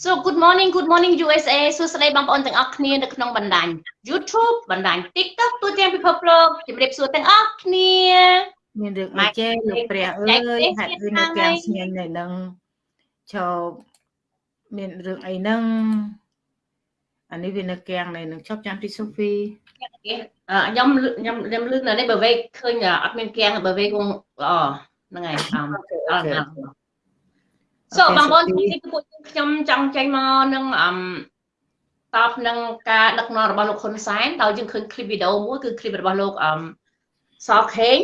So good morning good morning USA សួស្តីបងប្អូនទាំងអស់គ្នានៅក្នុងបណ្ដាញ YouTube បណ្ដាញ TikTok ទូទាំងពិភពលោកជម្រាបសួរទាំងអស់គ្នាមានរឿងអីចេះលោកព្រះអើយហាក់គឺនៅទាំងស្ញែងនៅនឹងឈប់មានរឿងអីហ្នឹងអានេះវានៅកាំងនៅនឹងឈប់ចាំទីសូហ្វីខ្ញុំខ្ញុំខ្ញុំលឺនៅនេះបើវេឃើញអត់មានកាំងបើវេគង់ល្អហ្នឹងហើយអត់ សូបងប្អូនទីនេះគឺពួកខ្ញុំចង់ចេញមកនឹងអមតបនឹងការដឹកនាំរបស់លោកហ៊ុនសែនដោយយើងឃើញឃ្លីបវីដេអូមួយគឺឃ្លីបរបស់លោកអមសខេង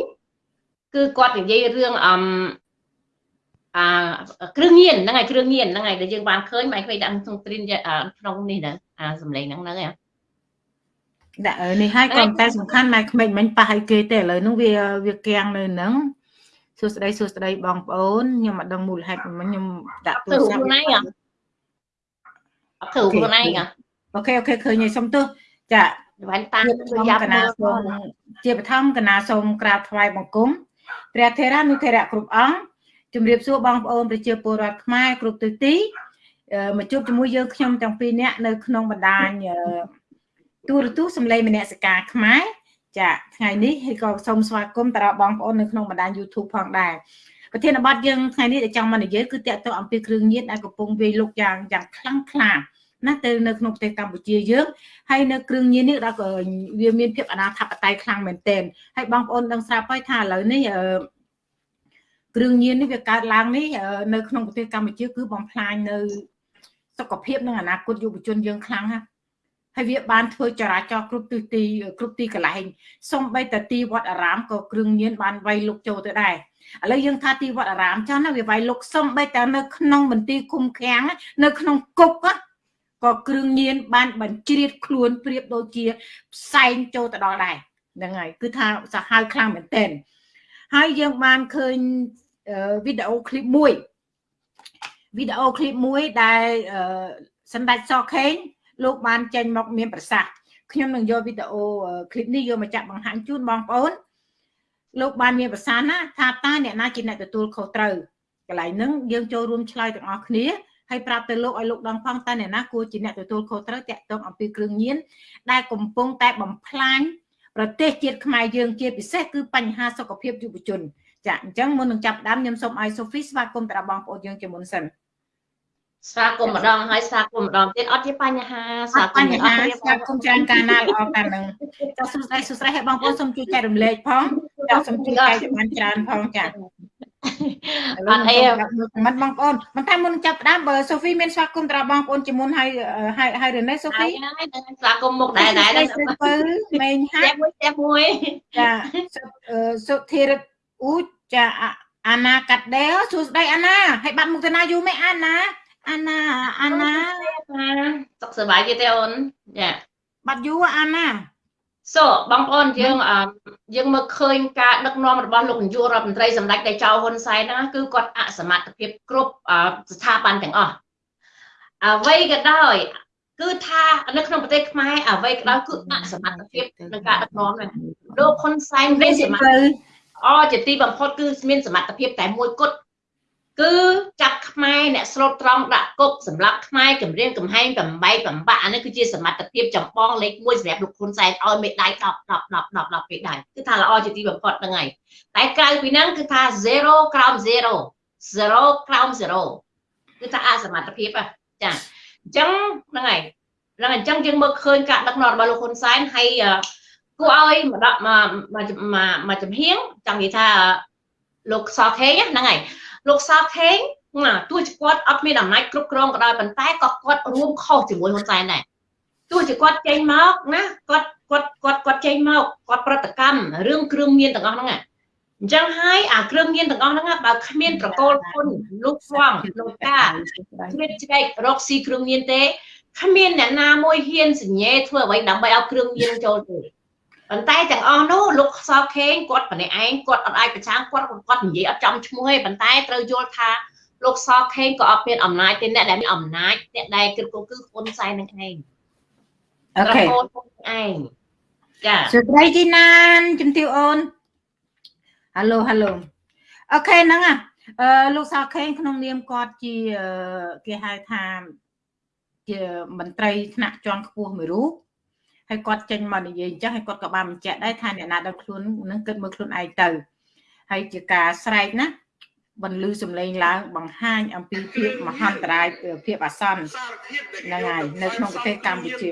គឺគាត់និយាយរឿងអមអាគ្រឿងញៀនហ្នឹងហើយគ្រឿងញៀនហ្នឹងហើយដែលយើងបានឃើញមិនឃើញដាក់ក្នុងត្រីនក្នុងនេះណាអាសម្លេងហ្នឹងហ្នឹងហ៎ដាក់នេះហើយក៏តែសំខាន់ម៉ែក្មេងមិញប៉ះឲ្យគេទេឥឡូវហ្នឹងវាវាកៀងនៅហ្នឹង សួស្តីសួស្តីបងប្អូនខ្ញុំអត់ដឹងមូលហេតុមិនខ្ញុំដាក់ទូរស័ព្ទខ្លួនឯងអត់ធ្វើខ្លួនឯង OK OK ឃើញហើយសុំទោសចាវ៉ែនតាជួយយ៉ាប់មើលសូមជាបឋមកថាសូមក្រាបថ្វាយបង្គំព្រះថេរានុថេរៈគ្រប់អង្គជំរាបសួរបងប្អូនប្រជាពលរដ្ឋខ្មែរគ្រប់ទិសទីមកជួបជាមួយយើងខ្ញុំទាំងពីរនាក់នៅក្នុងបណ្ដាញទូរទស្សន៍សម្លេងមនសិការខ្មែរ ចាថ្ងៃនេះហើយក៏សូមស្វាគមន៍តារាបងប្អូននៅក្នុងបណ្ដាញ YouTube ផងដែរប្រធានបទយើងថ្ងៃនេះដែលចង់មកនិយាយគឺតកតអំពីគ្រឿងញៀនដែលកំពុងវាយលុកយ៉ាងយ៉ាងខ្លាំងក្លាណាទៅនៅក្នុងប្រទេសកម្ពុជាយើងហើយនៅគ្រឿងញៀននេះដល់វាមានភាពអនាធបត័យខ្លាំងមែនទែនហើយបងប្អូនដឹងស្រាប់ហើយថាឥឡូវនេះអឺគ្រឿងញៀននេះវាកើតឡើងនេះនៅក្នុងប្រទេសកម្ពុជាគឺបំផ្លាញនៅសុខភាពនិងអនាគតយុវជនយើងខ្លាំងណាស់ ហើយវាបានធ្វើចរាចរណ៍គ្រប់ទិសទីគ្រប់ទីកន្លែងសំបីតែទីវត្តអារាមក៏គ្រឿងញៀនបានវាយលុកចូលទៅដែរឥឡូវយើងថាទីវត្តអារាមចាស់ណាវាវាយលុកសំបីតែនៅក្នុងមន្ទីរឃុំឃាំងនៅក្នុងគុកក៏គ្រឿងញៀនបានបញ្ជ្រៀតខ្លួនប្រៀបដូចជាផ្សែងចូលទៅដល់ដែរហ្នឹងហើយគឺថាសាហាវខ្លាំងមែនទែនហើយយើងបានឃើញវីដេអូឃ្លីបមួយវីដេអូឃ្លីបមួយដែលសម្ដេចសខេង លោកបានចេញមកមានប្រសាសន៍ខ្ញុំនឹងយកវីដេអូคลิปនេះយកមកចាក់បង្ហាញជូនបងប្អូនលោកបានមានប្រសាសន៍ណាថាតើអ្នកណាជាអ្នកទទួលខុសត្រូវកន្លែងហ្នឹងយើងចូលរួមឆ្លើយទាំងអស់គ្នាហើយប្រាប់ទៅលោកឲ្យលោកដឹងផងតើអ្នកណាគួរជាអ្នកទទួលខុសត្រូវតាក់ទងអំពីគ្រឿងញៀនដែលកំពុងតែបំផ្លាញប្រទេសជាតិខ្មែរយើងជាពិសេសគឺបញ្ហាសុខភាពយុវជនចាអញ្ចឹងមុននឹងចាប់ផ្ដើមខ្ញុំសូមឲ្យសូហ្វីស្វាគមន៍តាបងប្អូនយើងជាមុនសិន ស្វាគមន៍ម្ដងហើយស្វាគមន៍ម្ដងទៀតអត់ជាបញ្ហាស្វាគមន៍អត់ស្វាគមន៍ច្រើនកាលណាល្អកាលនឹងចាសសួស្ដីសួស្ដីឲ្យបងប្អូនសូមជួយចែករំលែកផងចាសសូមជួយចែកបានច្រើនផងចាអត់អីមិនបងប្អូនមិនតែមុនចាប់ផ្ដើមបើសូហ្វីមានស្វាគមន៍តាបងប្អូនជាមុនហើយហើយហើយរ៉េណេសូហ្វីស្វាគមន៍មុខដែរដែរពៅមេងហាក់មួយផ្ទះមួយចាសុធារិតអ៊ូចាអាណាកាត់ដេសួស្ដីអាណាហើយបាត់មុខទៅណាយូរមិនអាណា អាណាអាណាសុខសប្បាយទេទេអូនចាបាត់យូរអាណាសូបងប្អូនយើងយើងមើលឃើញការដឹកនាំរបស់លោកនាយករដ្ឋមន្ត្រីសម្ដេចតេជោហ៊ុនសែនហ្នឹងគឺគាត់អសមត្ថភាពគ្រប់ស្ថាប័នទាំងអស់អ្វីក៏ដោយគឺថានៅក្នុងប្រទេសខ្មែរអ្វីក៏ដោយគឺអសមត្ថភាពក្នុងការដឹកនាំហ្នឹងលោកហ៊ុនសែនមានសមត្ថភាពអជាទីបំផុតគឺមានសមត្ថភាពតែមួយគត់ គឺចាប់ខ្មែរអ្នកស្លូតត្រង់ដាក់គុកសម្រាប់ខ្មែរគម្រាមកំហែងបំបែកបំបាក់អានេះគឺជាសមត្ថភាពចម្បងលេខ1សម្រាប់លោកហ៊ុនសែនឲ្យមេដៃ10 10 10 10 10ពេលដែរគឺថាល្អជាទីបំផុតហ្នឹងហើយតែក្រៅពីហ្នឹងគឺថា0ក្រោម0 0ក្រោម0គឺថាអសមត្ថភាពចាអញ្ចឹងហ្នឹងហើយហ្នឹងអញ្ចឹងយើងមើលឃើញការដឹកនាំរបស់លោកហ៊ុនសែនហើយគួរឲ្យមកដាក់មកមកចំហៀងចង់និយាយថាលោកសខេងហ្នឹងហើយ លោកសាខេងណាទោះជាគាត់អត់មានអំណាចគ្រប់គ្រងក៏ដោយប៉ុន្តែក៏គាត់រួមខុសជាមួយហ៊ុនសែនដែរទោះជាគាត់ចេញមកណាគាត់គាត់គាត់គាត់ចេញមកគាត់ប្រតិកម្មរឿងគ្រឿងញៀនទាំងអស់ហ្នឹងអញ្ចឹងហើយអាគ្រឿងញៀនទាំងអស់ហ្នឹងបើគ្មានប្រកូលគុណលោកស្វងលោកតាគ្មានជ្រែករកស៊ីគ្រឿងញៀនទេគ្មានអ្នកណាមួយហ៊ានសញ្ញេធ្វើអ្វីដើម្បីឲ្យគ្រឿងញៀនចូលទេ ប៉ុន្តែទាំងអស់នោះលោកសខេងគាត់ម្នាក់ឯងគាត់អត់អាចប្រឆាំងគាត់គាត់និយាយអត់ចំឈ្មោះទេប៉ុន្តែត្រូវយល់ថាលោកសខេងក៏អត់មានអំណាចទេអ្នកដែលមានអំណាចអ្នកដែលគ្រប់គ្រងគឺហ៊ុនសែននឹងឯងអូខេហ៊ុនឯងចាសុត្រីជីណានជំទាវអូនហៅឡូហៅឡូអូខេហ្នឹងអឺលោកសខេងក្នុងនាមគាត់ជាគេហៅថាជាមន្ត្រីថ្នាក់ជាន់ខ្ពស់មួយរូប ហើយគាត់ចេញមកនិយាយអញ្ចឹងហើយគាត់ក៏បានបញ្ជាក់ដែរថាអ្នកណាដឹងខ្លួននឹងគិតមើលខ្លួនឯងទៅហើយជាការស្រែកណាបន្លឺសំឡេងឡើងបង្ហាញអំពីភាពមហន្តរាយភាពអាសន្នហ្នឹងហើយនៅក្នុងប្រទេសកម្ពុជា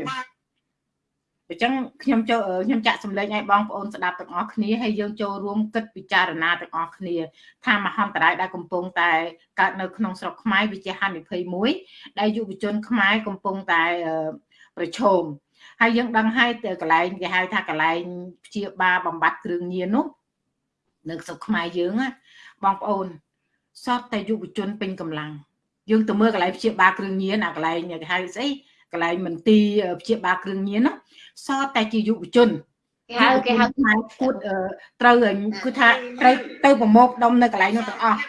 អញ្ចឹងខ្ញុំចូលខ្ញុំចាក់សម្លេងឲ្យបងប្អូនស្ដាប់ទាំងអស់គ្នាហើយយើងចូលរួមគិតពិចារណាទាំងអស់គ្នាថាមហន្តរាយដែលកំពុងតែកើតនៅក្នុងស្រុកខ្មែរវិជាហានិភ័យមួយដែលយុវជនខ្មែរកំពុងតែប្រឈម ហើយយើងដឹងហើយកន្លែងគេហៅថាកន្លែងព្យាបាលបំបត្តិគ្រឿងញៀននោះនៅស្រុកខ្មែរយើងបងប្អូនសតតែយុវជនពេញកម្លាំងយើងទៅមើលកន្លែងព្យាបាលគ្រឿងញៀនអាកន្លែងគេហៅស្អីកន្លែងមន្ទីរព្យាបាលគ្រឿងញៀនណាសតតែជាយុវជនគេហៅគេហៅខ្មែរគួតត្រូវគឺថាត្រូវទៅប្រមូលដុំនៅកន្លែងនោះទាំងអស់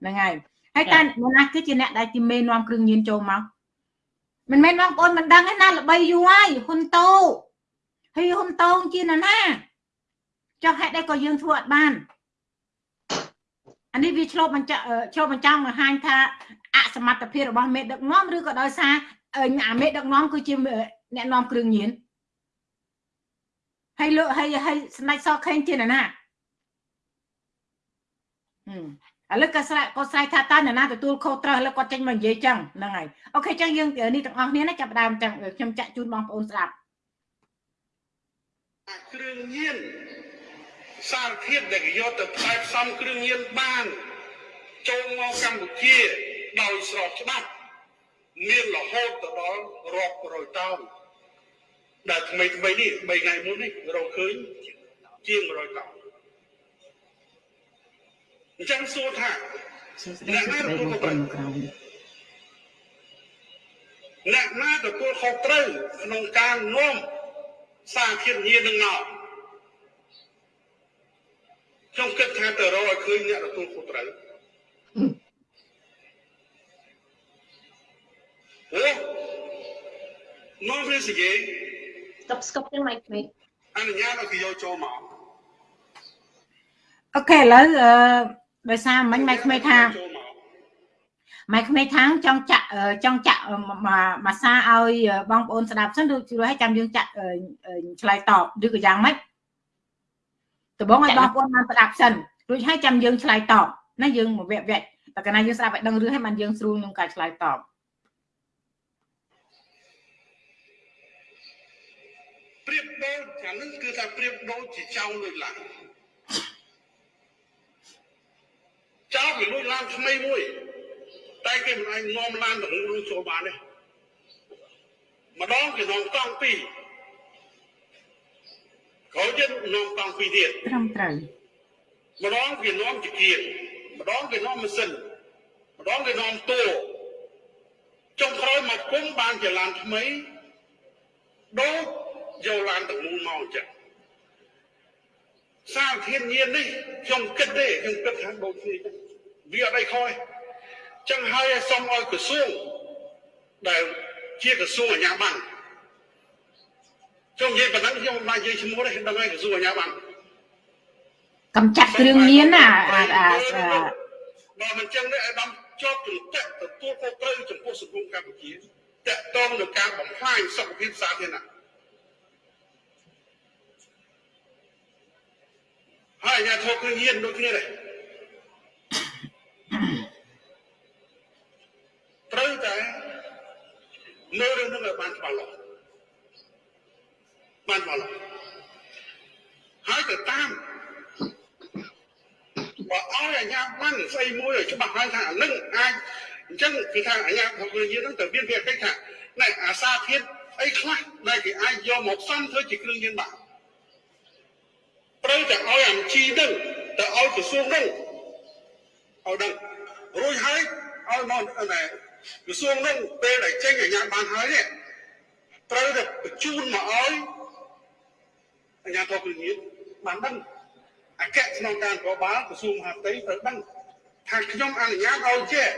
ហ្នឹងហើយហើយតើអ្នកណាគឺជាអ្នកដែលជាមេនាំគ្រឿងញៀនចូលមក មិនមែនបងប្អូនមិនដឹងទេណាល្បីយូរហើយហ៊ុនតូហើយហ៊ុនតូជាណាណាចុះហេតុអីក៏យើងធ្វើអត់បានអានេះវាឆ្លប់បញ្ជាក់ឆ្លប់បញ្ចាំងបង្ហាញថាអសមត្ថភាពរបស់មេដឹកនាំឬក៏ដោយសារអាមេដឹកនាំគឺជាអ្នកនាំគ្រឿងញៀនហើយលើហើយហើយស្ដេចសខេងជាណាណា ឥឡូវក៏ស្រែកក៏ស្រែកថាតើអ្នកណាទទួលខុសត្រូវឥឡូវគាត់ចេញមកនិយាយចឹងហ្នឹងហើយអូខេចឹងយើងនេះទាំងអស់គ្នាណាចាប់ដើមចឹងខ្ញុំចាក់ជូនបងប្អូនស្ដាប់គ្រឿងញៀនសារធាតុដែលគេយកទៅផ្សាយផ្សំគ្រឿងញៀនបាន ចូលមកកម្ពុជាដោយស្របច្បាប់មានរហូតទៅដល់រាប់រយតោនដែលថ្មីថ្មីនេះ3ថ្ងៃមុននេះរកឃើញជាង100តោន អញ្ចឹងសួរថាអ្នកណាទទួលខុសត្រូវអ្នកណាទទួលខុសត្រូវក្នុងការនាំសារធាតុញៀននឹងមកខ្ញុំគិតថាទៅរកឲ្យឃើញអ្នកទទួលខុសត្រូវអូមកវាស្គីស្កប់ស្កប់ទាំងម៉េចមេអនុញ្ញាតឲ្យគេយកចូលមកអូខេឥឡូវអឺ ដោយសារមិញម៉ែក្មេងថាម៉ែក្មេងថាចង់ចាក់ចង់ចាក់មួយសាឲ្យបងប្អូនស្ដាប់សិនឬជួយឲ្យចាំយើងចាក់ឆ្លើយតបឬក៏យ៉ាងម៉េចដំបងឲ្យបងប្អូនបានស្ដាប់សិនរួចហើយចាំយើងឆ្លើយតបណាយើងមកវគ្គវគ្គតែកាលណាយើងស្ដាប់ឲ្យដឹងរឿងហើយបានយើងស្រួលក្នុងការឆ្លើយតបប្រៀបដូចអានឹងគឺថាប្រៀបដូចជាចៅលុយឡាន ចៅវាលុយឡានថ្មីមួយ តែគេមិនអាចនាំឡានទៅនោះចូលបានទេម្ដងគេនាំកង់ពីរក្រោយទៀតនាំកង់ពីរទៀតត្រឹមត្រូវម្ដងវានាំជាគៀនម្ដងវានាំម៉ាស៊ីនម្ដងវានាំតួចុងក្រោយមកគុំបានជាឡានថ្មីដូចយកឡានទាំងមូលមកអញ្ចឹង សារធានញៀននេះខ្ញុំគិតទេខ្ញុំគិតថាដូចគ្នាវាអត់អីខុសទេចឹងហើយសូមឲ្យក្រសួងដែលជាក្រសួងអាជ្ញាប័ណ្ណខ្ញុំនិយាយប៉ុណ្ណឹងខ្ញុំមិនបាននិយាយឈ្មោះទេដឹងហើយក្រសួងអាជ្ញាប័ណ្ណកំចាត់គ្រឿងញៀនណាអាអាបើមិនចឹងទេអាដាមជាប់ទន្ទឹកទទួលខុសត្រូវចំពោះសង្គមកម្ពុជាតកតងនឹងការបំផ្លាញសុខភាពសាធារណៈហើយ អាញាធរគ្រឿងញៀនដូចគ្នាដែរត្រូវតែមើលរឿងនោះឲ្យបានច្បាស់លាស់បានច្បាស់លាស់ហើយទៅតាមបើឲ្យអាញាបានស្អីមួយឲ្យច្បាស់ហើយថាអានឹងអាចអញ្ចឹងគឺថាអាញារបស់យើងហ្នឹងទៅមានវាកិច្ចថាណែអាសាធាតុអីខ្លះដែលគេអាចយកមកផ្សំធ្វើជាគ្រឿងញៀនបាន ត្រូវតែឲ្យអាជីហ្នឹងទៅឲ្យក្រសួងហ្នឹងឲ្យដឹងរួចហើយឲ្យមកណែក្រសួងហ្នឹងពេលដែលចេញអាជ្ញាបានហើយនេះត្រូវតែបញ្ជូនមកឲ្យអាជ្ញាធរគ្រឿងញៀនបានដឹងអគ្គស្នងការនគរបាលក្រសួងមហាផ្ទៃត្រូវដឹងថាខ្ញុំអនុញ្ញាតឲ្យចេះ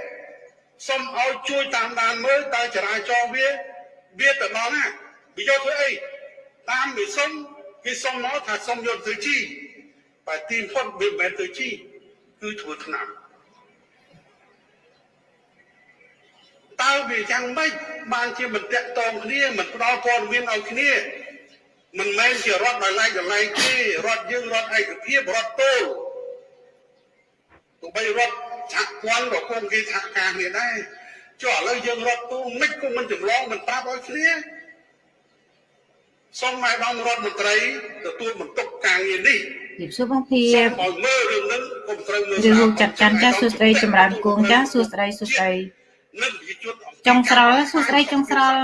សូមឲ្យជួយតាមដានមើលតើចរាចរណ៍វាវាទៅដល់ណាវាយកធ្វើអីតាមវាសុំ គេសុំមកថាសុំយកទៅជីបើទីផុតវាមិនមែនទៅជីគឺធ្វើឆ្នាំតើើវាយ៉ាងម៉េចបានជាមិនតាក់ទងគ្នាមិនផ្ដល់ព័ត៌មានឲ្យគ្នាមិនមែនជារដ្ឋដោយឡែកដោយឡែកទេរដ្ឋយើងរដ្ឋឯកភាពរដ្ឋទោលទោះបីរដ្ឋសហព័ន្ធក៏គង់គេសហការគ្នាដែរចុះឥឡូវយើងរដ្ឋទូមិនក៏មិនចម្លងមិនប្រាប់ឲ្យគ្នា សូមឲ្យបងរដ្ឋមន្ត្រីទទួលបន្ទុកការងារនេះជម្រាបសួរបងភៀសូបមឲ្យមើលរឿងហ្នឹងកុំត្រូវមើលរឿងចាត់ច័ន្ទចាសួស្ដីចម្រើនគងចាសួស្ដីសួស្ដីនិងវិជនចុងស្រលសួស្ដីចុងស្រល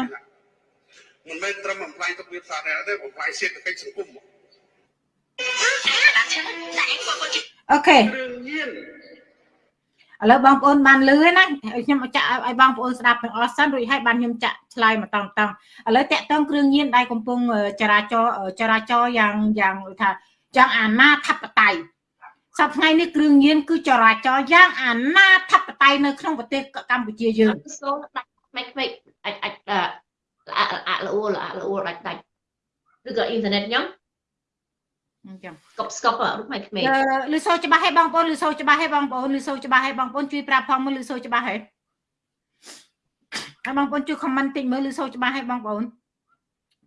មិនមែនត្រឹមបំផ្លាញទុកវាសាធារណៈទេបំផ្លាញសេដ្ឋកិច្ចសង្គមអូខេគ្រឿងញៀន ឥឡូវបងប្អូនបានលឺហើយណាខ្ញុំចាក់ឲ្យបងប្អូនស្ដាប់ទាំងអស់សិនរួចហើយបានខ្ញុំចាក់ឆ្លើយមកតង់តង់ឥឡូវតាក់ទងគ្រឿងញៀនដែលកំពុងចរាចរចរាចរយ៉ាងយ៉ាងថាយ៉ាងអាណាធិបតេយ្យសប្តាហ៍ថ្ងៃនេះគ្រឿងញៀនគឺចរាចរយ៉ាងអាណាធិបតេយ្យនៅក្នុងប្រទេសកម្ពុជាយើងសូមដាច់មិនមិនអាចអាចអាល្អល្អល្អដាច់ដាច់ឬក៏អ៊ីនធឺណិតខ្ញុំ អញ្ចឹងស្កប់ស្កប់រូបមិនក្មេងលឺសូរច្បាស់ហើយបងប្អូនលឺសូរច្បាស់ហើយបងប្អូនលឺសូរច្បាស់ហើយបងប្អូនជួយប្រាប់ផងមើលលឺសូរច្បាស់ហើយហើយបងប្អូនជួយ comment តិចមើលលឺសូរច្បាស់ហើយបងប្អូន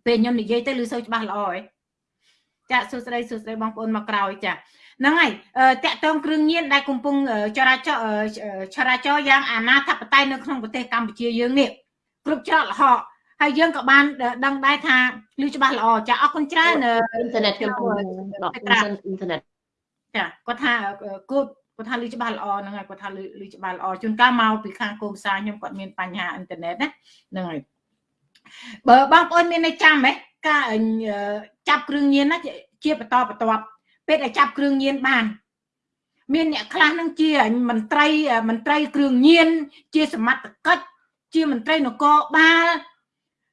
ពេលខ្ញុំនិយាយទៅលឺសូរច្បាស់ល្អហើយចាសួស្ដីសួស្ដីបងប្អូនមកក្រោយចាហ្នឹងហើយតាក់ទងគ្រឿងញៀនដែលកំពុងចរាចរចរាចរយ៉ាងអាណាធិបតេយ្យនៅក្នុងប្រទេសកម្ពុជាយើងនេះគ្រប់ច្រកល្ហក ហើយយើងក៏បានដឹងដែរថាលឺច្បាស់ល្អចាអរគុណច្រើនអ៊ីនធឺណិតខ្ញុំដកអ៊ីនធឺណិតចាគាត់ថាគូតគាត់ថាលឺច្បាស់ល្អហ្នឹងហើយគាត់ថាលឺលឺច្បាស់ល្អជួនកាលមកពីខាងកូនផ្សារខ្ញុំគាត់មានបញ្ហាអ៊ីនធឺណិតណាហ្នឹងហើយបើបងប្អូនមានในចាំហ៎ការចាប់គ្រឿងញៀនណាជាបន្តបន្ទាប់ពេលដែលចាប់គ្រឿងញៀនបាន មានអ្នកខ្លះនឹងជាមន្ត្រីមន្ត្រីគ្រឿងញៀនជាសមត្ថកិច្ចជាមន្ត្រីនគរបាល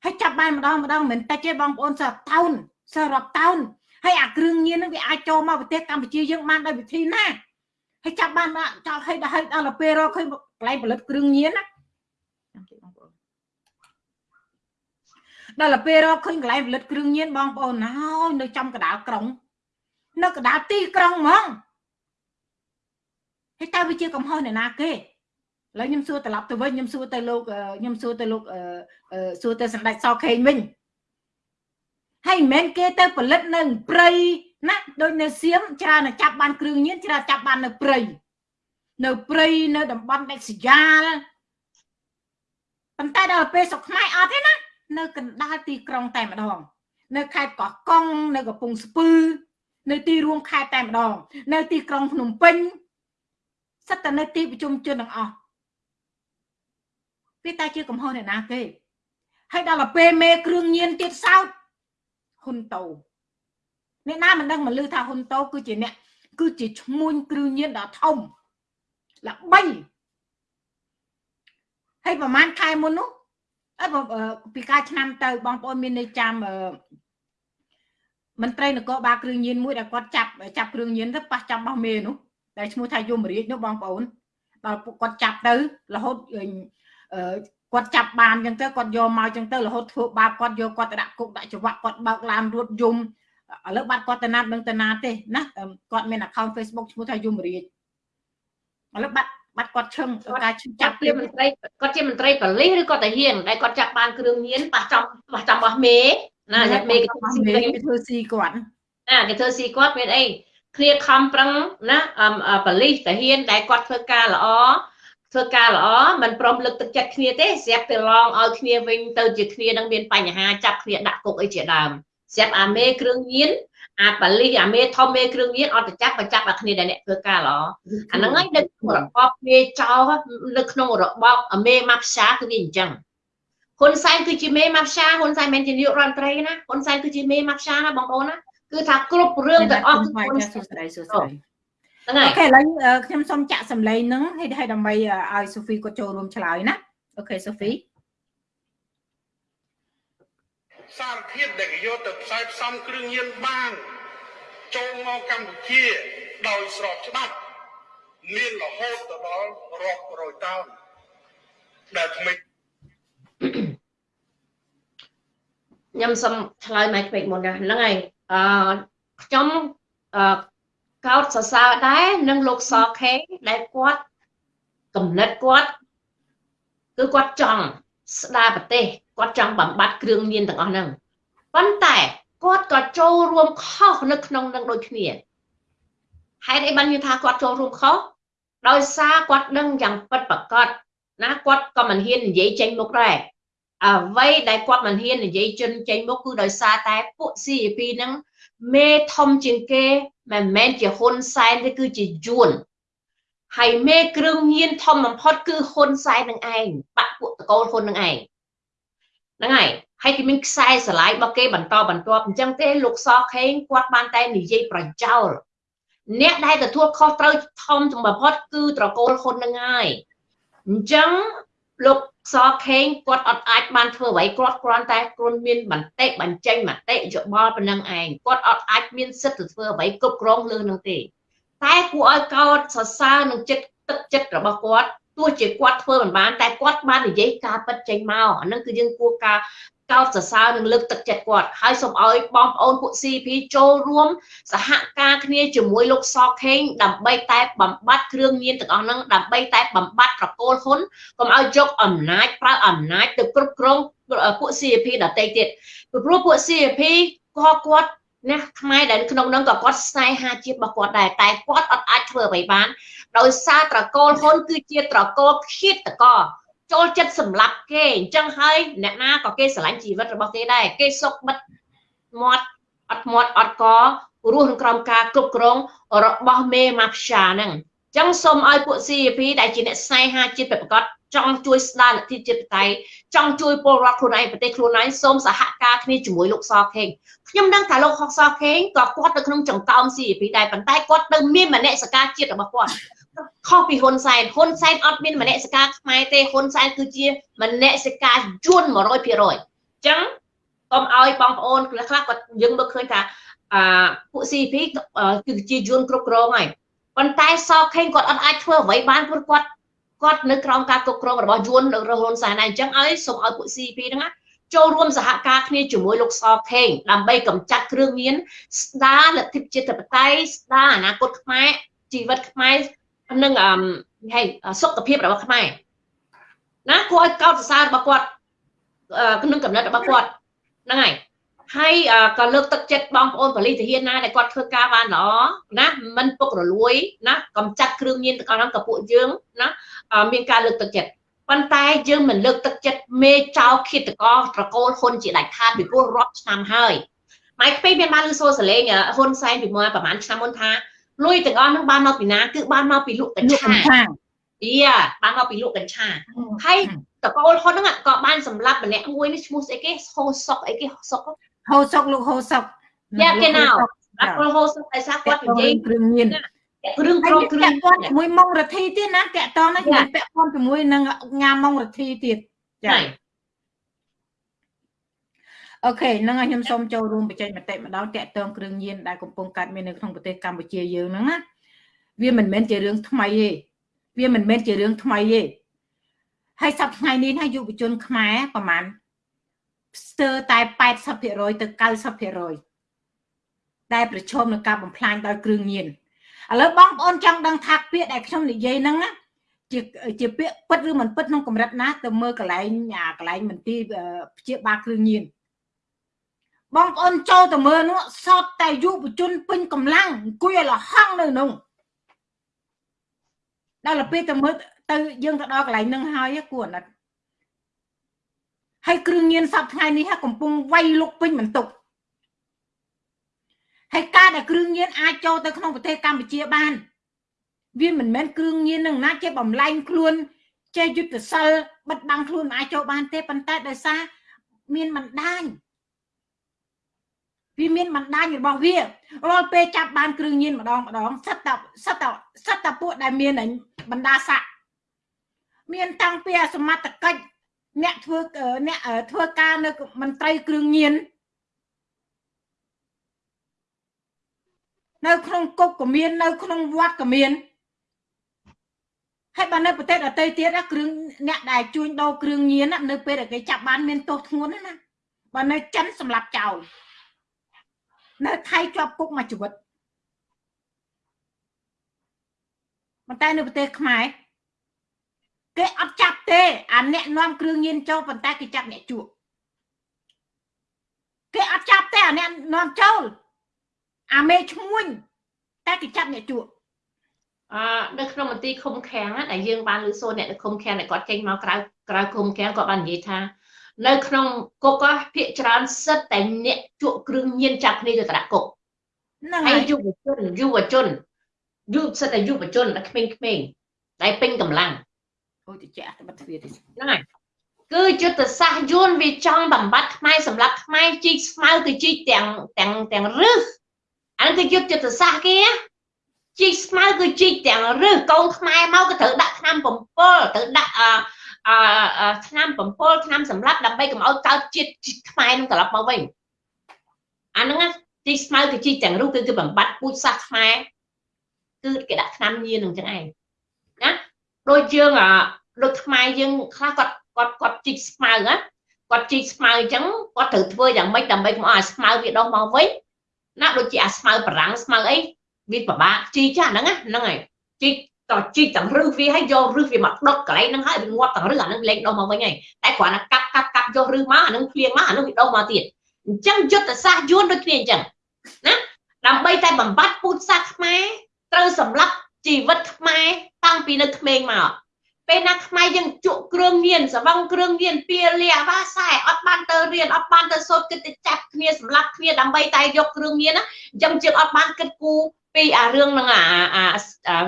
ហើយចាប់បានម្ដងម្ដងមិនតិចទេបងប្អូនសើតោនសើរាប់តោនហើយអាគ្រឿងញៀនហ្នឹងវាអាចចូលមកប្រទេសកម្ពុជាយើងបានដោយវិធីណាហើយចាប់បានចាប់ឲ្យដល់ឲ្យដល់ពេលរកឃើញកន្លែងផលិតគ្រឿងញៀនណាចាំតិចបងប្អូនដល់ពេលរកឃើញកន្លែងផលិតគ្រឿងញៀនបងប្អូនហើយនៅចំកណ្ដាលក្រុង នៅកណ្ដាលទីក្រុងហ្មងហើយតើវាជាកំហុសអ្នកណាគេ ឥឡូវខ្ញុំសួរត្រឡប់ទៅវិញខ្ញុំសួរទៅលោកខ្ញុំសួរទៅលោកសួរទៅសម្ដេចសខេងវិញហើយមិនមែនគេទៅផលិតនៅព្រៃណាដូចនៅសៀមច្រើនចាប់បានគ្រឿងញៀនច្រើនចាប់បាននៅព្រៃនៅព្រៃនៅតំបន់ដាច់ស្រយាលប៉ុន្តែដល់ពេលស្រុកខ្មែរអត់ទេណានៅកណ្ដាលទីក្រុងតែម្ដង នៅខេត្តកោះកុងនៅកំពង់ស្ពឺ នៅទីរួមខេត្តតែម្ដង នៅទីក្រុងភ្នំពេញសិតតែនៅទីប្រជុំជនទាំងអស់ វាតែជាកំហុសអ្នកណាគេហើយដល់ទៅពេលមេគ្រឿងញៀនទៀតសោតហ៊ុនតូអ្នកណាមិនដឹងមកលឺថាហ៊ុនតូគឺជាអ្នកគឺជាឈ្មួញគ្រឿងញៀនដ៏ធំល្បីហើយប្រហែលខែមុននោះអើពីកាលឆ្នាំទៅបងប្អូនមាននៅចាំមន្ត្រីនគរបាលគ្រឿងញៀនមួយដែលគាត់ចាប់ចាប់គ្រឿងញៀនទៅប៉ះចាំបោះមេនោះដែលឈ្មោះថាយមរាជនោះបងប្អូនដល់គាត់ចាប់ទៅរហូត គាត់ចាប់បានអញ្ចឹងទៅគាត់យកមកអញ្ចឹងទៅរហូតធ្វើបាបគាត់យកគាត់ទៅដាក់គុកដាក់ច្បាក់គាត់បើកឡានរត់យំឥឡូវបាត់គាត់ទៅណាត់នឹងទៅណាទេណាគាត់មាន account Facebook ឈ្មោះថាយមរាជឥឡូវបាត់បាត់គាត់ឈឹងការចាប់ជាមន្ត្រីគាត់ជាមន្ត្រីប៉ូលីសឬគាត់តាហ៊ានដែលគាត់ចាប់បានគ្រឿងញៀនប៉ះចំប៉ះចំបោះមេណាមេគេធ្វើស៊ីគាត់ណាគេធ្វើស៊ីគាត់មានអីគ្រាខំប្រឹងណាប៉ូលីសតាហ៊ានដែលគាត់ធ្វើការល្អ ធ្វើការល្អមិនព្រមលើកទឹកចិត្តគ្នាទេស្រាប់តែឡងឲ្យគ្នាវិញទៅជាគ្នានឹងមានបញ្ហាចាប់គ្នាដាក់គុកអីជាដើមស្រាប់អាមេគ្រឿងញៀនអាប៉ាលីអាមេធំមេគ្រឿងញៀនអត់ទៅចាប់បើចាប់អាគ្នាដែលអ្នកធ្វើការល្អអាហ្នឹងហើយនៅរបបមេចោនៅក្នុងរបបអាមេម៉ាប់សាគឺវាអញ្ចឹងហ៊ុនសែនគឺជាមេម៉ាប់សាហ៊ុនសែនមិនជានាយករដ្ឋមន្ត្រីណាហ៊ុនសែនគឺជាមេម៉ាប់សាណាបងប្អូនណាគឺថាគ្រប់រឿងទាំងអស់គឺហ៊ុនសែនសួស្ដីសួស្ដី ហ្នឹងហើយអូខេឥឡូវខ្ញុំសូមចាក់សម្លេងហ្នឹងឲ្យឲ្យដើម្បីឲ្យសូហ្វីគាត់ចូលរួមឆ្លើយណាអូខេសូហ្វីសារធាតុដែលគេយកទៅផ្សាយផ្សំគ្រឿងញៀនបានចូលមកកម្ពុជាដោយស្របច្បាប់មានរហូតទៅដល់រាប់រយតោនដែលថ្មីខ្ញុំសូមឆ្លើយមកពេកមុនហ្នឹងហើយអឺខ្ញុំអឺ កោតសរសើរដែរនឹងលោកសខេដែលគាត់កំណត់គាត់គឺគាត់ចង់ស្ដារប្រទេសគាត់ចង់បំបត្តិគ្រឿងញៀនទាំងអស់ហ្នឹងប៉ុន្តែគាត់ក៏ចូលរួមខុសនៅក្នុងនឹងដូចគ្នាហេតុអីបាននិយាយថាគាត់ចូលរួមខុសដោយសារគាត់ដឹងយ៉ាងពិតប្រាកដណាគាត់ក៏មិនហ៊ាននិយាយចេញមុខដែរអ្វីដែលគាត់មិនហ៊ាននិយាយចិនចេញមុខគឺដោយសារតែពួក CAP ហ្នឹង មេធំជាងគេមិនមែនជាហ៊ុនសែនទេគឺជាយួនហើយមេគ្រឿងញៀនធំបំផុតគឺហ៊ុនសែននឹងឯងបាក់ពួកតកូលហ៊ុននឹងឯងហ្នឹងហើយហើយគេមានខ្សែស្រឡាយរបស់គេបន្តបន្ទាប់អញ្ចឹងទេលោកសខេងគាត់បានតែនិយាយប្រចោលអ្នកដែលទទួលខុសត្រូវធំចំបំផុតគឺត្រកូលហ៊ុននឹងហើយអញ្ចឹងលោក សខេងគាត់អត់អាចបានធ្វើអ្វីគាត់គ្រាន់តែគ្រាន់មានបន្តិបញ្ចេញមតិយោបល់ប៉ុណ្ណឹងឯងគាត់អត់អាចមានសិទ្ធិទៅធ្វើអ្វីគ្រប់គ្រងលើនឹងទេតែគួរឲ្យកោតសរសើរនឹងចិត្តទឹកចិត្តរបស់គាត់ ទោះជាគាត់ធ្វើមិនបានតែគាត់បាននិយាយការពិតចេញមកអានឹងគឺយើងគួរការកោតសរសើរនិងលើកទឹកចិត្តគាត់ហើយសូមឲ្យបងប្អូនពួក CP ចូលរួមសហការគ្នាជាមួយលោកសខេងដើម្បីតែបំបត្តិគ្រឿងញៀនទាំងអស់ហ្នឹងដើម្បីតែបំបត្តិប្រកូលហ៊ុនកុំឲ្យយកអំណាចប្រើអំណាចទៅគ្រប់គ្រងពួក CP ដទៃទៀតព្រោះពួក CP ក៏គាត់ ណាខ្មែរដែលក្នុងនោះក៏គាត់ស្នេហាជាតិរបស់គាត់ដែរតែគាត់អត់អាចធ្វើអ្វីបានដោយសារត្រកូលហ៊ុនគឺជាត្រកូលឃាតកោចូលចិត្តសម្លាប់គេអញ្ចឹងហើយអ្នកណាក៏គេស្រឡាញ់ជីវិតរបស់គេដែរគេសុកបិទមាត់អត់មាត់អត់ករស់ក្នុងក្រោមការគ្រប់គ្រងរបស់មេម៉ាហ្វីយ៉ាហ្នឹងអញ្ចឹងសូមឲ្យពួក CAP ដែលជាអ្នកស្នេហាជាតិប្រកប ចង់ជួយស្ដារលទ្ធិជាតិបតៃចង់ជួយពលរដ្ឋខ្លួនឯងប្រទេសខ្លួនឯងសូមសហការគ្នាជាមួយលោកសខេងខ្ញុំដឹងថាលោកហុកសខេងក៏គាត់នៅក្នុងចង្កោម CAP ដែរប៉ុន្តែគាត់ទៅមានមនសិការជាតិរបស់គាត់ខុសពីហ៊ុនសែនហ៊ុនសែនអត់មានមនសិការខ្មែរទេហ៊ុនសែនគឺជាមនសិការយួន100%អញ្ចឹងកុំឲ្យបងប្អូនខ្លះខ្លះគាត់យើងមើលឃើញថាអាពួក CP គឺជាយួនគ្រប់គ្រងហើយប៉ុន្តែសខេងគាត់អត់អាចធ្វើអ្វីបានព្រោះគាត់ គាត់នៅក្រោមការគ្រប់គ្រងរបស់យួនរបស់ហ៊ុនសែនដែរអញ្ចឹងឲ្យសូមឲ្យពួក CP ហ្នឹងណាចូលរួមសហការគ្នាជាមួយលោកសខេងដើម្បីកម្ចាត់គ្រឿងញៀនស្ដារលទ្ធិជាតិបតៃស្ដារអនាគតខ្មែរជីវិតខ្មែរនិងអឺហេសុខភាពរបស់ខ្មែរណាគួរឲ្យកោតសរសើររបស់គាត់ក្នុងកំណត់របស់គាត់ហ្នឹងហើយ ហើយក៏លើកទឹកចិត្តបងប្អូនប៉ូលីសទាហានណាដែលគាត់ធ្វើការបានល្អណាមិនពុករលួយណាកំចាត់គ្រឿងញៀនទាំងអស់ហ្នឹងក៏ពួកយើងណាមានការលើកទឹកចិត្តប៉ុន្តែយើងមិនលើកទឹកចិត្តមេចៅឃាតករត្រកូលហ៊ុនជាដាច់ខាតពីព្រោះរាប់ឆ្នាំហើយម៉ៃខ្ពេមានបានលើសូសលេងហ៊ុនសែនពីមួយប្រហែលឆ្នាំមុនថាលុយទាំងអស់ហ្នឹងបានមកពីណាគឺបានមកពីលក់កញ្ឆាយាបានមកពីលក់កញ្ឆាហើយតកូលហ៊ុនហ្នឹងក៏បានសម្លាប់ម្នាក់មួយនេះឈ្មោះស្អីគេហូសុកអីគេសុក ហូសុកលោកហូសុកយ៉ាគេណៅអាកូលហូសុកតែសាគាត់និយាយគ្រឿងញៀនគ្រឿងក្រុមគ្រឿងពាក់ព័ន្ធជាមួយម៉ុងរទ្ធីទៀតណាតាក់តងនេះពាក់ព័ន្ធជាមួយនឹងងាម៉ុងរទ្ធីទៀតចាអូខេហ្នឹងហើយខ្ញុំសូមចូលរួមបញ្ចេញមតិម្ដងតាក់ទងគ្រឿងញៀនដែលកំពុងកើតមាននៅក្នុងប្រទេសកម្ពុជាយើងហ្នឹងណាវាមិនមែនជារឿងថ្មីទេវាមិនមែនជារឿងថ្មីទេហើយសប្តាហ៍ថ្ងៃនេះណាយុវជនខ្មែរប្រហែល ស្ទើរតែ80%ទៅ90%ដែលប្រឈមនឹងការបំផ្លាញដោយគ្រឿងញៀនឥឡូវបងប្អូនចង់ដឹងថាពាក្យដែលខ្ញុំនិយាយហ្នឹងណាជាជាពាក្យពិតឬមិនពិតក្នុងកម្រិតណាទៅមើលកន្លែងអាកន្លែងមន្ទីរព្យាបាលគ្រឿងញៀនបងប្អូនចូលទៅមើលនោះសតតែយុវជនពេញកម្លាំងអង្គុយឲ្យលហង់នៅនោះដល់ពេលទៅមើលទៅយើងទៅដល់កន្លែងហ្នឹងហើយគួរអាណិត ហើយគ្រឿងញៀនសពថ្ងៃនេះកំពុងវាយលុកពេញបន្ទុកហើយការដែលគ្រឿងញៀនអាចចូលទៅក្នុងប្រទេសកម្ពុជាបាន វាមិនមែនគ្រឿងញៀននឹងណាចេះបំលែងខ្លួនចេះយុទ្ធសិលបិទបាំងខ្លួនមិនអាចចូលបានទេប៉ុន្តែដោយសារមានបណ្ដាញវាមានបណ្ដាញរបស់វារាល់ពេលចាប់បានគ្រឿងញៀនម្ដងម្ដងសិតតសិតតសិតតពួកដែលមានបណ្ដាស័កមានតាំងពីសមត្ថកិច្ច អ្នកធ្វើអ្នកធ្វើការនៅមន្ត្រីគ្រឿងញៀននៅក្នុងគុកក៏មាននៅ ក្នុងវត្តក៏មានហើយបើនៅប្រទេសដទៃទៀតគ្រឿងអ្នកដែលជួញដូរគ្រឿងញៀននៅពេលដែលគេចាប់បានមានទោសធ្ងន់ណាបើនៅចិនសម្រាប់ចោលនៅថៃជាប់គុកមួយជីវិតប៉ុន្តែនៅប្រទេសខ្មែរ គេអត់ចាប់ទេអាអ្នកនាំគ្រឿងញៀនចូលប៉ុន្តែគេចាប់អ្នកជក់គេអត់ចាប់ទេអាអ្នកនាំចូលអាមេឈ្មួញតែគេចាប់អ្នកជក់អឺនៅក្នុងមន្ទីរឃុំឃាំងដែលយើងបានលើសូនអ្នកនៅឃុំឃាំងដែលគាត់ចេញមកក្រៅក្រៅឃុំឃាំងគាត់បាននិយាយថា នៅក្នុងគុកភាកច្រើនសិតតែអ្នកជក់គ្រឿងញៀនចាប់គ្នាទៅដាក់គុកហ្នឹងហើយយុវជនយុវជនយុវសិតតែយុវជនតែក្មេងៗដែលពេញកម្លាំង អូតិចតែបាត់ទ្វារទេហ្នឹងហើយគឺយុទ្ធសាស្ត្រយួនវាចង់បំបត្តិខ្មែរសម្រាប់ខ្មែរជីកស្មៅទៅជីកទាំងទាំងទាំងរឹសអានេះគឺយុទ្ធសាស្ត្រគេជីកស្មៅគឺជីកទាំងរឹសកូនខ្មែរមកក៏ត្រូវដាក់ឆ្នាំ7ត្រូវដាក់អអឆ្នាំ7ឆ្នាំសម្រាប់ដើម្បីកុំឲ្យកើតជាតិខ្មែរនឹងត្រឡប់មកវិញអាហ្នឹងជីកស្មៅគឺជីកទាំងរឹសគឺគឺបំបត្តិពូជសាសន៍ខ្មែរគឺគេដាក់ឆ្នាំញៀននឹងចឹងឯងណា ដូចយើងដូចខ្មែរយើងខ្លះគាត់គាត់គាត់ជីកស្មៅណាគាត់ជីកស្មៅអញ្ចឹងគាត់ត្រូវធ្វើយ៉ាងម៉េចដើម្បីកុំឲ្យស្មៅវាដុះមកវិញណាដូចជាអាស្មៅបារាំងស្មៅអីវាពិបាកជីកចាហ្នឹងហ្នឹងហើយជីកតជីកទាំងរឹសវាឲ្យយករឹសវាមកដុតកន្លែងហ្នឹងហើយវាងាប់ទាំងរឹសអាហ្នឹងលេងដុះមកវិញហើយតែគ្រាន់តែកាប់កាប់កាប់យករឹសមកអាហ្នឹងភ្លៀងមកអាហ្នឹងវាដុះមកទៀតអញ្ចឹងយុទ្ធសាស្ត្រយួនដូចគ្នាអញ្ចឹងណាដើម្បីតែបំបត្តិពូជសាសន៍ខ្មែរត្រូវសម្លាប់ ជីវិតខ្មែរតាំងពីនៅក្មេងមកពេលណាខ្មែរយើងជក់គ្រឿងញៀនសវងគ្រឿងញៀនពៀលាវ៉ាសែអត់បានទៅរៀនអត់បានទៅសូត្រគិតទៅចាប់គ្នាសម្រាប់គ្នាដើម្បីតែយកគ្រឿងញៀនណាអញ្ចឹងយើងអត់បានគិតគូរពីអារឿងហ្នឹងអាអា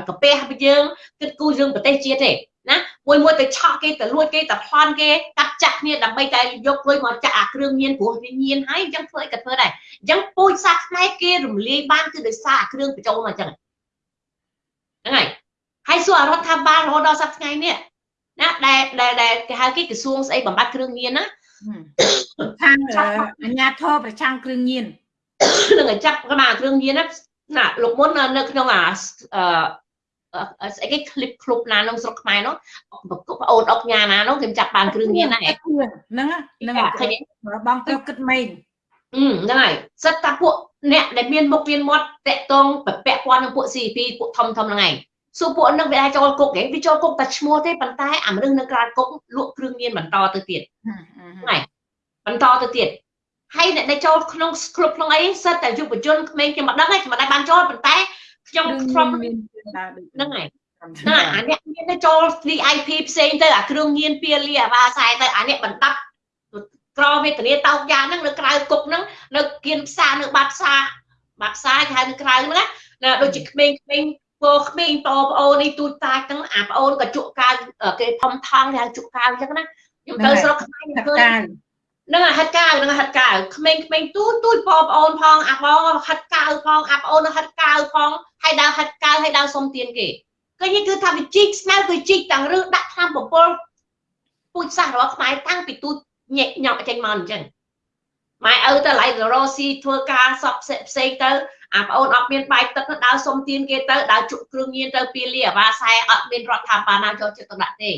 កាពះយើងគិតគូររឿងប្រទេសជាតិទេណាមួយមួយទៅឆក់គេទៅលួចគេទៅប្លន់គេកាត់ចាក់គ្នាដើម្បីតែយកលុយមកចាក់អាគ្រឿងញៀនព្រោះវាញៀនហើយអញ្ចឹងធ្វើអីក៏ធ្វើដែរអញ្ចឹងពូជសាសន៍ខ្មែរគេរំលាយបានគឺដោយសារអាគ្រឿងបញ្ចូលមកអញ្ចឹង ហ្នឹងហើយហើយសួររដ្ឋាភិបាលរហូតដល់សប្តាហ៍ថ្ងៃនេះណាដែលដែលគេហៅគេក្រសួងស្អីបំបត្តិគ្រឿងញៀនណាខាងអាជ្ញាធរប្រឆាំងគ្រឿងញៀននឹងចាប់កណ្ដាលគ្រឿងញៀនណាលោកមុននៅក្នុងអាស្អីគេឃ្លីបឃ្លុបណាក្នុងស្រុកខ្មែរនោះបងអូនអុកញ៉ាណានោះគេចាប់បានគ្រឿងញៀនណាហ្នឹងហ្នឹងឃើញបងទៅគិតមែន ហ្នឹងហើយសិតតាពួកអ្នកដែលមានមុខមានមាត់តាក់តងពាក់ព័ន្ធនឹងពួក CP ពួកធំធំហ្នឹងឯងសួរពួកនឹងវាអាចចូលគុកគេវាចូលគុកតែឈ្មោះទេប៉ុន្តែអាមនុស្សនៅក្រៅគុកលក់គ្រឿងញៀនបន្តទៅទៀតហ្នឹងបន្តទៅទៀតហើយអ្នកដែលចូលក្នុងគ្រប់ក្នុងអីសិតតែយុវជនក្មេងខ្ញុំមិនដឹងទេខ្ញុំមិនដែរបានចូលប៉ុន្តែខ្ញុំធ្លាប់ហ្នឹងហើយណាអាអ្នកមានទៅចូល VIP ផ្សេងទៅអាគ្រឿងញៀនពៀលីអាវ៉ាខ្សែទៅអាអ្នកបណ្ដាប់ ក្រវេទនាតោកយ៉ាងហ្នឹងនៅក្រៅគុកហ្នឹងនៅគៀនផ្សារនៅបាត់ផ្សារបាត់ផ្សារគេហៅនៅក្រៅហ្នឹងណាដូចជាក្មេងៗពោក្មេងបងប្អូននេះទូចតាចហ្នឹងអាប្អូនក៏ជក់កាវគេធំថងគេហៅជក់កាវអញ្ចឹងណាខ្ញុំទៅស្រុកខ្មែរឃើញនឹងហិតកាវនឹងហិតកាវក្មេងក្មេងទូចទូចបងប្អូនផងអាបងហិតកាវផងអាប្អូនហិតកាវផងហើយដើរហិតកាវហើយដើរសុំទានគេឃើញគឺថាវាជីកស្មៅគឺជីកទាំងរឹសដាក់ឆ្នាំប្រពលពូជសាសរបស់ខ្មែរតាំងពីទូច ញែកញក់ចេញមកអញ្ចឹងម៉ែឪទៅឡៃរ៉ូស៊ីធ្វើការសពផ្សេងទៅអាប្អូនអត់មានបាយទឹកដើរសុំទានគេទៅដើរជក់គ្រឿងញៀនទៅពីលីអាវ៉ាសែអត់មានរដ្ឋាភិបាលណាចូលចិត្តទុកដាក់ទេ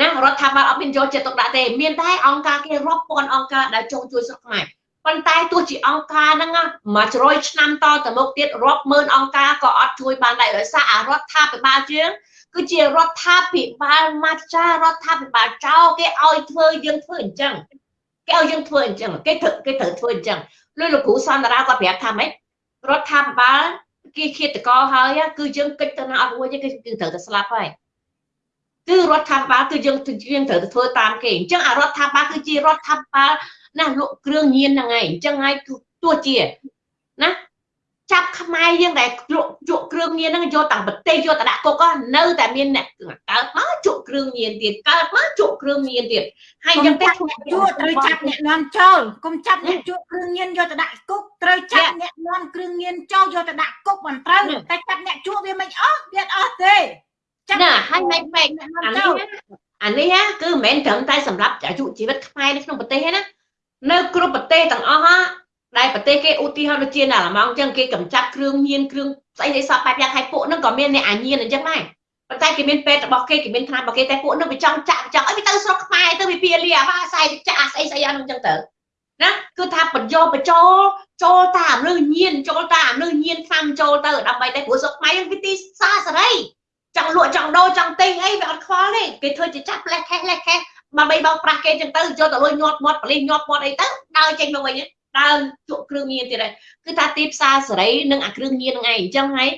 ណារដ្ឋាភិបាលអត់មានយកចិត្តទុកដាក់ទេមានតែអង្គការគេរាប់ពាន់អង្គការដែលចង់ជួយស្រុកខ្មែរប៉ុន្តែទោះជាអង្គការហ្នឹងមួយជ្រយឆ្នាំតទៅមុខទៀតរាប់ម៉ឺនអង្គការក៏អត់ជួយបានដែរដោយសារអារដ្ឋាភិបាលយើង គឺជារដ្ឋាភិបាលមាចារដ្ឋាភិបាលចោលគេឲ្យធ្វើយើងធ្វើអញ្ចឹងគេឲ្យយើងធ្វើអញ្ចឹងគេត្រូវគេត្រូវធ្វើអញ្ចឹងលុយលោកគ្រូសន្តារាគាត់ប្រាប់ថាម៉េចរដ្ឋាភិបាលគេឃាតករហើយគឺយើងគិតទៅណាអត់រួចទេគឺគឺត្រូវតែស្លាប់ហើយគឺរដ្ឋាភិបាលគឺយើងយើងត្រូវទៅធ្វើតាមគេអញ្ចឹងអារដ្ឋាភិបាលគឺជារដ្ឋាភិបាលណាលក់គ្រឿងញៀនហ្នឹងឯងអញ្ចឹងហើយទោះជាណា ចាប់ខ្មែរយើងដែលលក់ជក់គ្រឿងញៀនហ្នឹងយកតាំងប្រទេសយកទៅដាក់គុកនៅតែមានអ្នកកើតមកជក់គ្រឿងញៀនទៀតកើតមកជក់គ្រឿងញៀនទៀតហើយយ៉ាងតែជក់ត្រូវចាប់អ្នកនាំចូលកុំចាប់អ្នកជក់គ្រឿងញៀនយកទៅដាក់គុកត្រូវចាប់អ្នកនាំគ្រឿងញៀនចូលយកទៅដាក់គុកមិនត្រូវតែចាប់អ្នកជក់វាមិនអស់វាអត់ទេចាប់ណាហើយមិនបែកអានេះអានេះគឺមិនមែនត្រឹមតែសម្រាប់អាយុជីវិតខ្មែរនៅក្នុងប្រទេសទេណានៅគ្រប់ប្រទេសទាំងអស់ ដែលប្រទេសគេឧទាហរណ៍ដូចជាណាឡម៉ង់អញ្ចឹងគេកំចាត់គ្រឿងញៀនគ្រឿងស្អីស្អីសពបែបយ៉ាងហើយពួកហ្នឹងក៏មានអ្នកអាញៀនអញ្ចឹងដែរប៉ុន្តែគេមានពេទ្យរបស់គេគេមានថ្នាំរបស់គេតែពួកហ្នឹងវាចង់ចាក់ចង់អីវាទៅស្រុកខ្មែរទៅវាពៀលីអាវ៉ាស្អីចាក់ស្អីស្អីអញ្ចឹងទៅណាគឺថាបញ្យោបញ្ចូលចូលតាមលើញៀនចូលតាមលើញៀនថ្នាំចូលទៅដើម្បីតែព្រោះស្រុកខ្មែរវាទីសាសេរីចង់លក់ចង់ដូរចង់ទិញអីវាអត់ខ្វល់ទេគេធ្វើជាចាប់លេះខេះលេះខេះបើបីបោកប្រាស់គេចឹងទៅយកទៅលុយញាត់មាត់ប៉លិសញាត់មាត់អីទៅដើរចេញមកវិញ ដើរជក់គ្រឿងញៀនទៀតហើយគឺថាទីផ្សារសេរីនិងអាគ្រឿងញៀនហ្នឹងឯងអញ្ចឹងហើយ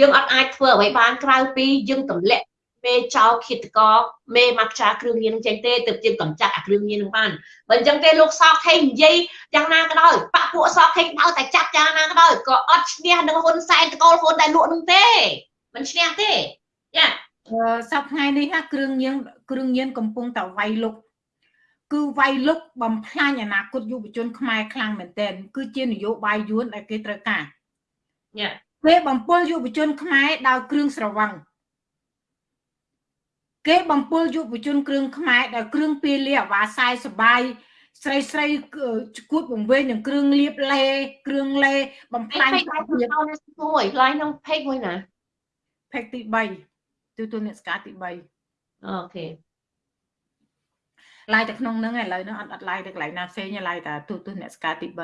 យើងអត់អាចធ្វើអ្វីបានក្រៅពីយើងទម្លាក់មេចោលឃាតករមេមកខ្ចាគ្រឿងញៀននឹងចេញទេទើបជាកម្ចាត់អាគ្រឿងញៀននឹងបានបើអញ្ចឹងទេលោកសោកខេងនិយាយយ៉ាងណាក៏ដោយបាក់ពួកសោកខេងដល់តែចាប់យ៉ាងណាក៏ដោយក៏អត់ឈ្នះនឹងហ៊ុនសែនតកូលហ៊ុនដែលលក់នឹងទេមិនឈ្នះទេយ៉ាសប្តាហ៍នេះណាគ្រឿងញៀនគ្រឿងញៀនកំពុងតែវាយលុក គឺវាយលុកបំផ្លាញអនាគតយុវជនខ្មែរខ្លាំងមែនទែនគឺជានយោបាយយួនដែលគេត្រូវការយ៉ាគេបំពុលយុវជនខ្មែរដោយគ្រឿងស្រវឹងគេបំពុលយុវជនគ្រឿងខ្មែរដោយគ្រឿងពាលាអាវ៉ាសាយសបាយស្រីស្រីគួតបង្វេងនឹងគ្រឿងលាបលេគ្រឿងលេបំផ្លាញភាពមួយឡាយក្នុង page មួយណា page ទី3ទូទូអ្នកស្កាទី3អូខេ ឡាយតែក្នុងហ្នឹងឥឡូវហ្នឹងអត់អត់ឡាយទៅកន្លែងណាផ្សេងឡាយតែទូទូអ្នកស្កាទី3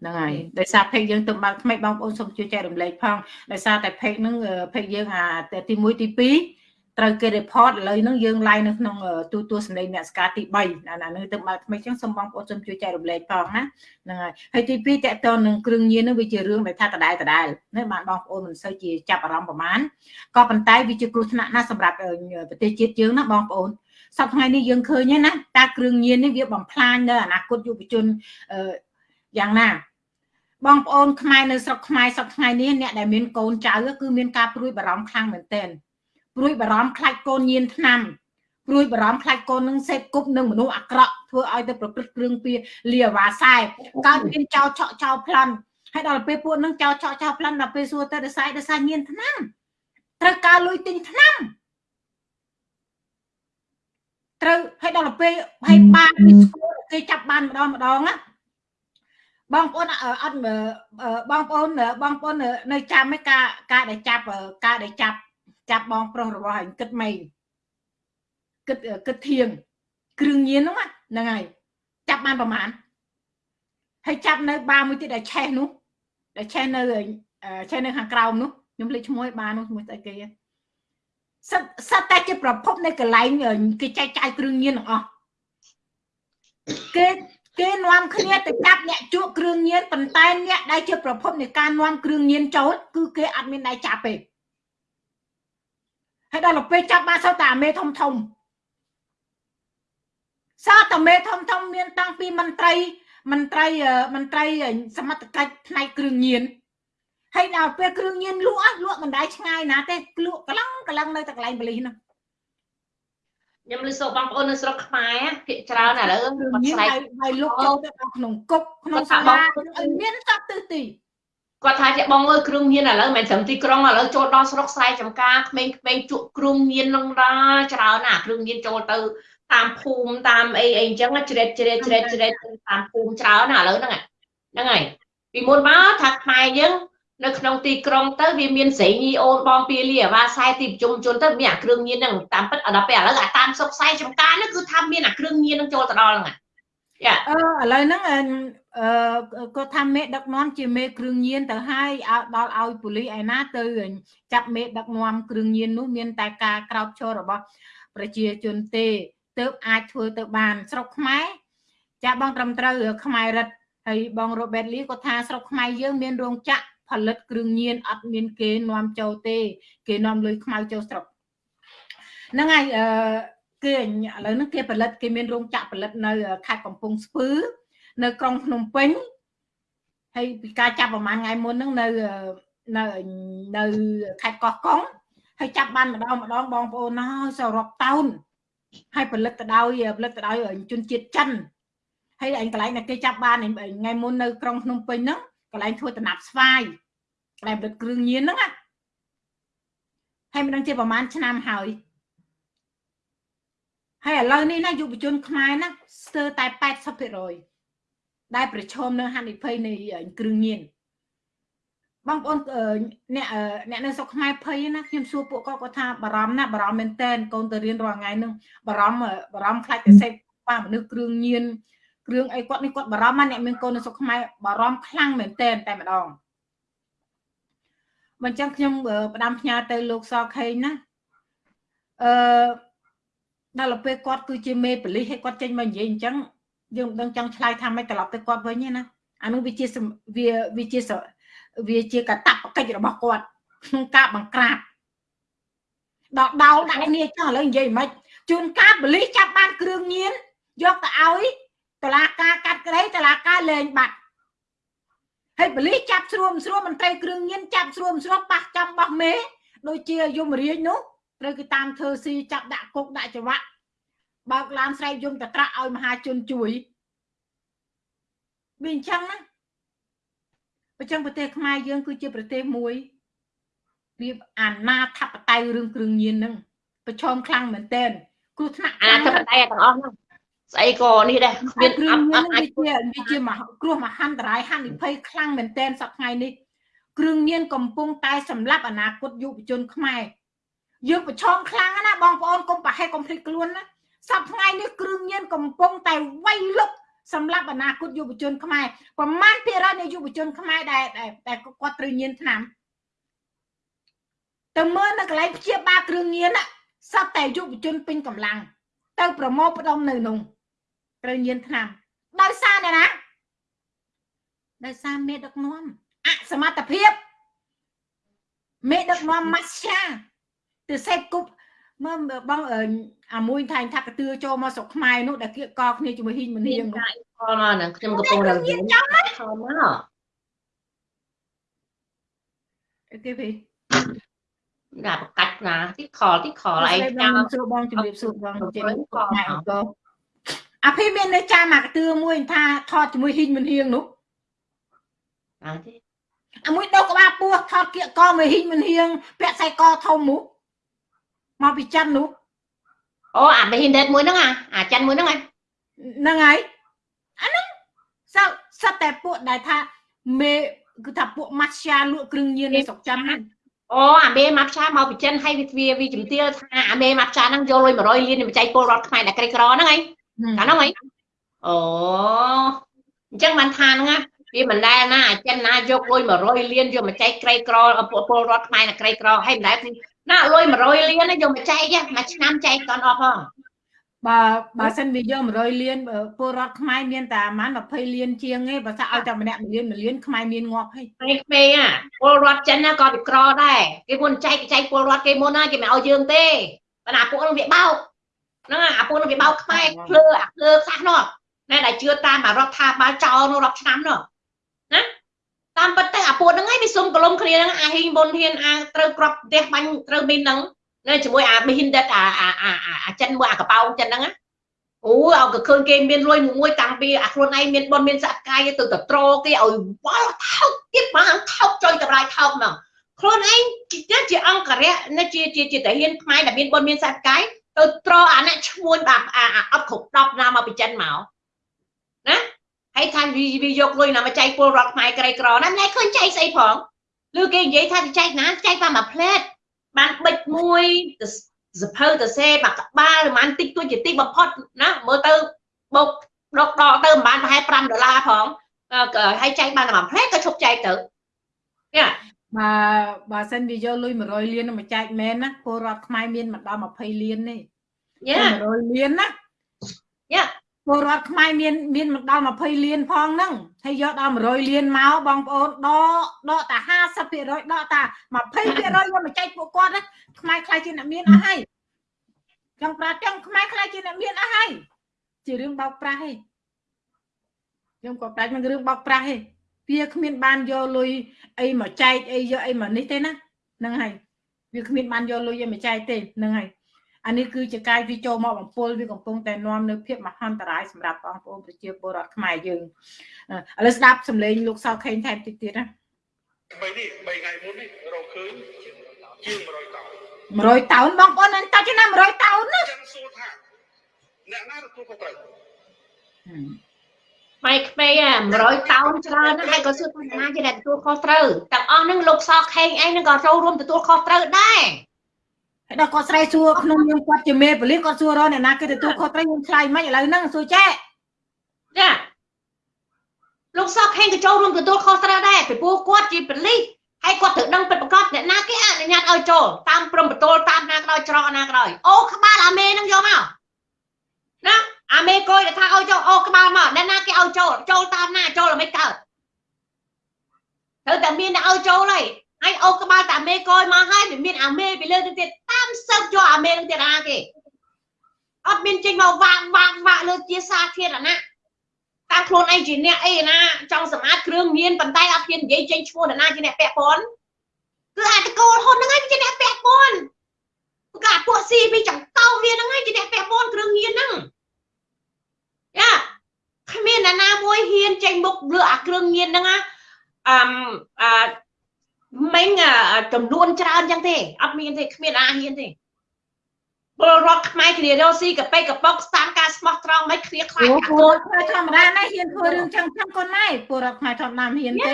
ហ្នឹងហើយដោយសារ page យើងទៅបើកថ្មីបងប្អូនសូមជួយចែករំលែកផងដោយសារតែ page ហ្នឹង page យើងអាទី1ទី2ត្រូវគេ report ឥឡូវហ្នឹងយើង live នៅក្នុងទូទួលសម្លេងអ្នកស្ការទី3ណាហ្នឹងទៅបើថ្មីចឹងសូមបងប្អូនសូមជួយចែករំលែកផងណាហ្នឹងហើយហើយទី2តកតនឹងគ្រឿងញៀនហ្នឹងវាជារឿងដែលថាដដែលដដែលណាបានបងប្អូនមិនសូវជាចាប់អារម្មណ៍ប្រហែលក៏ប៉ុន្តែវាជាគ្រោះថ្នាក់ណាស់សម្រាប់ប្រទេសជាតិយើងណាបងប្អូន សប្តាហ៍ថ្ងៃនេះយើងឃើញណាតាគ្រឿងញៀននេះវាបំផ្លាញនៅអនាគតយុវជនយ៉ាងណាបងប្អូនខ្មែរនៅស្រុកខ្មែរសប្តាហ៍ថ្ងៃនេះអ្នកដែលមានកូនចៅគឺមានការព្រួយបារម្ភខ្លាំងមែនទែនព្រួយបារម្ភខ្លាចកូនញៀនឆ្នាំព្រួយបារម្ភខ្លាចកូននឹងសេពគប់នឹងមនុស្សអាក្រក់ធ្វើឲ្យទៅប្រព្រឹត្តគ្រឿងពៀលាវ៉ាសែកើតមានចោលឆក់ចោលប្លន់ហើយដល់ពេលពួកនឹងចោលឆក់ចោលប្លន់ដល់ពេលសួរទៅដសាយដសាញៀនឆ្នាំត្រូវការលុយទិញឆ្នាំ ត្រូវហើយដល់ពេលហើយបានពីស្គាល់គេចាប់បានម្ដងម្ដងណាបងប្អូនអត់បងប្អូនបងប្អូននៅចាំឯការការដែលចាប់ការដែលចាប់ចាប់បងប្រុសរបស់ហើយគិតម៉េងគិតគិតធៀងគ្រឿងញៀនហ្នឹងហ្នឹងហើយចាប់បានប្រហែលហើយចាប់នៅបាមួយទៀតដែលឆេះនោះដែលឆេះនៅឆេះនៅខាងក្រោមនោះខ្ញុំលេចឈ្មោះឲ្យបាននោះឈ្មោះស្អីគេ សិតសិតតែជាប្រភពនៃកន្លែងគេចែកចាយគ្រឿងញៀនទាំងអស់គេគេនាំគ្នាទៅចាប់អ្នកជក់គ្រឿងញៀនប៉ុន្តែអ្នកដែលជាប្រភពនៃការនាំគ្រឿងញៀនចូលគឺគេអត់មានដៃចាប់ទេហើយដល់ពេលចាប់បានសោតតែមេធំធំសោតតែមេធំធំមានតាំងពីមន្ត្រីមន្ត្រីមន្ត្រីសមត្ថកិច្ចផ្នែកគ្រឿងញៀន ហើយដល់ពេលគ្រឿងញៀនលក់លក់មិនដែរឆ្ងាយណាទេលក់កន្លងកន្លងនៅតែកន្លែងបលិសហ្នឹងខ្ញុំលើសូបងប្អូននៅស្រុកខ្មែរភាគច្រើនឥឡូវគាត់ស្រែកហើយលុកចូលទៅក្នុងគុកក្នុងសាលាឲ្យមានសត្វទិសទីគាត់ថាជាបងអើយគ្រឿងញៀនឥឡូវមិនត្រឹមទីក្រុងឥឡូវចូលដល់ស្រុកស្រែចំការក្មេងៗជក់គ្រឿងញៀននឹងដល់ច្រើនណាគ្រឿងញៀនចូលទៅតាមភូមិតាមអីអីអញ្ចឹងជ្រេតជ្រេតជ្រេតជ្រេតតាមភូមិច្រើនណាឥឡូវហ្នឹងហ្នឹងហើយពីមុនមកថាខ្មែរយើង នៅក្នុងទីក្រុងទៅវាមានស្រីញីអូនបងពីលីអាវ៉ាខ្សែទីប្រជុំជនទៅមានអាគ្រឿងញៀនហ្នឹងតាមពិតដល់ពេលឥឡូវអាតាមសុកខ្សែចំការហ្នឹងគឺថាមានអាគ្រឿងញៀនហ្នឹងចូលទៅដល់ហ្នឹងយ៉ាអឺឥឡូវហ្នឹងអឺគាត់ថាមេដឹកនាំជាមេគ្រឿងញៀនទៅឲ្យដល់ឲ្យប៉ូលីសឯណាទៅចាប់មេដឹកនាំគ្រឿងញៀននោះមានតែការក្រោកឈររបស់ប្រជាជនទេទើបអាចធ្វើទៅបានស្រុកខ្មែរចាបងត្រឹមត្រូវខ្មែររិទ្ធហើយបងរ៉ូបេតលីគាត់ថាស្រុកខ្មែរយើងមានរោងចក្រ ផលិតគ្រឿងញៀនអត់មានគេនាំចូលទេ គេនាំលុយខ្មៅចូលស្រុកហ្នឹងហើយអឺគេឥឡូវហ្នឹងគេផលិតគេមានរោងចក្រផលិតនៅខេត្តកំពង់ស្ពឺនៅក្រុងភ្នំពេញហើយពីការចាប់ប្រហែលថ្ងៃមុនហ្នឹងនៅនៅនៅខេត្តកោះកុងហើយចាប់បានម្ដងម្ដងបងប្អូនណាសរុបតោនហើយផលិតទៅដោយផលិតទៅដោយជនជាតិចិនហើយឯងកន្លែងដែលគេចាប់បានថ្ងៃមុននៅក្រុងភ្នំពេញហ្នឹង កន្លែងធ្វើតំណាប់ស្វាយកន្លែងផលិតគ្រឿងញៀនហ្នឹងណាហើយមិនដឹងជាប្រហែលឆ្នាំហើយហើយឥឡូវនេះណាយុវជនខ្មែរណាស្ទើរតែ80%ដែលប្រឈមនឹងហានិភ័យនៃគ្រឿងញៀនបងប្អូនអ្នកអ្នកនៅស្រុកខ្មែរភ័យណាខ្ញុំសួរពួកគាត់គាត់ថាបារម្ភណាបារម្ភមែនតែនកូនទៅរៀនរាល់ថ្ងៃនឹងបារម្ភបារម្ភខ្លាចតែសេពបាមនុស្សគ្រឿងញៀនគ្រឿងអីគាត់នេះគាត់បារម្ភណាអ្នកមានកូននៅស្រុកខ្មែរបារម្ភខ្លាំងមែនតែនតែម្ដងមិនចឹងខ្ញុំផ្ដាំផ្ញើទៅលោកសខេងណាអឺដល់ពេលគាត់គឺជាមេបលិសឲ្យគាត់ចេញមកនិយាយអញ្ចឹងយើងមិនដឹងចង់ឆ្លើយថាម៉េចត្រឡប់ទៅគាត់វិញទេណាអានោះវាជាវាវាជាវាជាកតបកិច្ចរបស់គាត់ក្នុងការបង្ក្រាបដល់ដោលដាក់គ្នាចឹងឥឡូវនិយាយមិនជួនកាលបលិសចាប់បានគ្រឿងញៀនយកទៅឲ្យ តឡាការកាត់ក្តីតឡាការលែងបាត់ហើយបលិសចាប់ស្រួមស្រួមមន្ត្រីគ្រឿងញៀនចាប់ស្រួមស្រួមប៉ះចំបោះមេដូចជាយមរាជនោះត្រូវគេតាមធ្វើស៊ីចាប់ដាក់គុកដាក់ច្រវាក់បើកឡានស្រែកយំតត្រាក់ឲ្យមហាជនជួយវាអញ្ចឹងណាអញ្ចឹងប្រទេសខ្មែរយើង គឺជាប្រទេសមួយវាអាណាធិបតេយ្យរឿងគ្រឿងញៀនហ្នឹងប្រឈមខ្លាំងមែនទែនគ្រោះថ្នាក់អាធិបតេយ្យទាំងអស់ហ្នឹង ស្អីក៏នេះដែរគ្មានគ្រឿងញៀនវាជាវាជាគ្រោះមហន្តរាយហានិភ័យខ្លាំងមែនទែនសប្តាហ៍នេះគ្រឿងញៀនកំពុងតែសម្លាប់អនាគតយុវជនខ្មែរយើងប្រឈមខ្លាំងណាបងប្អូនកុំប្រហែលកុំភ្លេចខ្លួនណាសប្តាហ៍នេះគ្រឿងញៀនកំពុងតែវាយលុកសម្រាប់អនាគតយុវជនខ្មែរប្រមាណភាគរយនៃយុវជនខ្មែរដែលតែគាត់ត្រូវញៀនឆ្នាំទៅមើលនៅកន្លែងព្យាបាលគ្រឿងញៀនសត្វតែយុវជនពេញកម្លាំងទៅប្រមូលផ្ដុំនៅនោះ ត្រូវញៀនឆ្នាំដោយសារអ្នកណាដោយសារមេដឹកនាំអសមត្ថភាពមេដឹកនាំម៉ាស្យាទៅសេពគប់មើលបងអាមួយថៃថាកទឿចូលមកស្រុកខ្មែរនោះដែលគៀកកគ្នាជាមួយហ៊ីងមនាងនោះខលមកហ្នឹងខ្ញុំកំពុងរវល់ខលមកអីគេវិញដាក់ប្រកាច់ណាទីខលទីខលឯងចាំសួរបងជំរាបសួរបងចេញខ្មែរអង្គ អាភីមាននៅចាំអាកទឿមួយថាថតជាមួយហ៊ីងមនាងនោះអត់ទេអាមួយដោក្បាលពោះថតគៀកកមួយហ៊ីងមនាងពាក់ខ្សែកធំនោះមកពីចិននោះអូអាបេហ៊ីនដេតមួយហ្នឹងអាអាចិនមួយហ្នឹងហ្នឹងហើយអាហ្នឹងសឹកសឹកតែពួកដែលថាមេគឺថាពួកម៉ាស្យាលក់គ្រឿងញៀននៅស្រុកចិនហ្នឹងអូអាមេម៉ាប់ឆាមកពីចិនហើយវាវាវាជំទាវថាអាមេម៉ាប់ឆាហ្នឹងយកលុយ100លានមកចែកពលរដ្ឋខ្មែរដែលក្រីក្រហ្នឹងហើយ កាលហ្នឹងហើយអូអញ្ចឹងបានថាហ្នឹងវាមិនដែលណាអាចិនណាយកលុយ100លានយកមកចែកក្រីក្រពលរដ្ឋខ្មែរដែលក្រីក្រហើយមិនដែលណាលុយ100លានយកមកចែកមួយឆ្នាំចែកតអស់ផងបើបើសិនវាយក100លានពលរដ្ឋខ្មែរមានតែប្រហែល20លានជាងទេបើថាឲ្យតែម្នាក់1លាន1លានខ្មែរមានងាប់ហើយពេលពេលពលរដ្ឋចិនណាក៏វាក្រដែរគេមុនចែកចែកពលរដ្ឋគេមុនណាគេមិនឲ្យយើងទេប៉ុន្តែពួកនោះវាបោក ហ្នឹងអាពួកនោះវាបោកខ្មែរភ្លើអាភ្លើផ្សះនោះណែដែលជឿតាមអារដ្ឋាភិបាលចោលនោះរាប់ឆ្នាំនោះណាតាមពិតទៅអាពួកហ្នឹងឯងវាសុំកលុំគ្នាហ្នឹងអាហ៊ីងបុនហ៊ានអាត្រូវក្របផ្ទះបាញ់ត្រូវមានហ្នឹងនៅជាមួយអាមីនដិតអាអាអាអាចិនមួយអាកប៉ោងចិនហ្នឹងអូឲ្យក៏ឃើញគេមានលុយមួយតាំងពីអាខ្លួនឯងមានបុនមានសកាយទៅទៅត្រគេឲ្យវល់ថោកទៀតបានថោកចុយតម្រាយថោកហ្មងខ្លួនឯងជាជាអង្គរៈនៅជាជាជាតាហ៊ានខ្មែរដែលមានបុនមានសកាយ ទៅត្រអាអ្នកឈ្មួញបាទអាអត់គ្រប់10ណាមកពីចិនមកណាហើយថាវាយកលុយណាមកចែកពលរដ្ឋខ្មែរក្រីក្រណាមិនឃើញចែកស្អីផងឬគេនិយាយថាចែកណាចែកតាមមួយផ្លែតបានបិចមួយសភៅទៅសេបាក់ក្បាលប្រហែលតិចតួចជាតិចបំផុតណាមើលទៅបោកដកដកទៅប្រហែលប្រហែល5ដុល្លារផងហើយចែកបានតែមួយផ្លែក៏ឈប់ចែកទៅយ៉ា បើបើសិនវាយកលុយ100លានមកចែកមែនណាពលរដ្ឋខ្មែរមានមិនដល់20លានទេយ៉ា100លានណាយ៉ាពលរដ្ឋខ្មែរមានមានមិនដល់20លានផងហ្នឹងហើយយកដល់100លានមកបងប្អូនដកដកតែ50%ដកតែ20%យកមកចែកពួកគាត់ណាខ្មែរខ្លាចជាអ្នកមានអស់ហើយចង់ប្រាចឹងខ្មែរខ្លាចជាអ្នកមានអស់ហើយជារឿងបោកប្រាស់ទេខ្ញុំក៏ប្រាច់មិនរឿងបោកប្រាស់ទេ វាគ្មានបានយកលុយអីមកចែកអីយកអីមកនេះទេណាហ្នឹងហើយវាគ្មានបានយកលុយអីមកចែកទេហ្នឹងហើយអានេះគឺជាកាយវាចូលមកបំពុលវាកំពុងតែនាំនៅភាពមហន្តរាយសម្រាប់បងប្អូនប្រជាពលរដ្ឋខ្មែរយើងឥឡូវស្ដាប់សម្លេងលោកសៅខេងថែមតិចទៀតណាបីនេះ3ថ្ងៃមុននេះរកឃើញជាង100តោន100តោនបងប្អូននឹងតើចំណា100តោនណាចឹងសួរថាអ្នកណាទទួលខុសត្រូវ ម៉ៃក្មេ100តោនច្រើនណាស់ហើយក៏សួរថាណាជាអ្នកទទួលខុសត្រូវទាំងអស់នឹងលោកសខេងឯងនឹងក៏ចូលរួមទទួលខុសត្រូវដែរហើយដល់គាត់ស្រែកសួរក្នុងនាមគាត់ជាមេប៉ូលីសគាត់សួររកអ្នកណាគេទទួលខុសត្រូវខ្ញុំឆ្លើយមិនឥឡូវហ្នឹងសួរចែចាលោកសកខេងក៏ចូលរួមទទួលខុសត្រូវដែរពីព្រោះគាត់ជាប៉ូលីសហើយគាត់ត្រូវដឹងពិតប្រាកដអ្នកណាគេអនុញ្ញាតឲ្យចូលតាមព្រំបតលតាមណាក៏ដោយច្រកណាក៏ដោយអូក្បាលអាមេនឹងយកមកណា អាមេកុយដែលថាឲ្យចូលអូក្បាលមកអ្នកណាគេឲ្យចូលចូលតាមណាចូលឲ្យមិនកើតត្រូវតែមានអ្នកឲ្យចូលហើយហើយអូក្បាលតែអាមេកុយមកហើយវាមានអាមេពីលើទៅទៀតតាមសឹកយកអាមេនឹងទៀតអាគេអត់មានចេញមកវាងវាងវាក់លើជាសាធារណៈតាមខ្លួនឯងជាអ្នកអីណាចង់សម្អាតគ្រឿងញៀនប៉ុន្តែអត់ហ៊ាននិយាយចេញឈ្មោះណាជាអ្នកពាក់ព័ន្ធគឺអាចតកូលហ៊ុនហ្នឹងឯងជាអ្នកពាក់ព័ន្ធគឺអាពួកស៊ីពីចង្កោវាហ្នឹងឯងជាអ្នកពាក់ព័ន្ធគ្រឿងញៀនហ្នឹងយ៉ាគ្មានអ្នកណាមួយហ៊ានចេញមុខ លើអាគ្រឿងញៀនហ្នឹងណាអឹមអឺមិញចំនួនច្រើនចឹងទេអត់មានទេគ្មានអាហ៊ានទេពលរដ្ឋខ្មែរគ្នារស់ស៊ីកប៉ិកប៉ុកស្តាមការស្មោះត្រង់មិនគ្នាខ្លាចពលរដ្ឋខ្មែរធម្មតាណាហ៊ានធ្វើរឿងចឹងចឹងកូនម៉ែពលរដ្ឋខ្មែរធម្មតាហ៊ានទេ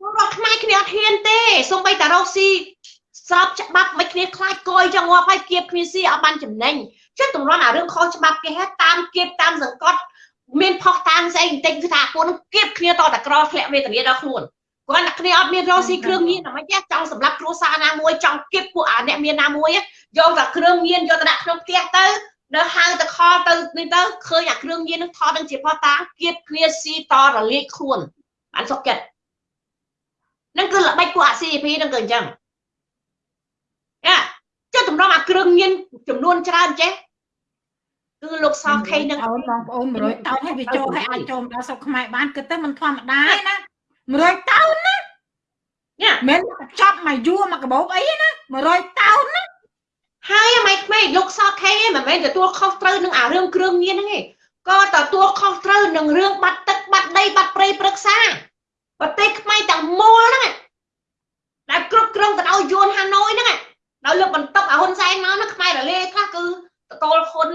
ពលរដ្ឋខ្មែរគ្នាអត់ហ៊ានទេសូម្បីតែរស់ស៊ីស្របច្បាប់មិនគ្នាខ្លាចគយចឹងងាប់ហើយគៀបគ្នាស៊ីអត់បានចំណេញចិត្តតម្រាំអារឿងខុសច្បាប់គេហេតុតាមគៀបតាមសង្កត់ មានផុសតាំងស្អីបន្តិចគឺថាពួកនឹងគៀបគ្នាតតក្រធ្លាក់វេទនាដល់ខ្លួនគាត់តែគ្នាអត់មានរស់ស៊ីគ្រឿងញៀនតែមិនទេចង់សម្រាប់គ្រួសារណាមួយចង់គៀបពួកអាអ្នកមានណាមួយយកតែគ្រឿងញៀនយកទៅដាក់ក្នុងផ្ទះទៅដល់ហៅទៅខលទៅនេះទៅឃើញអាគ្រឿងញៀននឹងថតនឹងជាផតាគៀបគ្នាស៊ីតរលាកខ្លួនបានសុខចិត្តនឹងគឺល្បិចពួកអា CP នឹងគឺអញ្ចឹងយ៉ាចុះតម្រុំអាគ្រឿងញៀនចំនួនច្រើនចេះ គឺលោកសខេនឹងអូនបងប្អូន100តោនឲ្យវាចូលឲ្យអាចចូលដល់ស្រុកខ្មែរបានគិតទៅមិនធម្មតាទេណា100តោនណាញ៉ាមិនចាប់មកយួរមកកបោបអីណា100តោនណាហើយម៉េចក្មេងលោកសខេមិនមែនទទួលខុសត្រូវនឹងអារឿងគ្រឿងញៀនហ្នឹងទេក៏ទទួលខុសត្រូវនឹងរឿងបាត់ទឹកបាត់ដីបាត់ព្រៃព្រឹក្សាប្រទេសខ្មែរទាំងមូលហ្នឹងដែលគ្រប់គ្រងទៅដោយយួនហាណូយហ្នឹងដោយលើកបន្ទុកអាហ៊ុនសែនមកហ្នឹងខ្មែររលាយខ្លះគឺតកូលហ៊ុន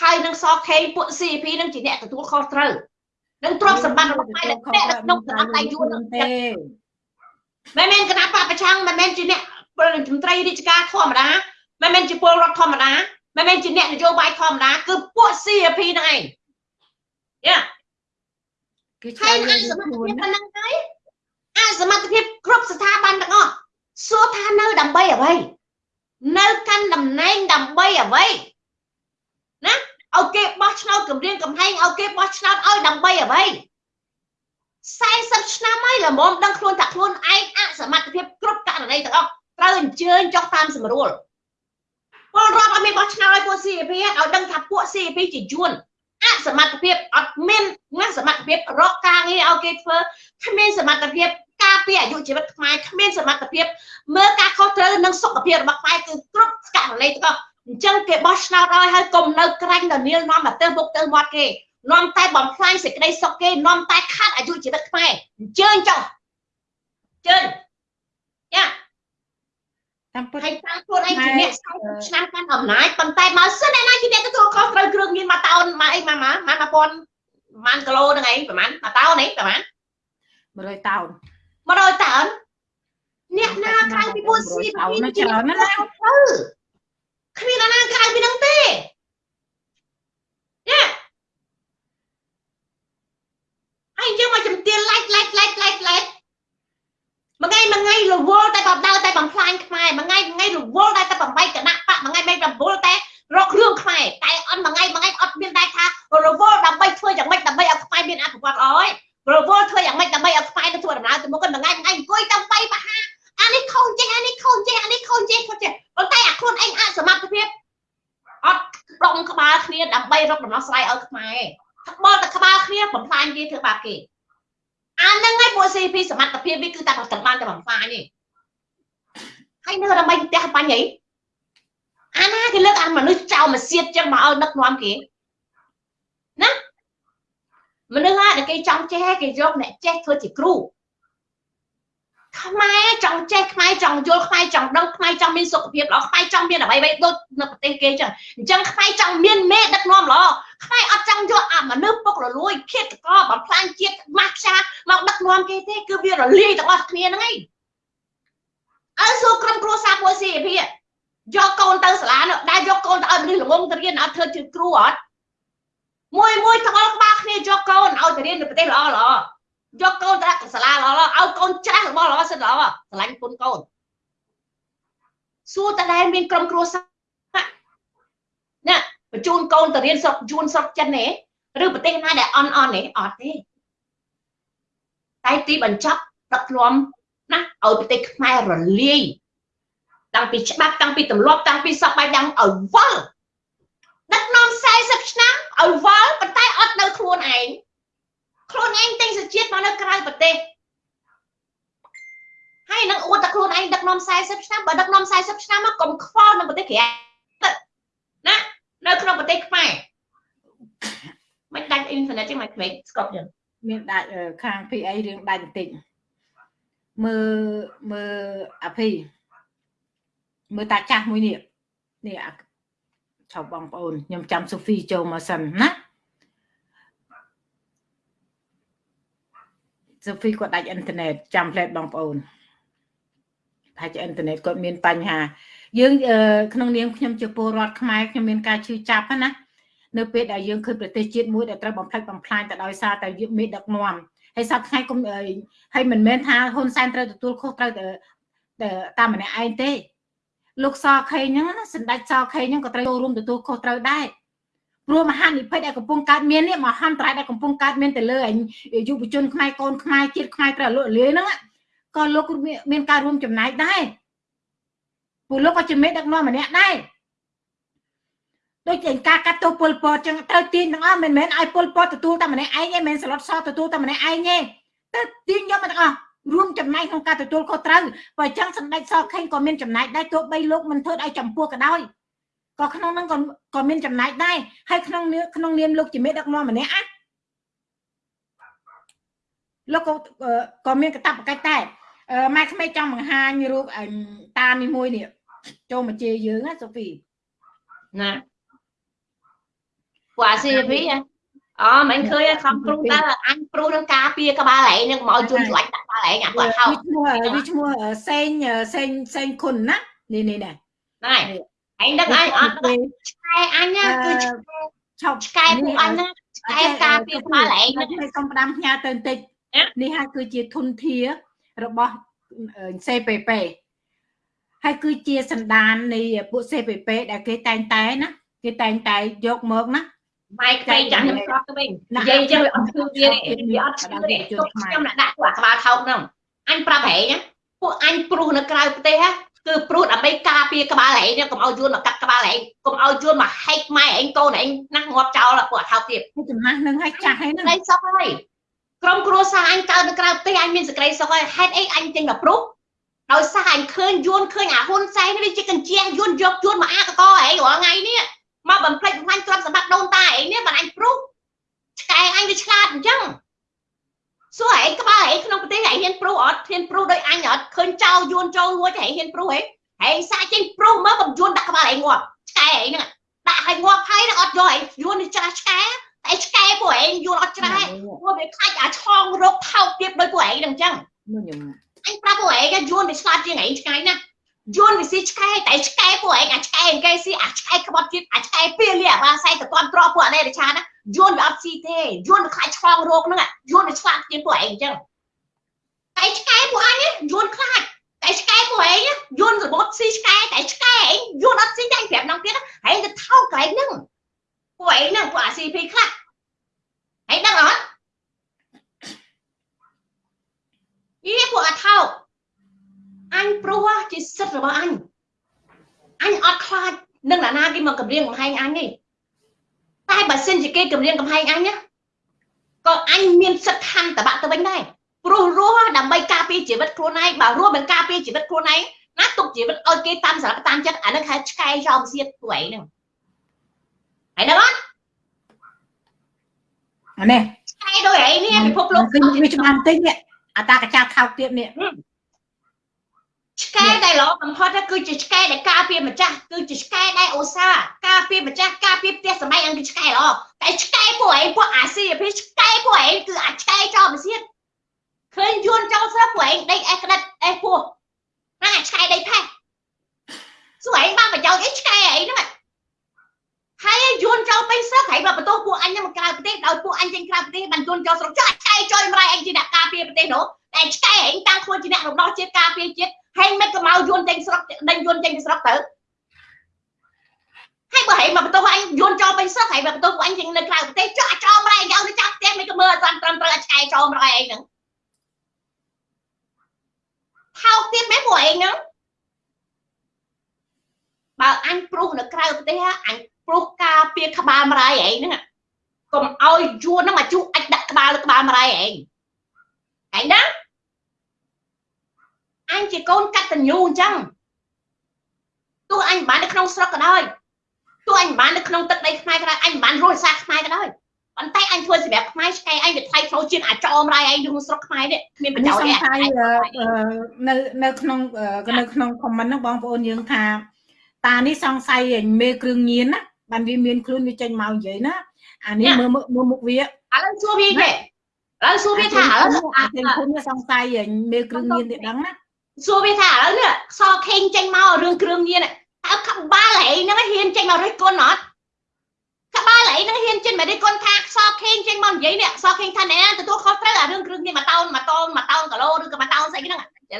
ហើយនឹងសខេពួក CP នឹងជាអ្នកទទួលខុសត្រូវនឹងទ្រព្យសម្បត្តិរបស់ខ្មែរនៅក្នុងតំណែងដៃយួនហ្នឹងទេមិនមែនគណៈបពប្រឆាំងមិនមែនជាអ្នកប្រតិមន្ត្រីរាជការធម្មតាមិនមែនជាពលរដ្ឋធម្មតាមិនមែនជាអ្នកនយោបាយធម្មតាគឺពួក CP ហ្នឹងឯងយ៉ាគឺហើយអសមត្ថភាពប៉ុណ្ណឹងហើយអសមត្ថភាពគ្រប់ស្ថាប័នទាំងអស់សួរថានៅដើម្បីអ្វីនៅកាន់តំណែងដើម្បីអ្វី ណាឲ្យគេបោះឆ្នោតគម្រាមកំហែងឲ្យគេបោះឆ្នោតឲ្យដើម្បីអ្វី40ឆ្នាំហើយល្មមដឹងខ្លួនថាខ្លួនឯងអសមត្ថភាពគ្រប់ករណីទាំងអស់ត្រូវអញ្ជើញចុះតាមសម្រួលពលរដ្ឋអត់មានបោះឆ្នោតឲ្យពួក CP ឲ្យដឹងថាពួក CP ជាយួនអសមត្ថភាពអត់មានណាសមត្ថភាពរកការងារឲ្យគេធ្វើគ្មានសមត្ថភាពការពារអាយុជីវិតខ្មែរគ្មានសមត្ថភាពមើលការខុសត្រូវនិងសុខភាពរបស់ខ្មែរគឺគ្រប់ករណីទាំងអស់ អញ្ចឹងគេបោះឆ្នោតឲ្យហើយកុំនៅក្រាញ់ដល់នាលនាំមកទៅមុខទៅមាត់គេនាំតែបំផ្លាញសេចក្តីសុខគេនាំតែខាត់អាយុជីវិតខ្មែរអញ្ជើញចុះជើញយ៉ាតាមពិតហើយតាមខ្លួនឯងជាអ្នក40ឆ្នាំកាន់អំណាចប៉ុន្តែបើសិនអ្នកណាជាអ្នកទទួលខុសត្រូវគ្រឿងញៀនមកតោនមកអីមកមកមក1000ប្រហែលគីឡូហ្នឹងឯងប្រហែលមកតោនឯងប្រហែល100តោន100តោនអ្នកណាក្រៅពីពួកស៊ីពីច្រើនណាស់ទៅ គ្មានណាក្រៅពីហ្នឹងទេយ៉ាហើយយើងមកជំទានឡាច់ឡាច់ឡាច់ឡាច់ឡាច់មួយថ្ងៃមួយថ្ងៃរវល់តែបដើតែបំផ្លាញខ្មែរមួយថ្ងៃមួយថ្ងៃរវល់តែតែបំបីគណៈបកមួយថ្ងៃមិនរវល់តែរករឿងខ្មែរតែអត់មួយថ្ងៃមួយថ្ងៃអត់មានតែថារវល់ដើម្បីធ្វើយ៉ាងម៉េចដើម្បីឲ្យខ្មែរមានអភិវឌ្ឍល្អហើយរវល់ធ្វើយ៉ាងម៉េចដើម្បីឲ្យខ្មែរទៅធ្វើដំណើរទៅមុខមួយថ្ងៃមួយថ្ងៃអង្គុយតាមបៃបហាអានេះខូចចេះអានេះខូចចេះអានេះខូចចេះខូចចេះ ប៉ុន្តែអាខ្លួនឯងអសមត្ថភាពអត់ដុំក្បាលគ្នាដើម្បីរកដំណោះស្រាយឲ្យខ្មែរបលតែក្បាលគ្នាបំផ្លាញគេធ្វើបាបគេអាហ្នឹងឯងពួក CP សមត្ថភាពវាគឺតែប្រកាន់បានតែបំផ្លាញទេហើយនៅដើម្បីផ្ទះបាញ់អីអាណាគេលើកអាមនុស្សចោលមកសៀតចឹងមកឲ្យដឹកនាំគេណាមនុស្សហ្នឹងគេចង់ចេះគេយកអ្នកចេះធ្វើជាគ្រូ ខ្មែរចង់ចេះខ្មែរចង់យល់ខ្មែរចង់ដឹងខ្មែរចង់មានសុខភាពល្អខ្មែរចង់មានអ្វីៗដូចនៅប្រទេសគេចឹងអញ្ចឹងខ្មែរចង់មានមេដឹកនាំល្អខ្មែរអត់ចង់យកអាមនុស្សពុករលួយឃាតករបំផ្លាញជាតិម៉ាស់ខ្យាមកដឹកនាំគេទេគឺវារលាយទាំងអស់គ្នាហ្នឹងឯងអើសួរក្រុមគ្រួសារពួកស៊ីអភិយកកូនទៅសាលានោះដែលយកកូនទៅឲ្យមនុស្សល្ងងទៅរៀនអត់ធ្វើជាគ្រូអត់មួយមួយទាំងអស់ក្បាលគ្នាយកកូនឲ្យទៅរៀននៅប្រទេសល្អល្អ យកកូនទៅដាក់សាលាល្អៗឲ្យកូនច្រាស់របស់ល្អសិនល្អស្រឡាញ់គុណកូនសួរតើដែលមានក្រុមគ្រួសារណាបញ្ជូនកូនទៅរៀនស្រុកយួនស្រុកចិនទេឬប្រទេសណាដែលអន់អន់ទេអត់ទេតែទីបញ្ចប់ដឹកនាំណាឲ្យប្រទេសខ្មែររលាយតាំងពីច្បាប់តាំងពីទម្លាប់តាំងពីសពបែបយ៉ាងឲ្យវល់ដឹកនាំ40ឆ្នាំឲ្យវល់ប៉ុន្តែអត់នៅខ្លួនឯង ខ្លួនឯងទិញសជាតិមកនៅក្រៅប្រទេសហើយនឹងអួតតែខ្លួនឯងដឹកនាំ40ឆ្នាំបើដឹកនាំ40ឆ្នាំមកកុំខ្វល់នឹងប្រទេសក្រៅណានៅក្នុងប្រទេសខ្មែរមិនដាច់អ៊ីនធឺណិតទេមិនខ្វេកស្កប់ចឹងមានដាច់ខាង PA រឿងដាច់បន្តិចមើលមើលអាភីមើលតាចាស់មួយនេះនេះឆោបងប្អូនខ្ញុំចាំសូហ្វីចូលមកសិនណា សូហ្វីគាត់ដាច់អ៊ីនធឺណិតចាំផ្លែតបងប្អូនថាជាអ៊ីនធឺណិតគាត់មានបញ្ហា យើងក្នុងនាមខ្ញុំជាពលរដ្ឋខ្មែរខ្ញុំមានការជឿចាប់ណានៅពេលដែលយើងឃើញប្រទេសជាតិមួយដែលត្រូវបំផ្លិចបំផ្លាញទៅដោយសារតែយើងមានដឹកនាំហើយសប្តាហ៍ថ្ងៃគុំហើយមិនមែនថាហ៊ុនសែនត្រូវទទួលខុសត្រូវតែតាមម្នាក់ឯងទេលោកសខេងហ្នឹងណាសម្ដេចសខេងហ្នឹងក៏ត្រូវចូលរួមទទួលខុសត្រូវដែរ ព្រោះមហានិភ័យដែលកំពុងកើតមាននេះមហាន្តរាយដែលកំពុងកើតមានទៅលើយុវជនខ្មែរកូនខ្មែរជាតិខ្មែរត្រូវលក់លាយហ្នឹងក៏លោកមានការរួមចំណែកដែរព្រោះលោកក៏ជាមេដឹកនាំម្នាក់ដែរដូចជាការកាត់ទោសពលពតចឹងត្រូវទាញទាំងអស់មិនមែនឲ្យពលពតទទួលតែម្នាក់ឯងទេមិនមែនស្លុតសទទួលតែម្នាក់ឯងទេទៅទាញយកមកទាំងអស់រួមចំណែកក្នុងការទទួលខុសត្រូវបើអញ្ចឹងសម្ដេចសខេងក៏មានចំណែកដែរទោះបីលោកមិនធ្វើឲ្យចម្ពោះក៏ដោយ ក៏ក្នុងហ្នឹងក៏ក៏មានចំណែកដែរហើយក្នុងក្នុងនាមលោកជាមេដឹកនាំម្នាក់អាលោកក៏ក៏មានកតបកិច្ចដែរម៉ែក្មេកចង់បង្ហាញរូបតានេះមួយនេះចូលមកជេរយើងណាសូហ្វីណាពួកអា CP អូមិនឃើញខំព្រុសតើអញព្រុសនឹងការពារក្បាលឯងនឹងមកជន់ស្លាច់ដាក់ក្បាលឯងអាគាត់ហៅវាឈ្មោះវាឈ្មោះសេងសេងសេងគុណណានេះនេះនេះណែ ឯងដឹងអញអត់ឆ្កែអញគឺឆោបឆ្កែពួកអញណាឆ្កែការពារក្បាលឯងនឹងសុំផ្ដាំផ្ញើទៅបន្តិចនេះហើយគឺជាធនធារបស់ CPP ហើយគឺជាសន្តាននៃពួក CPP ដែលគេតែងតែណាគេតែងតែយកមកណាម៉ែក្មេងចាស់ខ្ញុំប្រត់ទៅវិញនិយាយចឹងវាអត់ឈឺវាទេវាអត់ឈឺទេទុកខ្ញុំដាក់ដាក់ពួកអាក្បាលថោកហ្នឹងអញប្រាប់ហែងពួកអញព្រុសនៅក្រៅប្រទេស គឺព្រុសដើម្បីការពារក្បាលហែងកុំឲ្យយួនមកកាត់ក្បាលហែងកុំឲ្យយួនមកហែកម៉ែហែងកូនហែងណាស់ងាប់ចោលពួកអាថោកទៀតចំណាស់នឹងឲ្យចាស់ហើយហ្នឹងឯងសុខហើយក្រុមគ្រួសារអញកើតនៅក្រៅប្រទេសអញមានសេចក្តីសុខហើយហេតុអីអញចេញមកព្រុសដោយសារអញឃើញយួនឃើញអាហ៊ុនសែននេះវាជាកញ្ជះយួនយកយួនមកអាកកហែងរាល់ថ្ងៃនេះមកបំផ្លិចបំផ្លាញទ្រព្យសម្បត្តិដូនតាឯងនេះបានអញព្រុសឆ្កែអញវាឆ្លាតអញ្ចឹង សួរឯងក្បាលឯងក្នុងប្រទេសឯងហ៊ានព្រុសអត់ហ៊ានព្រុសដោយអញអត់ឃើញចៅយួនចូលរួចឯងហ៊ានព្រុសឯងឯងសាច់ចេញព្រុសមកបំយួនដាក់ក្បាលឯងងាប់ឆ្កែឯងហ្នឹងដាក់ឲ្យងាប់ហើយនឹងអត់យកឯងយួននេះច្រាស់ឆ្កែតែឆ្កែពួកឯងយួនអត់ច្រាស់ពួកវាខ្លាច់អាឆងរោគថោកទៀតដោយពួកឯងហ្នឹងអញ្ចឹងខ្ញុំអញប្រាប់ពួកឯងយួនវាឆ្លាតជាងឯងឆ្កែណាយួនវាស៊ីឆ្កែតែឆ្កែពួកឯងអាឆ្កែគេស៊ីអាឆ្កែក្បត់ទៀតអាឆ្កែពីលាបាសៃទៅគាត់ទ្របពួកអណេរឆាណា យួនវាអត់ស៊ីទេយួនវាខ្លាចឆ្លងរោគហ្នឹងយួនវាឆ្លាតជាងពួកឯងអញ្ចឹងតែឆ្កែពួកអញយួនខ្លាចតែឆ្កែពួកឯងយួនរបត់ស៊ីឆ្កែតែឆ្កែឯងយួនអត់ស៊ីតែប្រាប់នងទៀតឯងទៅថោកកន្លែងហ្នឹងពួកឯងហ្នឹងពួកអា CP ខ្លះឯងដឹងអត់យីពួកអាថោកអញព្រោះជាសិទ្ធិរបស់អញអញអត់ខ្លាចនឹងអ្នកណាគេមកគម្រាមកំហែងអញទេ តែបើសិនជាគេគម្រាមកំហែងអញណាក៏អញមានសិទ្ធិខណ្ឌតបៈទៅវិញដែរព្រោះរស់ដើម្បីការពារជីវិតខ្លួនឯងបើរស់មិនការពារជីវិតខ្លួនឯងណាទុកជីវិតឲ្យគេតាមសារៈតាមចិត្តអានឹងហៅឆ្កែចោមសៀតពួកឯងហ្នឹងហើយដឹងអត់អានេះឆ្កែដូចឯងនេះពិភពលោកវាច្បាស់បន្តិចនេះអាតាកចាខោកទៀតនេះឆ្កែ ដែលល្អបំផុតគឺជាឆ្កែដែលការពារម្ចាស់គឺជាឆ្កែដែលអូសាការពារម្ចាស់ការពារផ្ទះសម័យអង្គឆ្កែល្អតែឆ្កែពួកឯងពួកអាស៊ីអាភីឆ្កែពួកឯងគឺអាឆ្កែចោលមិនសៀតឃើញយួនចោលស្រាប់ពួកឯងដេកអេះក្តិតអេះពោះហ្នឹងអាឆ្កែដេកផេះសួរឯងបានប្រយោជន៍អីឆ្កែឯងហ្នឹងហើយយួនចោលពេញស្រុកហើយបើបន្ទោសពួកអញហ្នឹងមកក្រៅប្រទេសដោយពួកអញចេញក្រៅប្រទេសបានយួនចោលស្រុកចាឆ្កែចុយម្រាយឯងជាអ្នកការពារប្រទេសនោះ តែឆ្កែឯងតាំងខ្លួនជាអ្នករំដោះជាតិការពារជាតិហើយមិនក៏មកយួនចេញស្រុកដេញយួនចេញពីស្រុកទៅហើយបើហេមកបន្ទោសអញយួនចោលពេញស្រុកហើយបើបន្ទោសអញចេញនៅក្រៅប្រទេសចោលចោលម្រាយយកទៅចាប់ផ្ទះមិនក៏មើលអត់ត្រឹមត្រូវឆ្កែចោលម្រាយឯងហ្នឹងថោកទៀតមែនពួកឯងហ្នឹងបើអញព្រុសនៅក្រៅប្រទេសអញព្រុសការពារក្បាលម្រាយឯងហ្នឹងកុំឲ្យយួនហ្នឹងមកជុះអាចដាក់ក្បាលលើក្បាលម្រាយឯងឯងណា អញជាកូនកតញ្ញូអញ្ចឹងទោះអញមិនបាននៅក្នុងស្រុកក៏ដោយទោះអញមិនបាននៅក្នុងទឹកដីខ្មែរក៏ដោយអញមិនបានរស់សាខ្មែរក៏ដោយប៉ុន្តែអញធ្វើសម្រាប់ខ្មែរឆ្កែអញវាថ្លៃថ្នូរជាងអាចោមរាយឯងក្នុងស្រុកខ្មែរនេះគ្មានប្រយោជន៍ទេនៅនៅក្នុងនៅក្នុង comment ហ្នឹងបងប្អូនយើងថាតានេះសង្ស័យមេគ្រឿងញៀនណាបានវាមានខ្លួនវាចេញមកនិយាយណាអានេះមើលមើលមុខវាឥឡូវសួរវាទេឥឡូវសួរវាថាឥឡូវអាទាំងខ្លួនវាសង្ស័យមេគ្រឿងញៀនទេដឹងណា សួរវាថាឥឡូវនេះសខេងចេញមករឿងគ្រឿងញៀនតើក្បាលឯងហ្នឹងហ៊ានចេញមករិះគន់អត់ក្បាលឯងហ្នឹងហ៊ានចេញមករិះគន់ថាសខេងចេញមកនិយាយនេះសខេងថាណែទទួលខុសត្រូវអារឿងគ្រឿងញៀនមួយតោនមួយតោនមួយតោនគីឡូឬក៏មួយតោនស្អីហ្នឹង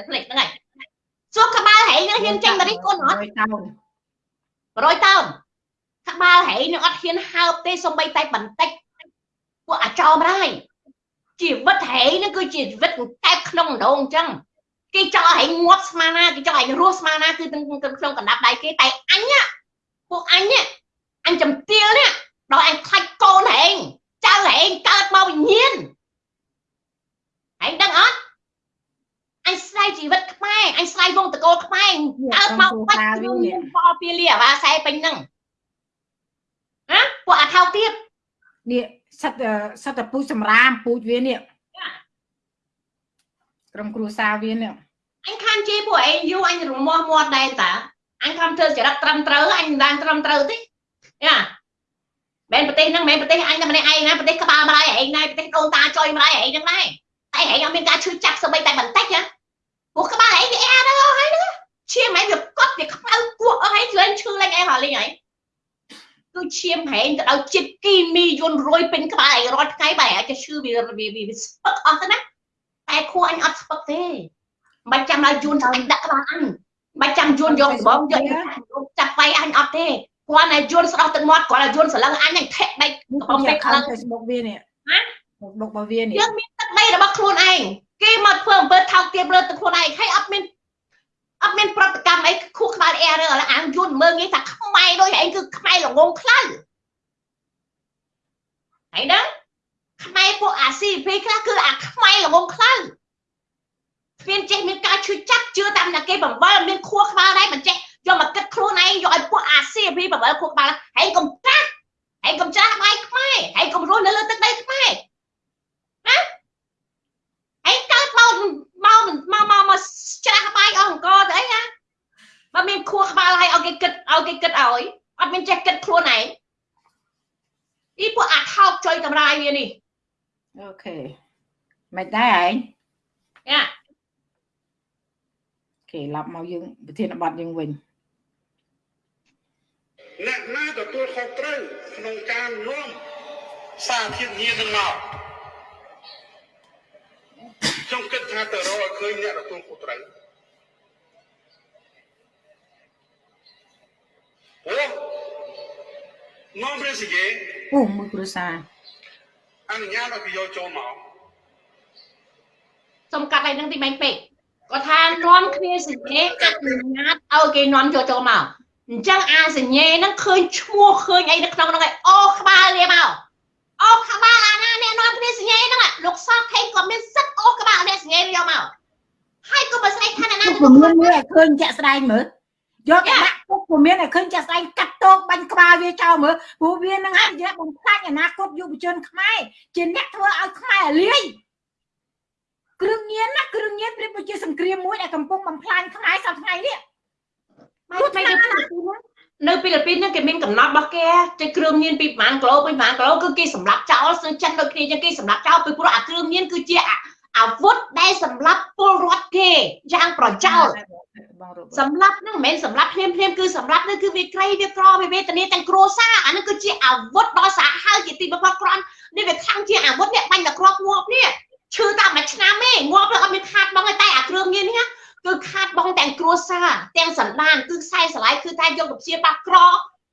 ផ្លេចហ្នឹងហើយសួរក្បាលឯងហ្នឹងហ៊ានចេញមករិះគន់អត់100តោនក្បាលហែងនឹងអត់ហ៊ានហើបទេសំបីតែបន្តិចពួកអាចោមរាយជីវិតហែងនឹងគឺជាជីវិតកែបក្នុងដងអញ្ចឹង គេចង់ឲ្យងាប់ស្មាណាគេចង់ឲ្យរស់ស្មាណាគឺក្នុងក្នុងកណ្ដាប់ដៃគេតែអញពួកអញអញចំទាលនេះដល់អញខ្លាច់កូនហែងចៅហែងកើតមកវិញ្ញាណហែងដឹងអត់អញស្រ័យជីវិតខ្មែរអញស្រ័យវងតកោខ្មែរកើតមកបាច់ខ្ញុំបោពីលីអាវ៉ាខ្សែពេញហ្នឹងណាពួកអាថោកទៀតនេះសិតសិតតែពូជសម្រាមពូជវានេះ ក្រុមគ្រួសារវានេះអញខានជេពួកឯងយូអញរមាស់មាត់ដែរតាអញខំធ្វើចរិតត្រឹមត្រូវអញមិនបានត្រឹមត្រូវទេយ៉ាមែនប្រទេសហ្នឹងមែនប្រទេសអញតែម្នាក់ឯងណាប្រទេសក្បាលម្ដាយឯងណាប្រទេសដូនតាចុយម្ដាយឯងហ្នឹងដែរតែឯងអត់មានការឈឺចាប់ស្បីតែបន្តិចណាពួកក្បាលឯងវាអាហ្នឹងហើយហ្នឹងឈាមឯងវាកត់វាខ្មៅគក់អស់ហើយលេងឈឺលេងឯងហ่าលេងឯងគឺឈាមហែងទៅដល់ចិត្តគីមីយន្តរុយពេញក្បាលឯងរាល់ថ្ងៃបែរអាចឈឺវាវាស្ពឹកអស់ទៅណា តែខួរអញអត់ស្ពឹកទេមិនចាំដល់យួនអញដាក់ក្បាលអញមិនចាំយួនយកដបងយកចាប់វាយអញអត់ទេគាត់តែយួនស្ដោះទឹកមាត់គាត់តែយួនស្រឡឹងអញអញថេដៃបងពេកខ្លាំង Facebook វានេះណា Facebook របស់វានេះយើងមានទឹកដីរបស់ខ្លួនឯងគេមកធ្វើអំពើថោកទាបលើទឹកខ្លួនឯងហើយអត់មានអត់មានប្រតិកម្មអីខួរក្បាលអែរើអាងយួនមើងងាយថាខ្មែរដូចឯងគឺខ្មែរល្ងងខ្លៅហើយណា ខ្មែរពួកអាស៊ីភីខ្លះគឺអាខ្មែរល្ងងខ្លៅគ្មានចេះមានការឈឺចាប់ជឿតាមតែគេបង្វិលមានខួរក្បាលដែរមិនចេះយកមកគិតខ្លួនឯងយកឲ្យពួកអាស៊ីភីបង្វិលខួរក្បាលហើយកុំត្រាស់ហើយកុំច្រាស់បាយខ្មែរហើយកុំរស់នៅលើទឹកដីខ្មែរណាឯងកើតមកមកមកមកមកច្រាស់បាយអស់អង្គទៅអីណាបើមានខួរក្បាលឲ្យឲ្យគេគិតឲ្យគេគិតឲ្យអត់មានចេះគិតខ្លួនឯងនេះពួកអាថោកចុយតម្រាយវានេះ អូខេមិនដែរឯងយ៉ាគេឡាប់មកយើងប្រធានបတ်យើងវិញអ្នកណាទទួលខុសត្រូវក្នុងការនាំសារធាតុញៀននឹងមកខ្ញុំគិតថាទៅរកឲ្យឃើញអ្នកទទួលខុសត្រូវអូមកព្រះសិគេអូមួយគ្រួសារ អនុញ្ញាតឲ្យគេយកចូលមកសុំកាត់ឲ្យនឹងទីបាញ់ពេកគាត់ថានាំគ្នាសញ្ញេអនុញ្ញាតឲ្យគេនាំចូលចូលមកអញ្ចឹងអាសញ្ញេហ្នឹងឃើញឈ្មោះឃើញអីនៅក្នុងហ្នឹងឯងអូក្បាលលាមកអូក្បាលអាណាអ្នកនាំគ្នាសញ្ញេហ្នឹងលោកសខេងក៏មានសិទ្ធអូក្បាលអ្នកសញ្ញេយកមកហើយក៏បើស្អីថាណាទៅមានមើលឲ្យឃើញជាក់ស្ដែងមើលយកទៅដាក់ពុកពុំមានឲ្យឃើញចាស់ស្ដែងកាត់ តោកបាញ់ក្បាលវាចោលមើលព្រោះវានឹងអាចបំផ្លាញអនាគតយុវជនខ្មែរជាអ្នកធ្វើឲ្យខ្មែរលាយគ្រឿងញៀនណាគ្រឿងញៀនប្រៀបដូចជាសង្គ្រាមមួយដែលកំពុងបំផ្លាញខ្មែរសប្តាហ៍ថ្ងៃនេះមកថ្ងៃនេះនៅហ្វីលីពីនហ្នឹងគេមានកំណត់របស់គេចេះគ្រឿងញៀនពីប្រហែលគីឡូពីប្រហែលគីឡូគឺគេសម្លាប់ចោលស្នឹងចិនដូចគ្នាចឹងគេសម្លាប់ចោលពីព្រោះអាគ្រឿងញៀនគឺជា អាវុធដែលសម្រាប់ពលរដ្ឋគេយ៉ាងប្រចោលសម្រាប់ហ្នឹងមិនមែនសម្រាប់ភ្លាមភ្លាមគឺសម្រាប់ហ្នឹងគឺវាក្រីវាក្រវាវេទនាទាំងគ្រួសារអាហ្នឹងគឺជាអាវុធដ៏សាហាវជាទីបំផុតក្រាន់នេះវាខាំងជាអាវុធនេះបាញ់តែគ្រាប់ងាប់នេះឈឺតែមួយឆ្នាំទេងាប់ទៅអត់មានខាតបងទេតែអាគ្រឿងញៀននេះគឺខាតបងទាំងគ្រួសារទាំងសន្តានគឺខ្សែស្រឡាយគឺតែយកទៅព្យាបាលក្រ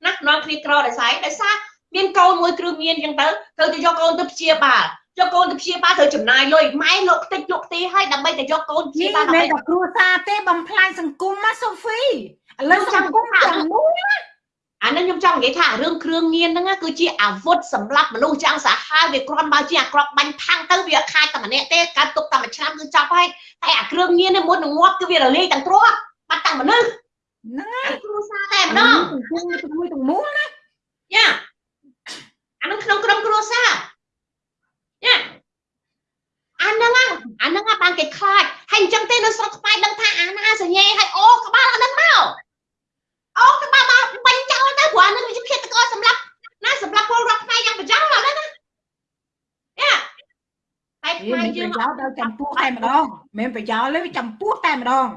ណានាំគ្នាក្រដោយសារដោយសារមានកូនមួយគ្រឿងញៀនអញ្ចឹងទៅទៅយកកូនទៅព្យាបាល យកកូនទៅព្យាបាលត្រូវចំណាយលុយម៉ែលោកខ្ទេចលោកទីឲ្យដើម្បីទៅយកកូនព្យាបាលដើម្បីតែគ្រួសារទេបំផ្លាញសង្គមណាសូហ្វីឥឡូវសង្គមទាំងមូលណាអានឹងខ្ញុំចង់និយាយថារឿងគ្រឿងញៀនហ្នឹងគឺជាអាវុធសម្រាប់មនុស្សយ៉ាងសាហាវវាគ្រាន់បើជាអាក្របបាញ់ផាំងទៅវាខាតតែម្នាក់ទេកើតទុកតែមួយឆ្នាំគឺចប់ហើយតែអាគ្រឿងញៀននេះមុននឹងងាប់គឺវារលាយទាំងទ្រព្យបាត់ទាំងមនុស្សហ្នឹងហើយគ្រួសារតែម្ដងទាំងមួយទាំងមូលណាយ៉ាអានឹងក្នុងក្រុមគ្រួសារ យ៉ាអាហ្នឹងអាហ្នឹងបានគេខ្លាចហើយអញ្ចឹងទេនៅស្រុកខ្មែរដឹងថាអាណាសញ្ញេឲ្យអូក្បាលអាហ្នឹងមកអូក្បាលមកបាញ់ចោលទៅព្រោះអាហ្នឹងវាជាភេទកសម្រាប់ណាសម្រាប់ពលរដ្ឋខ្មែរយ៉ាងប្រចាំឡើយណាយ៉ាតែខ្មែរយើងប្រយោជន៍ដល់ចំពោះតែម្ដងមិនប្រយោជន៍ទេវាចំពោះតែម្ដង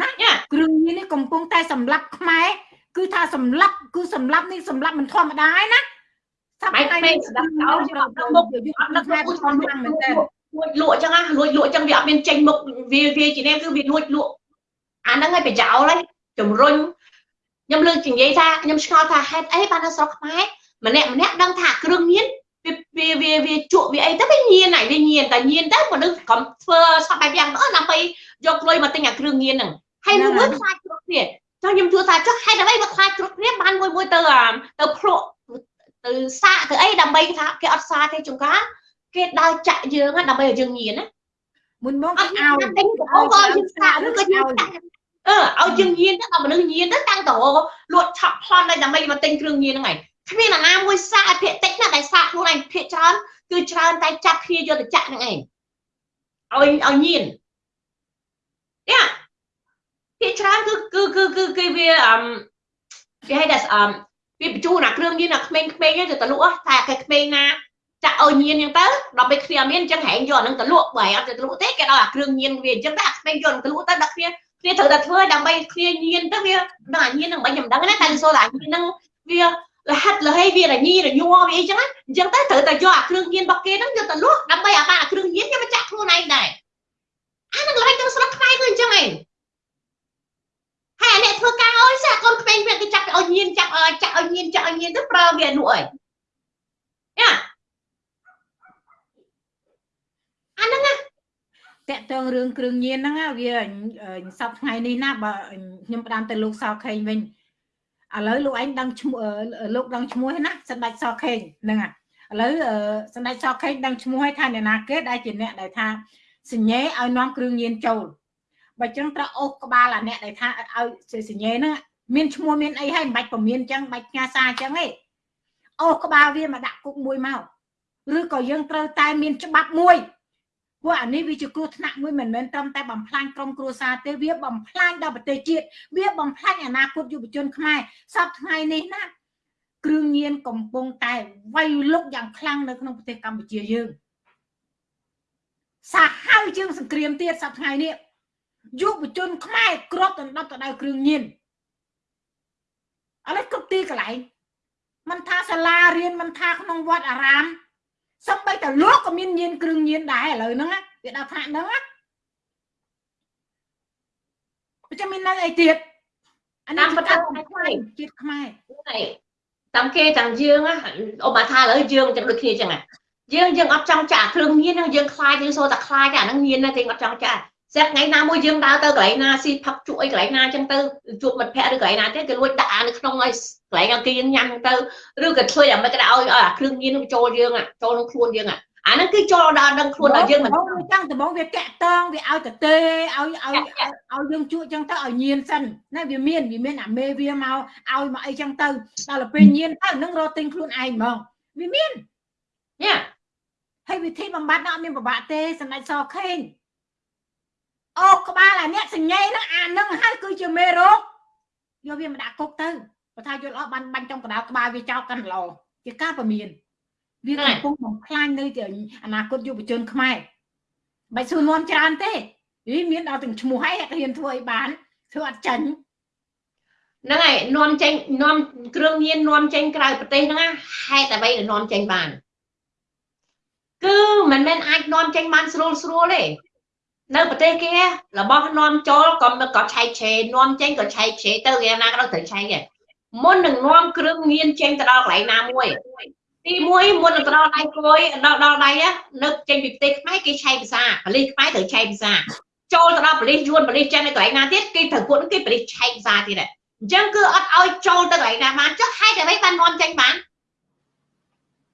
ណាគ្រឿងញៀននេះកំពុងតែសម្លាប់ខ្មែរគឺថាសម្លាប់គឺសម្លាប់នេះសម្លាប់មិនធម្មតាឯណា សាប់ថ្ងៃនេះស្ដាប់ចោលយកដល់មុខយកអត់ដឹកមុខធម្មតាមែនតើលួចលក់អញ្ចឹងណាលួចលក់អញ្ចឹងវាអត់មានចេញមុខវាវាជានេះគឺវាលួចលក់អាហ្នឹងឲ្យប្រយោលហើយជំរុញខ្ញុំលើកនិយាយថាខ្ញុំឆ្ងល់ថាហេតុអីបាននៅស្រុកខ្មែរម្នាក់ម្នាក់ដឹងថាគ្រឿងញៀនវាវាវាជក់វាអីទៅវាញៀនហើយវាញៀនតែញៀនទៅមនុស្សក្រុមធ្វើសពបែបយ៉ាងទៅដើម្បីយកលុយមកទិញអាគ្រឿងញៀនហ្នឹងហើយមួយមួយខ្លាចគ្រប់គ្នាចុះខ្ញុំជួថាចុះហេតុអ្វីមកខ្លាចគ្រប់គ្នាបានមួយមួយទៅទៅភ្លក់ ទៅសាកទៅអីដើម្បីថាគេអត់សាទេចុងការគេដើរចាក់យើងដើម្បីឲ្យយើងញៀនណាមុនមកគេឲ្យទិញកំប៉ុងក៏យើងសាកឬក៏យើងចាក់អឺឲ្យយើងញៀនទៅដល់មនុស្សញៀនទៅតាំងតរលក់ឆក់ប្លន់ដើម្បីមកទិញគ្រឿងញៀនហ្នឹងឯងគ្មានអាណាមួយសាកភាកតិចណាតែសាកខ្លួនឯងភាកច្រើនគឺច្រើនតែចាប់គ្នាយកទៅចាក់ហ្នឹងឯងឲ្យឲ្យញៀនយ៉ាភាកច្រើនគឺគឺគឺគឺគេវាអឺគេហៅថាអឺ វាបញ្ជូនអាគ្រឿងញៀនអាក្មេងៗទៅទៅលក់តែគេក្មេងណាចាក់ឲ្យញៀនអញ្ចឹងទៅដល់ពេលគ្នាមានអញ្ចឹងហែងយកអានឹងទៅលក់បើអត់ទៅលក់ទេគេដល់អាគ្រឿងញៀនវាអញ្ចឹងតែអាក្មេងយកទៅលក់ទៅដល់គ្នាគ្នាត្រូវតែធ្វើដើម្បីគ្នាញៀនទៅវាដល់អាញៀននឹងមិនខ្ញុំដឹងណាតែសូត្រអាញៀននឹងវាលហាត់លហេវារញីរញ័រវាអីចឹងអញ្ចឹងទៅត្រូវតែយកអាគ្រឿងញៀនរបស់គេហ្នឹងយកទៅលក់ដើម្បីអាបានអាគ្រឿងញៀនយកមកចាក់ខ្លួនឯងដែរអានឹងឡើយទៅស្រុកខ្មែរគឺអញ្ចឹងឯង ហើយអ្នកធ្វើការអើយសាកូនក្មេងវាគេចាប់ឲ្យញៀនចាប់ចាក់ឲ្យញៀនចាក់ឲ្យញៀនទៅប្រើវានោះអីយ៉ាអាហ្នឹងណាតកតងរឿងគ្រឿងញៀនហ្នឹងវាសពថ្ងៃនេះណាបើខ្ញុំផ្ដាំទៅលោកសោខេងវិញឥឡូវលោកឯងដឹងឈ្មោះលោកដឹងឈ្មោះណាសម្ដេចសខេងហ្នឹងឥឡូវសម្ដេចសខេងដឹងឈ្មោះឲ្យថាអ្នកណាគេដែលជាអ្នកដែលថាសញ្ញេឲ្យនាំគ្រឿងញៀនចូល បើចឹងត្រូវអូសក្បាលអាអ្នកដែលថាឲ្យសញ្ញេហ្នឹងមានឈ្មោះមានអីហើយមិនបាច់ពមៀនចឹងបាច់ផ្ញើសារចឹងទេអូសក្បាលវាមកដាក់គុកមួយមកឬក៏យើងត្រូវតែមានច្បាប់មួយព្រោះអានេះវាជាគ្រោះថ្នាក់មួយមិនមែនត្រឹមតែបំផ្លាញក្រុមគ្រួសារទេវាបំផ្លាញដល់ប្រទេសជាតិវាបំផ្លាញអនាគតយុវជនខ្មែរសពថ្ងៃនេះណាគ្រឿងញៀនកំពុងតែវាយលុកយ៉ាងខ្លាំងនៅក្នុងប្រទេសកម្ពុជាយើងសាហាវជាងសង្គ្រាមទៀតសប្តាហ៍ថ្ងៃនេះ យុវជនខ្មែរគ្របដណ្ដប់ទៅដោយគ្រឿងញៀនឥឡូវគ្រប់ទីកន្លែងមិនថាសាលារៀនមិនថាក្នុងវត្តអារាមសំបីតែលោកក៏មានញៀនគ្រឿងញៀនដែរឥឡូវហ្នឹងវាដល់ថាហ្នឹងណាចាំមាននៅអីទៀតអានេះបតាខ្មែរជាតិខ្មែរតាមគេទាំងយើងអូមកថាឥឡូវយើងចឹងដូចគ្នាចឹងយើងយើងអត់ចង់ចាក់គ្រឿងញៀនយើងខ្លាចយើងសូតែខ្លាចអាហ្នឹងញៀនណាគេអត់ចង់ចាក់ ស្រាប់ថ្ងៃណាមួយយើងដើរទៅកន្លែងណាស៊ីផឹកជក់អីកន្លែងណាអញ្ចឹងទៅជួបមិត្តភ័ក្តិឬកន្លែងណាទេគេលួចដាក់អានៅក្នុងឲ្យកន្លែងអង្គារញ៉ាំទៅឬក៏ធ្វើយ៉ាងម៉េចក៏ឲ្យអាគ្រឿងញៀនចូលយើងចូលក្នុងខ្លួនយើងអាហ្នឹងគឺចូលដល់ដឹងខ្លួនដល់យើងមិនចឹងដំបងវាតាក់តងវាឲ្យទៅទេឲ្យឲ្យឲ្យយើងជក់ចឹងទៅឲ្យញៀនសិនណាវាមានវាមានអាមេវាមកឲ្យមកអីចឹងទៅដល់ពេលញៀនទៅនឹងរត់ទិញខ្លួនឯងហ្មងវាមានញ៉ាហើយវិធីបំបត្តិនោះអត់មានប្របាក់ទេសម្ដេចសខេង អូក្បាលអាអ្នកសញ្ញេហ្នឹងអានឹងហើយគឺជាមេរោគយកវាមកដាក់គុកទៅបើថាយល់អស់បានបាញ់ចំកណ្ដាលក្បាលវាចោលកាន់ឡោជាការពមៀនវាកំពុងបំផ្លាញនៅទីអនាគតយុវជនខ្មែរមិនសួរនាំច្រើនទេវាមានដល់ទាំងឈ្មោះហើយហ៊ានធ្វើឲ្យបានធ្វើអត់ចាញ់ហ្នឹងហើយនាំចេញនាំគ្រឿងញៀននាំចេញក្រៅប្រទេសហ្នឹងហេតុអ្វីដែលនាំចេញបានគឺមិនមែនអាចនាំចេញបានស្រួលស្រួលទេ នៅប្រទេសគេរបស់នាំចូលក៏ក៏ឆែកឆេរនាំចេញក៏ឆែកឆេរទៅគេណាក៏ត្រូវឆែកដែរមុននឹងនាំគ្រឿងញៀនចេញទៅដល់កន្លែងណាមួយទី1មុននឹងទៅដល់ដៃគួយដល់ដល់ដៃនៅចេញពីប្រទេសខ្មែរគេឆែកភាសាប៉ូលីសខ្មែរត្រូវឆែកភាសាចូលទៅដល់ប៉ូលីសយួនប៉ូលីសចិននៅកន្លែងណាទៀតគេត្រូវពួកគេប៉ូលីសឆែកភាសាទៀតដែរអញ្ចឹងគឺអត់ឲ្យចូលទៅកន្លែងណាបានចុះហេតុអ្វីបាននាំចេញបាន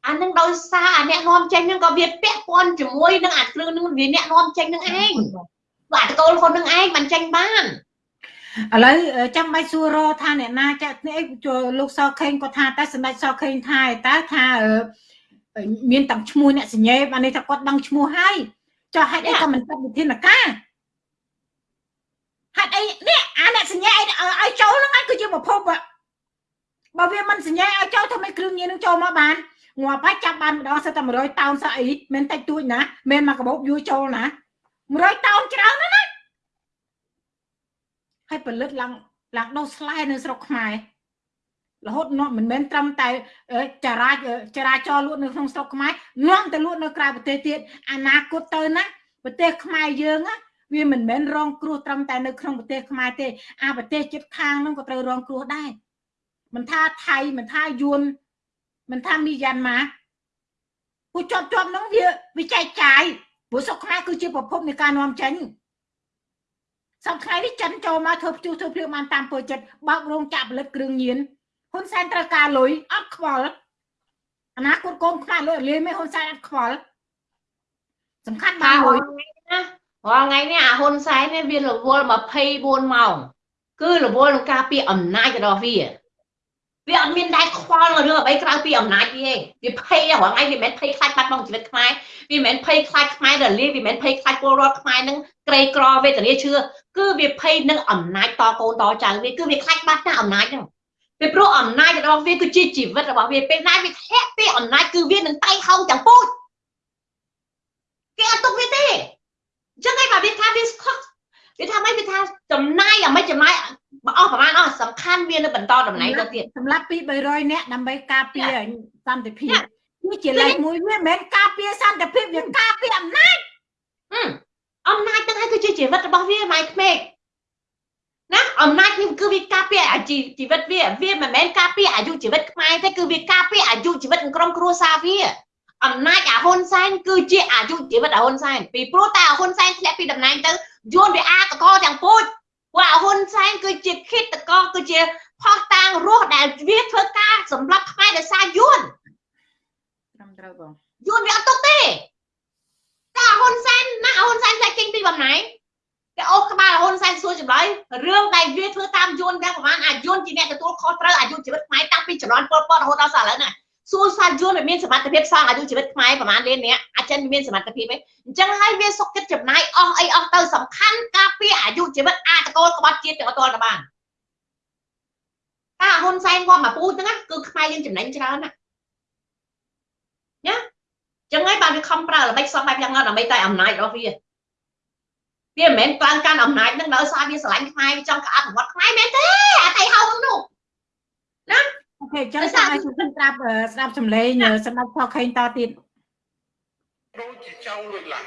អានឹងដោយសារអាអ្នកនាំចេញហ្នឹងក៏វាពាក់ព័ន្ធជាមួយនឹងអាគ្រឿងនឹងវាអ្នកនាំចេញនឹងឯងបាទតកូលខ្លួននឹងឯងបានចេញបានឥឡូវចាំបាច់សួររថាអ្នកណាចាក់នេះលោកសខេងគាត់ថាតែសម្ដេចសខេងថាតើថាមានតាំងឈ្មោះអ្នកសញ្ញេបាននេះថាគាត់ដឹងឈ្មោះហើយចុះហេតុអីក៏មិនចាត់វិធានការហេតុអីនេះអាអ្នកសញ្ញេឲ្យចូលហ្នឹងឯងគឺជាប្រភពបើវាមិនសញ្ញេឲ្យចូលធ្វើម៉េចគ្រឿងញៀននឹងចូលមកបាន ងាប់ហើយចាប់បានម្ដងសិតតែ100តោនសោះអីមិនតិចតួចណាមិនមកកបោបយួរចូលណា100តោនច្រើនណាស់ណាហើយផលិតឡើងឡើងដោះស្លែនៅស្រុកខ្មែររហូតនាំមិនមែនត្រឹមតែចរាចរាចរលក់នៅក្នុងស្រុកខ្មែរនាំទៅលក់នៅក្រៅប្រទេសទៀតអនាគតទៅណាប្រទេសខ្មែរយើងណាវាមិនមែនរងគ្រោះត្រឹមតែនៅក្នុងប្រទេសខ្មែរទេអាប្រទេសជិតខាងហ្នឹងក៏ត្រូវរងគ្រោះដែរមិនថាថៃមិនថាយួន មិនថាមីយ៉ាន់ម៉ាពូជាប់ជាប់ហ្នឹងវាវាចែកចាយព្រោះសុខខ្មែរគឺជាប្រភពនៃការនាំចេញសប្តាហ៍នេះចិនចូលមកធ្វើផ្ទុះធ្វើភ្លៀងបានតាមពើចិត្តបើករោងចក្រផលិតគ្រឿងញៀនហ៊ុនសែនត្រូវការលុយអត់ខ្វល់អនាគតកូនខ្មែរលុយលាយមិនហ៊ុនសែនអត់ខ្វល់សំខាន់បានលុយណារាល់ថ្ងៃនេះអាហ៊ុនសែននេះវារវល់24ម៉ោងគឺរវល់នឹងការពារអំណាចរបស់វា វាអត់មានដែរខ្វល់រឿងអ្វីក្រៅពីអំណាចវាទេវាភ័យរាល់ថ្ងៃវាមិនមែនភ័យខ្លាចបាត់បង់ជីវិតខ្មែរវាមិនមែនភ័យខ្លាចខ្មែររលាយវាមិនមែនភ័យខ្លាចពលរដ្ឋខ្មែរនឹងក្រីក្រវេទនាឈឺគឺវាភ័យនឹងអំណាចតកូនតចៅវាគឺវាខ្លាចបាត់ណាអំណាចហ្នឹងពីព្រោះអំណាចរបស់វាគឺជាជីវិតរបស់វាពេលណាវាធ្លាក់ពីអំណាចគឺវានឹងតៃហោងទាំងពូជគេអត់ទុកវាទេអញ្ចឹងឯងបើវាថាវាខុស វាថាម៉េចវាថាចំណាយអាមិនចំណាយបើអស់ប្រហែលអស់សំខាន់វានៅបន្តតំណែងទៅទៀតសម្រាប់ពី300នាក់ដើម្បីការពារសន្តិភាពនេះជាលេខមួយវាមិនមែនការពារសន្តិភាពវាការពារអំណាចអំណាចទាំងហើយគឺជាជីវិតរបស់វាម៉ៃក្មេកណាអំណាចនេះគឺវាការពារអាជីវិតវាវាមិនមែនការពារអាយុជីវិតខ្មែរទេគឺវាការពារអាយុជីវិតក្រុមគ្រួសារវា អំណាចអាហ៊ុនសែនគឺជាអាយុជីវិតអាហ៊ុនសែនពីព្រោះតែអាហ៊ុនសែនធ្លាក់ពីតំណែងទៅយួនវាអាតកទាំងពូជព្រោះអាហ៊ុនសែនគឺជាឃាតករគឺជាផោះតាងរស់ដែលវាធ្វើការសម្រាប់ខ្មែរដោយសារយួនត្រឹមត្រូវបងយួនវាអត់ទុកទេតែហ៊ុនសែនណាហ៊ុនសែនតែចេញពីបំណែងតែអូក្បាលហ៊ុនសែនសួរចម្លើយរឿងដែលវាធ្វើតាមយួនទាំងប្រហែលអាយួនជាអ្នកទទួលខុសត្រូវអាយុជីវិតខ្មែរតាំងពីចំនួនពលពតរហូតដល់សល់ឥឡូវណា សួរសាយួនវាមានសមត្ថភាពសងអាយុជីវិតខ្មែរប្រហែលលានអ្នកអាចចិនមានសមត្ថភាពទេអញ្ចឹងហើយវាសុខចិត្តចំណាយអស់អីអស់ទៅសំខាន់ការពារអាយុជីវិតអាតកូលក្បត់ជាតិទាំងអត់ទាល់ទៅបានតាហ៊ុនសែនគាត់មកពូជហ្នឹងគឺខ្មែរយើងចំណេញច្រើនណាណាចឹងហើយបានវាខំប្រើល្បិចសពបែបយ៉ាងណាដើម្បីតែអំណាចរបស់វាវាមិនមែនឡើងកាន់អំណាចនឹងដោយសារវាស្រឡាញ់ខ្មែរវាចង់ក្អត់វត្តខ្មែរមែនទេអាតៃហៅនោះណា អូខេចឹងចាំឲ្យជំនស្ដាប់ស្ដាប់សម្លេងសម្រាប់ខខេងតទៀតដូចជាចៅលួចឡាន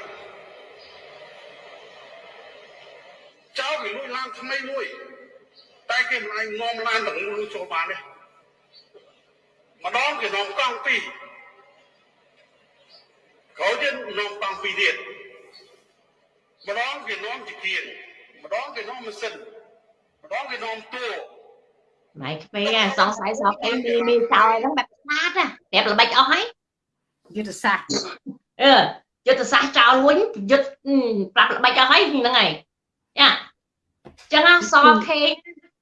ចៅវាលួចឡានថ្មីមួយតែគេមិនអាចនាំឡានទាំងមូលចូលបានទេម្ដងគេនាំកង់ពីរក្រោយទៀតនាំកង់ពីរទៀតម្ដងគេនាំជាគៀនម្ដងគេនាំម៉ាស៊ីនម្ដងគេនាំតួ ម៉ៃក្មេងសង្ស័យសោកឯងមានមានចោលហ្នឹងបែបស្មាតប្រាប់ល្បិចអស់ហើយយុទ្ធសាស្ត្រអឺយុទ្ធសាស្ត្រចោលវិញយុទ្ធប្រាប់ល្បិចអស់ហើយហ្នឹងហើយយ៉ាចឹងសខេ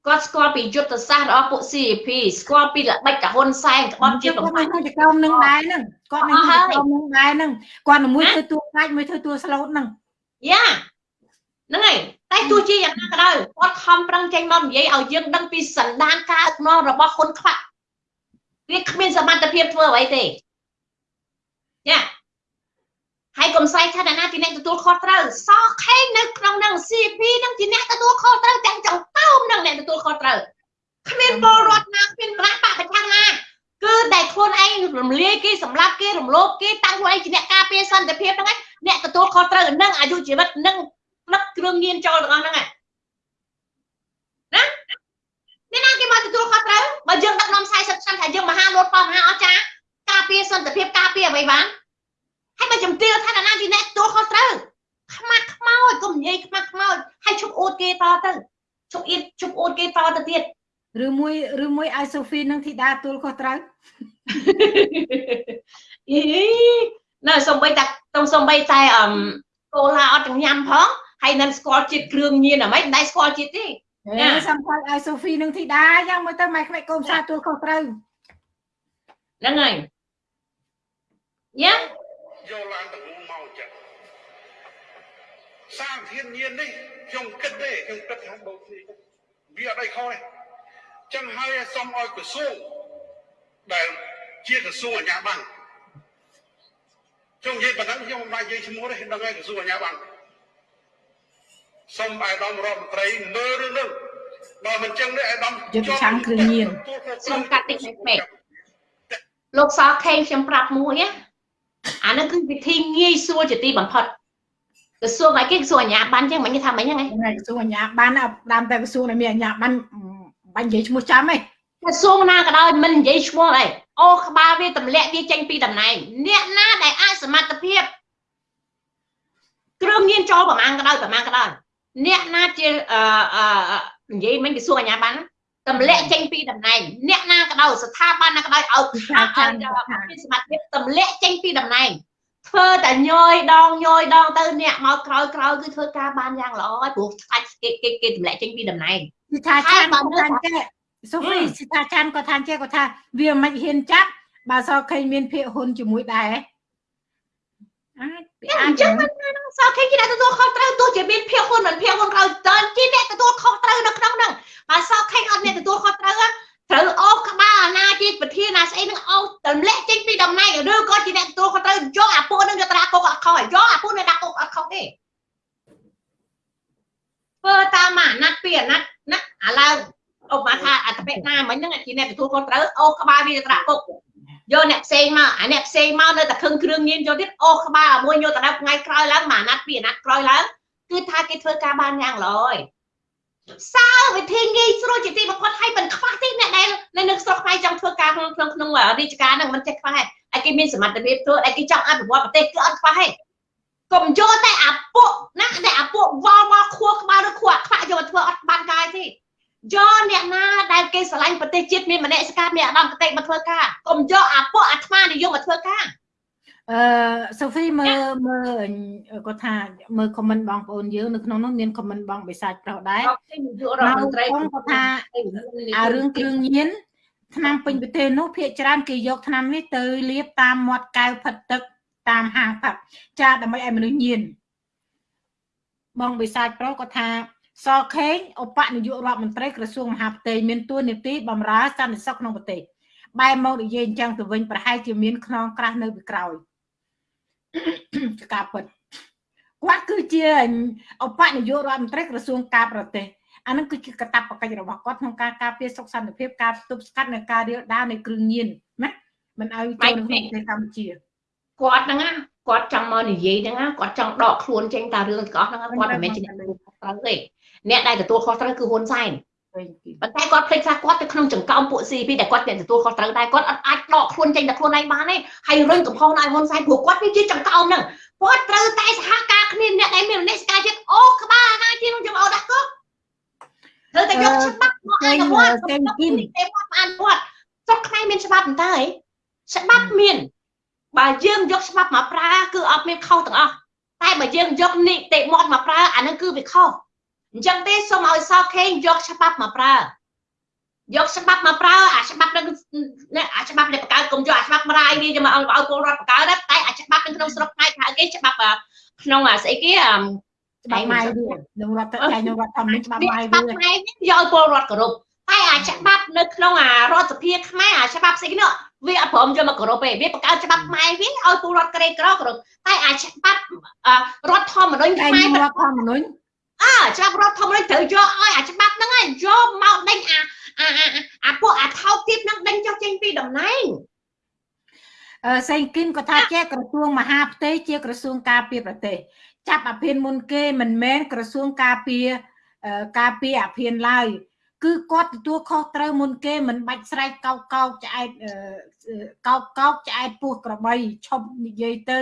គាត់ស្គាល់ពីយុទ្ធសាស្ត្ររបស់ពួក CP ស្គាល់ពីល្បិចកាហ៊ុនសែនក្បត់ជាបំផាច់នៅក្រុមនឹងដែរហ្នឹងគាត់នៅក្រុមនឹងដែរហ្នឹងគាត់មួយធ្វើតួខ្លាចមួយធ្វើតួស្លូតហ្នឹងយ៉ា ហ្នឹងហើយតែទោះជាយ៉ាងណាក៏ដោយគាត់ខំប្រឹងចេញមកនិយាយឲ្យយើងដឹងពីសន្តានការដឹកនាំរបស់ហ៊ុនខ្វាក់វាគ្មានសមត្ថភាពធ្វើអ្វីទេយ៉ាហើយកុំស្អែកថាអ្នកណាជាអ្នកទទួលខុសត្រូវសោះខេងនៅក្នុងនឹង CP នឹងជាអ្នកទទួលខុសត្រូវទាំងចង្កោមនឹងអ្នកទទួលខុសត្រូវគ្មានពលរដ្ឋណាគ្មានគណៈបកប្រឆាំងណាគឺតែខ្លួនឯងរំលាយគេសម្លាប់គេរំលោភគេតាំងខ្លួនឯងជាអ្នកការពារសន្តិភាពហ្នឹងឯងអ្នកទទួលខុសត្រូវនឹងអាយុជីវិតនឹង ដឹកគ្រឿងញៀនចូលទាំងអស់ហ្នឹងណាអ្នកណាគេមកទទួលខុសត្រូវបើយើងដឹកនាំ40ឆ្នាំថាយើងមហាលោតផងមហាអស្ចារ្យការពារសន្តិភាពការពារអ្វីបានហើយបើជំទាវថាអ្នកណាជាអ្នកទទួលខុសត្រូវខ្មាស់ខ្មោចកុំនិយាយខ្មាស់ខ្មោចហើយជប់អួតគេតទៅជប់អៀតជប់អួតគេតទៅទៀតឬមួយឬមួយឲ្យសូហ្វីនឹងធីតាទួលខុសត្រូវអីណែសំបីតាតុងសំបីតែអឹមកូឡាអត់ទាំងញ៉ាំផង ហើយនឹងស្គាល់ជាតិគ្រឿងញៀនអ្ហ្មងមិនដែរស្គាល់ជាតិទេណាសំខាន់ឲ្យសូហ្វីនឹងធីតាយ៉ាងមើលទៅម៉ែក្មេកកូនសាទួលខុសត្រូវហ្នឹងហើយយ៉ាយកឡើងទៅមកចិត្តសារធានញៀននេះខ្ញុំគិតទេខ្ញុំគិតថាដូចគ្នាវាអត់អីខុសទេចឹងហើយសូមឲ្យក្រសួងដែលជាក្រសួងអាជ្ញាប័ណ្ណខ្ញុំនិយាយប៉ុណ្ណឹងខ្ញុំមិនបាច់និយាយឈ្មោះទេដឹងហើយក្រសួងអាជ្ញាប័ណ្ណ សូមអាយដាមរដ្ឋមន្ត្រីមើលរឿងនេះបើមិនចឹងនេះអាយដាមយុទ្ធសាស្ត្រគ្រឿងញៀនសូមកាត់តិចពេកលោកសខេងខ្ញុំប្រាប់មួយណាអានោះគឺវិធីងាយស្រួលជាទីបំផុតក្រសួងអីគេក្រសួងអាជ្ញាប័ណ្ណចឹងមិនគេថាមិនហ្នឹងឯងក្រសួងអាជ្ញាប័ណ្ណដើមតែក្រសួងដែលមានអាជ្ញាប័ណ្ណបាញ់និយាយឈ្មោះចាំឯងក្រសួងណាក៏ដោយមិននិយាយឈ្មោះអីអូក្បាលវាទម្លាក់វាចេញពីតំណែងអ្នកណាដែលអសមត្ថភាពគ្រឿងញៀនចូលប្រមាណក៏ដោយប្រមាណក៏ដោយ អ្នកណាជាអឺនិយាយមិនក្រសួងអាជ្ញាប័ណ្ណទម្លាក់ចេញពីតំណែងអ្នកណាក៏ដោយស្ថាប័នណាក៏ដោយឲ្យខាតឲ្យមានសមត្ថភាពទម្លាក់ចេញពីតំណែងធ្វើតែញយដងញយដងទៅអ្នកមកក្រោយក្រោយគឺធ្វើការបានយ៉ាងល្អហើយព្រោះខ្លាច់គេគេគេទម្លាក់ចេញពីតំណែងគឺថាឆានគាត់ថាចេះសូហ្វីសិថាឆានគាត់ថាចេះគាត់ថាវាមិនហ៊ានចាប់បើសឃើញមានភាកហ៊ុនជាមួយដែរ អាចអញ្ចឹងមិនសោះឃើញគេអ្នកទទួលខុសត្រូវទោះជាមានភាកហ៊ុនមិនភាកហ៊ុនក្រោយតើជាអ្នកទទួលខុសត្រូវនៅក្នុងហ្នឹងបើសោះឃើញអត់អ្នកទទួលខុសត្រូវត្រូវអូសក្បាលអាណាជាប្រធានណាស្អីនឹងអូសទម្លាក់ចេញពីតំណែងឬក៏ជាអ្នកទទួលខុសត្រូវយកអាពួកនឹងយកត្រាគុកអត់ខុសយកអាពួកនឹងដាក់គុកអត់ខុសទេធ្វើតាមអាណត្តិពីអាណត្តិណាឥឡូវឧបមាថាអត្តបិណាមិញហ្នឹងជាអ្នកទទួលខុសត្រូវអូសក្បាលវាត្រាគុក យកអ្នកផ្សេងមកអាអ្នកផ្សេងមកនៅតែខឹងគ្រឿងញៀនយកទៀតអូក្បាលមួយយកទៅដល់ថ្ងៃក្រោយឡើងមួយអាណត្តិពីរអាណត្តិក្រោយឡើងគឺថាគេធ្វើការបានយ៉ាងល្អហើយសើវិធីងាយស្រួលជាទីបំផុតឲ្យមិនខ្វះទេអ្នកដែលនៅនឹងស្រុកខ្មែរចង់ធ្វើការក្នុងក្នុងក្នុងរាជការហ្នឹងមិនចេះខ្វះទេឲ្យគេមានសមត្ថភាពធ្វើឲ្យគេចង់អភិវឌ្ឍប្រទេសគឺអត់ខ្វះទេកុំយកតែអាពួកណាតែអាពួកវល់វល់ខួរក្បាលឬខួរអាខ្វាក់យកមកធ្វើអត់បានកាយទេ យកអ្នកណាដែលគេស្រឡាញ់ប្រទេសជាតិមានមនសិការមានអាដាមកតេមកធ្វើការកុំយកអាពួកអាត្មានិយមមកធ្វើការអឺសូហ្វីមើលមើលគាត់ថាមើលខមមិនបងប្អូនយើងនៅក្នុងនោះមានខមមិនបងបិសាចប្រុសដែររដ្ឋមន្ត្រីគាត់ថាអារឿងគ្រឿងញៀនឆ្នាំពេញប្រទេសនោះភាគច្រើនគេយកឆ្នាំនេះទៅលាបតាមមាត់កែវផិតទឹកតាមហាងផឹកចាដើម្បីឲ្យមនុស្សញៀនបងបិសាចប្រុសគាត់ថា សខេងឧបនាយករដ្ឋមន្ត្រីក្រសួងមហាផ្ទៃមានទួនាទីបម្រើសន្តិសុខក្នុងប្រទេសបែរមកនិយាយអញ្ចឹងទៅវិញប្រហែលជាមានខ្នងក្រាស់នៅពីក្រោយការពិតគាត់គឺជាឧបនាយករដ្ឋមន្ត្រីក្រសួងការប្រទេសអានឹងគឺជាកតាបកិច្ចរបស់គាត់ក្នុងការការពារសុខសន្តិភាពការទប់ស្កាត់និងការរាលដាលនៃគ្រឿងញៀនណាមិនឲ្យចូលក្នុងប្រទេសកម្ពុជាគាត់ហ្នឹងគាត់ចង់មកនិយាយហ្នឹងគាត់ចង់ដកខ្លួនចេញតារឿងទាំងអស់ហ្នឹងគាត់មិនមែនជាអ្នកត្រូវទេ អ្នកដែលទទួលខុសត្រូវគឺហ៊ុនសែនប៉ុន្តែគាត់ភ្លេចថាគាត់ទៅក្នុងចង្កោមពួក CP ដែលគាត់អ្នកទទួលខុសត្រូវដែរគាត់អត់អាចដកខ្លួនចេញតែខ្លួនឯងបានទេហើយរុញកំហុសដល់ហ៊ុនសែនព្រោះគាត់វាជាចង្កោមហ្នឹងគាត់ត្រូវតែសហការគ្នាអ្នកដែលមានមនសិការជាតិអូក្បាលណាជានឹងចំអោដាក់គុកត្រូវតែយកច្បាប់មកអនុវត្តទេគីមទេមកអនុវត្តស្រុកខ្មែរមានច្បាប់មិនតើច្បាប់មានបើយើងយកច្បាប់មកប្រើគឺអត់មានខុសទាំងអស់តែបើយើងយកនីតិមាត់មកប្រើអានឹងគឺវាខុស អញ្ចឹងទេសូមឲ្យសខេងយកច្បាប់មកប្រើយកច្បាប់មកប្រើអាច្បាប់នឹងអាច្បាប់នៃបកកើតកុំយកអាច្បាប់រាយវាយកមកឲ្យពលរដ្ឋបកកើតតែអាច្បាប់នៅក្នុងស្រុកខ្មែរហៅគេច្បាប់ក្នុងអាស្អីគេច្បាប់ម៉ៃវានឹងរដ្ឋចែកនឹងរដ្ឋធម្មនុញ្ញច្បាប់ម៉ៃវាច្បាប់ម៉ៃយកឲ្យពលរដ្ឋគោរពតែអាច្បាប់នៅក្នុងអារដ្ឋសភាខ្មែរអាច្បាប់ស្អីគេនោះវាអត់ព្រមយកមកគោរពទេវាបង្កើតច្បាប់ខ្មែរវាឲ្យពលរដ្ឋក្រីក្រគោរពតែអាច្បាប់រដ្ឋធម្មនុញ្ញខ្មែររដ្ឋធម្មនុញ្ញ អើច្បាប់រដ្ឋធម្មនុញ្ញត្រូវយកឲ្យអាច្បាប់ហ្នឹងឯងយកមកដេញអាអាអាពួកអាថោកទៀតហ្នឹងដេញចុះចេញពីតំណែងអឺសេងគិនក៏ថាជាក្រសួងមហាផ្ទៃជាក្រសួងការពារប្រទេសចាប់អាភិនមុនគេមិនមែនក្រសួងការពារការពារអាភិនឡើយគឺគាត់ទទួលខុសត្រូវមុនគេមិនបាច់ស្រែកកោកកោកឆ្អែតកោកកោកឆ្អែតពោះក្របីឈប់និយាយទៅ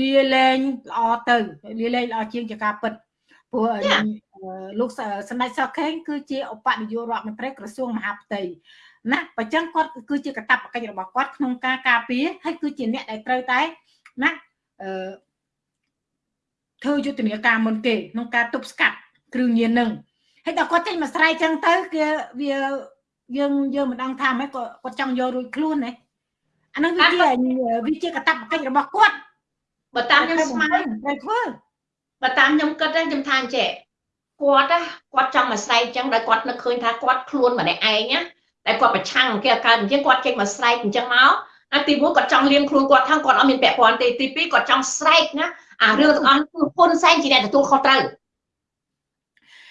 លាលែងល្អទៅលាលែងល្អជាងជាការពិត ព្រោះលោកសម្ដេចសុខខេងគឺជាឧបនាយករដ្ឋមន្ត្រីក្រសួងមហាផ្ទៃណាបើចឹងគាត់គឺជាកតបកិច្ចរបស់គាត់ក្នុងការការពារហើយគឺជាអ្នកដែលត្រូវតែណាអឺធ្វើយុទ្ធនាការមុនគេក្នុងការទប់ស្កាត់គ្រឿងញៀននឹងហើយដល់គាត់ចេញមកស្រ័យចឹងទៅគឺវាយើងយើងមិនដឹងថាម៉េចគាត់គាត់ចង់យករួចខ្លួនណាអានឹងវាជាវាជាកតបកិច្ចរបស់គាត់បើតាមខ្ញុំស្មានត្រូវធ្វើ បើតាមខ្ញុំគិតខ្ញុំថាអញ្ចេះគាត់គាត់ចង់មកស្រែកអញ្ចឹងដោយគាត់នឹកឃើញថាគាត់ខ្លួនម្នាក់ឯងណាតែគាត់ប្រឆាំងគេកើតអញ្ចឹងគាត់ចេញមកស្រែកអញ្ចឹងមកអាទីមួយគាត់ចង់លៀងខ្លួនគាត់ថាគាត់អត់មានពាក់ព័ន្ធទេទីពីរគាត់ចង់ស្រែកណាអារឿងទាំងអស់គឺហ៊ុនសែនជាអ្នកទទួលខុសត្រូវ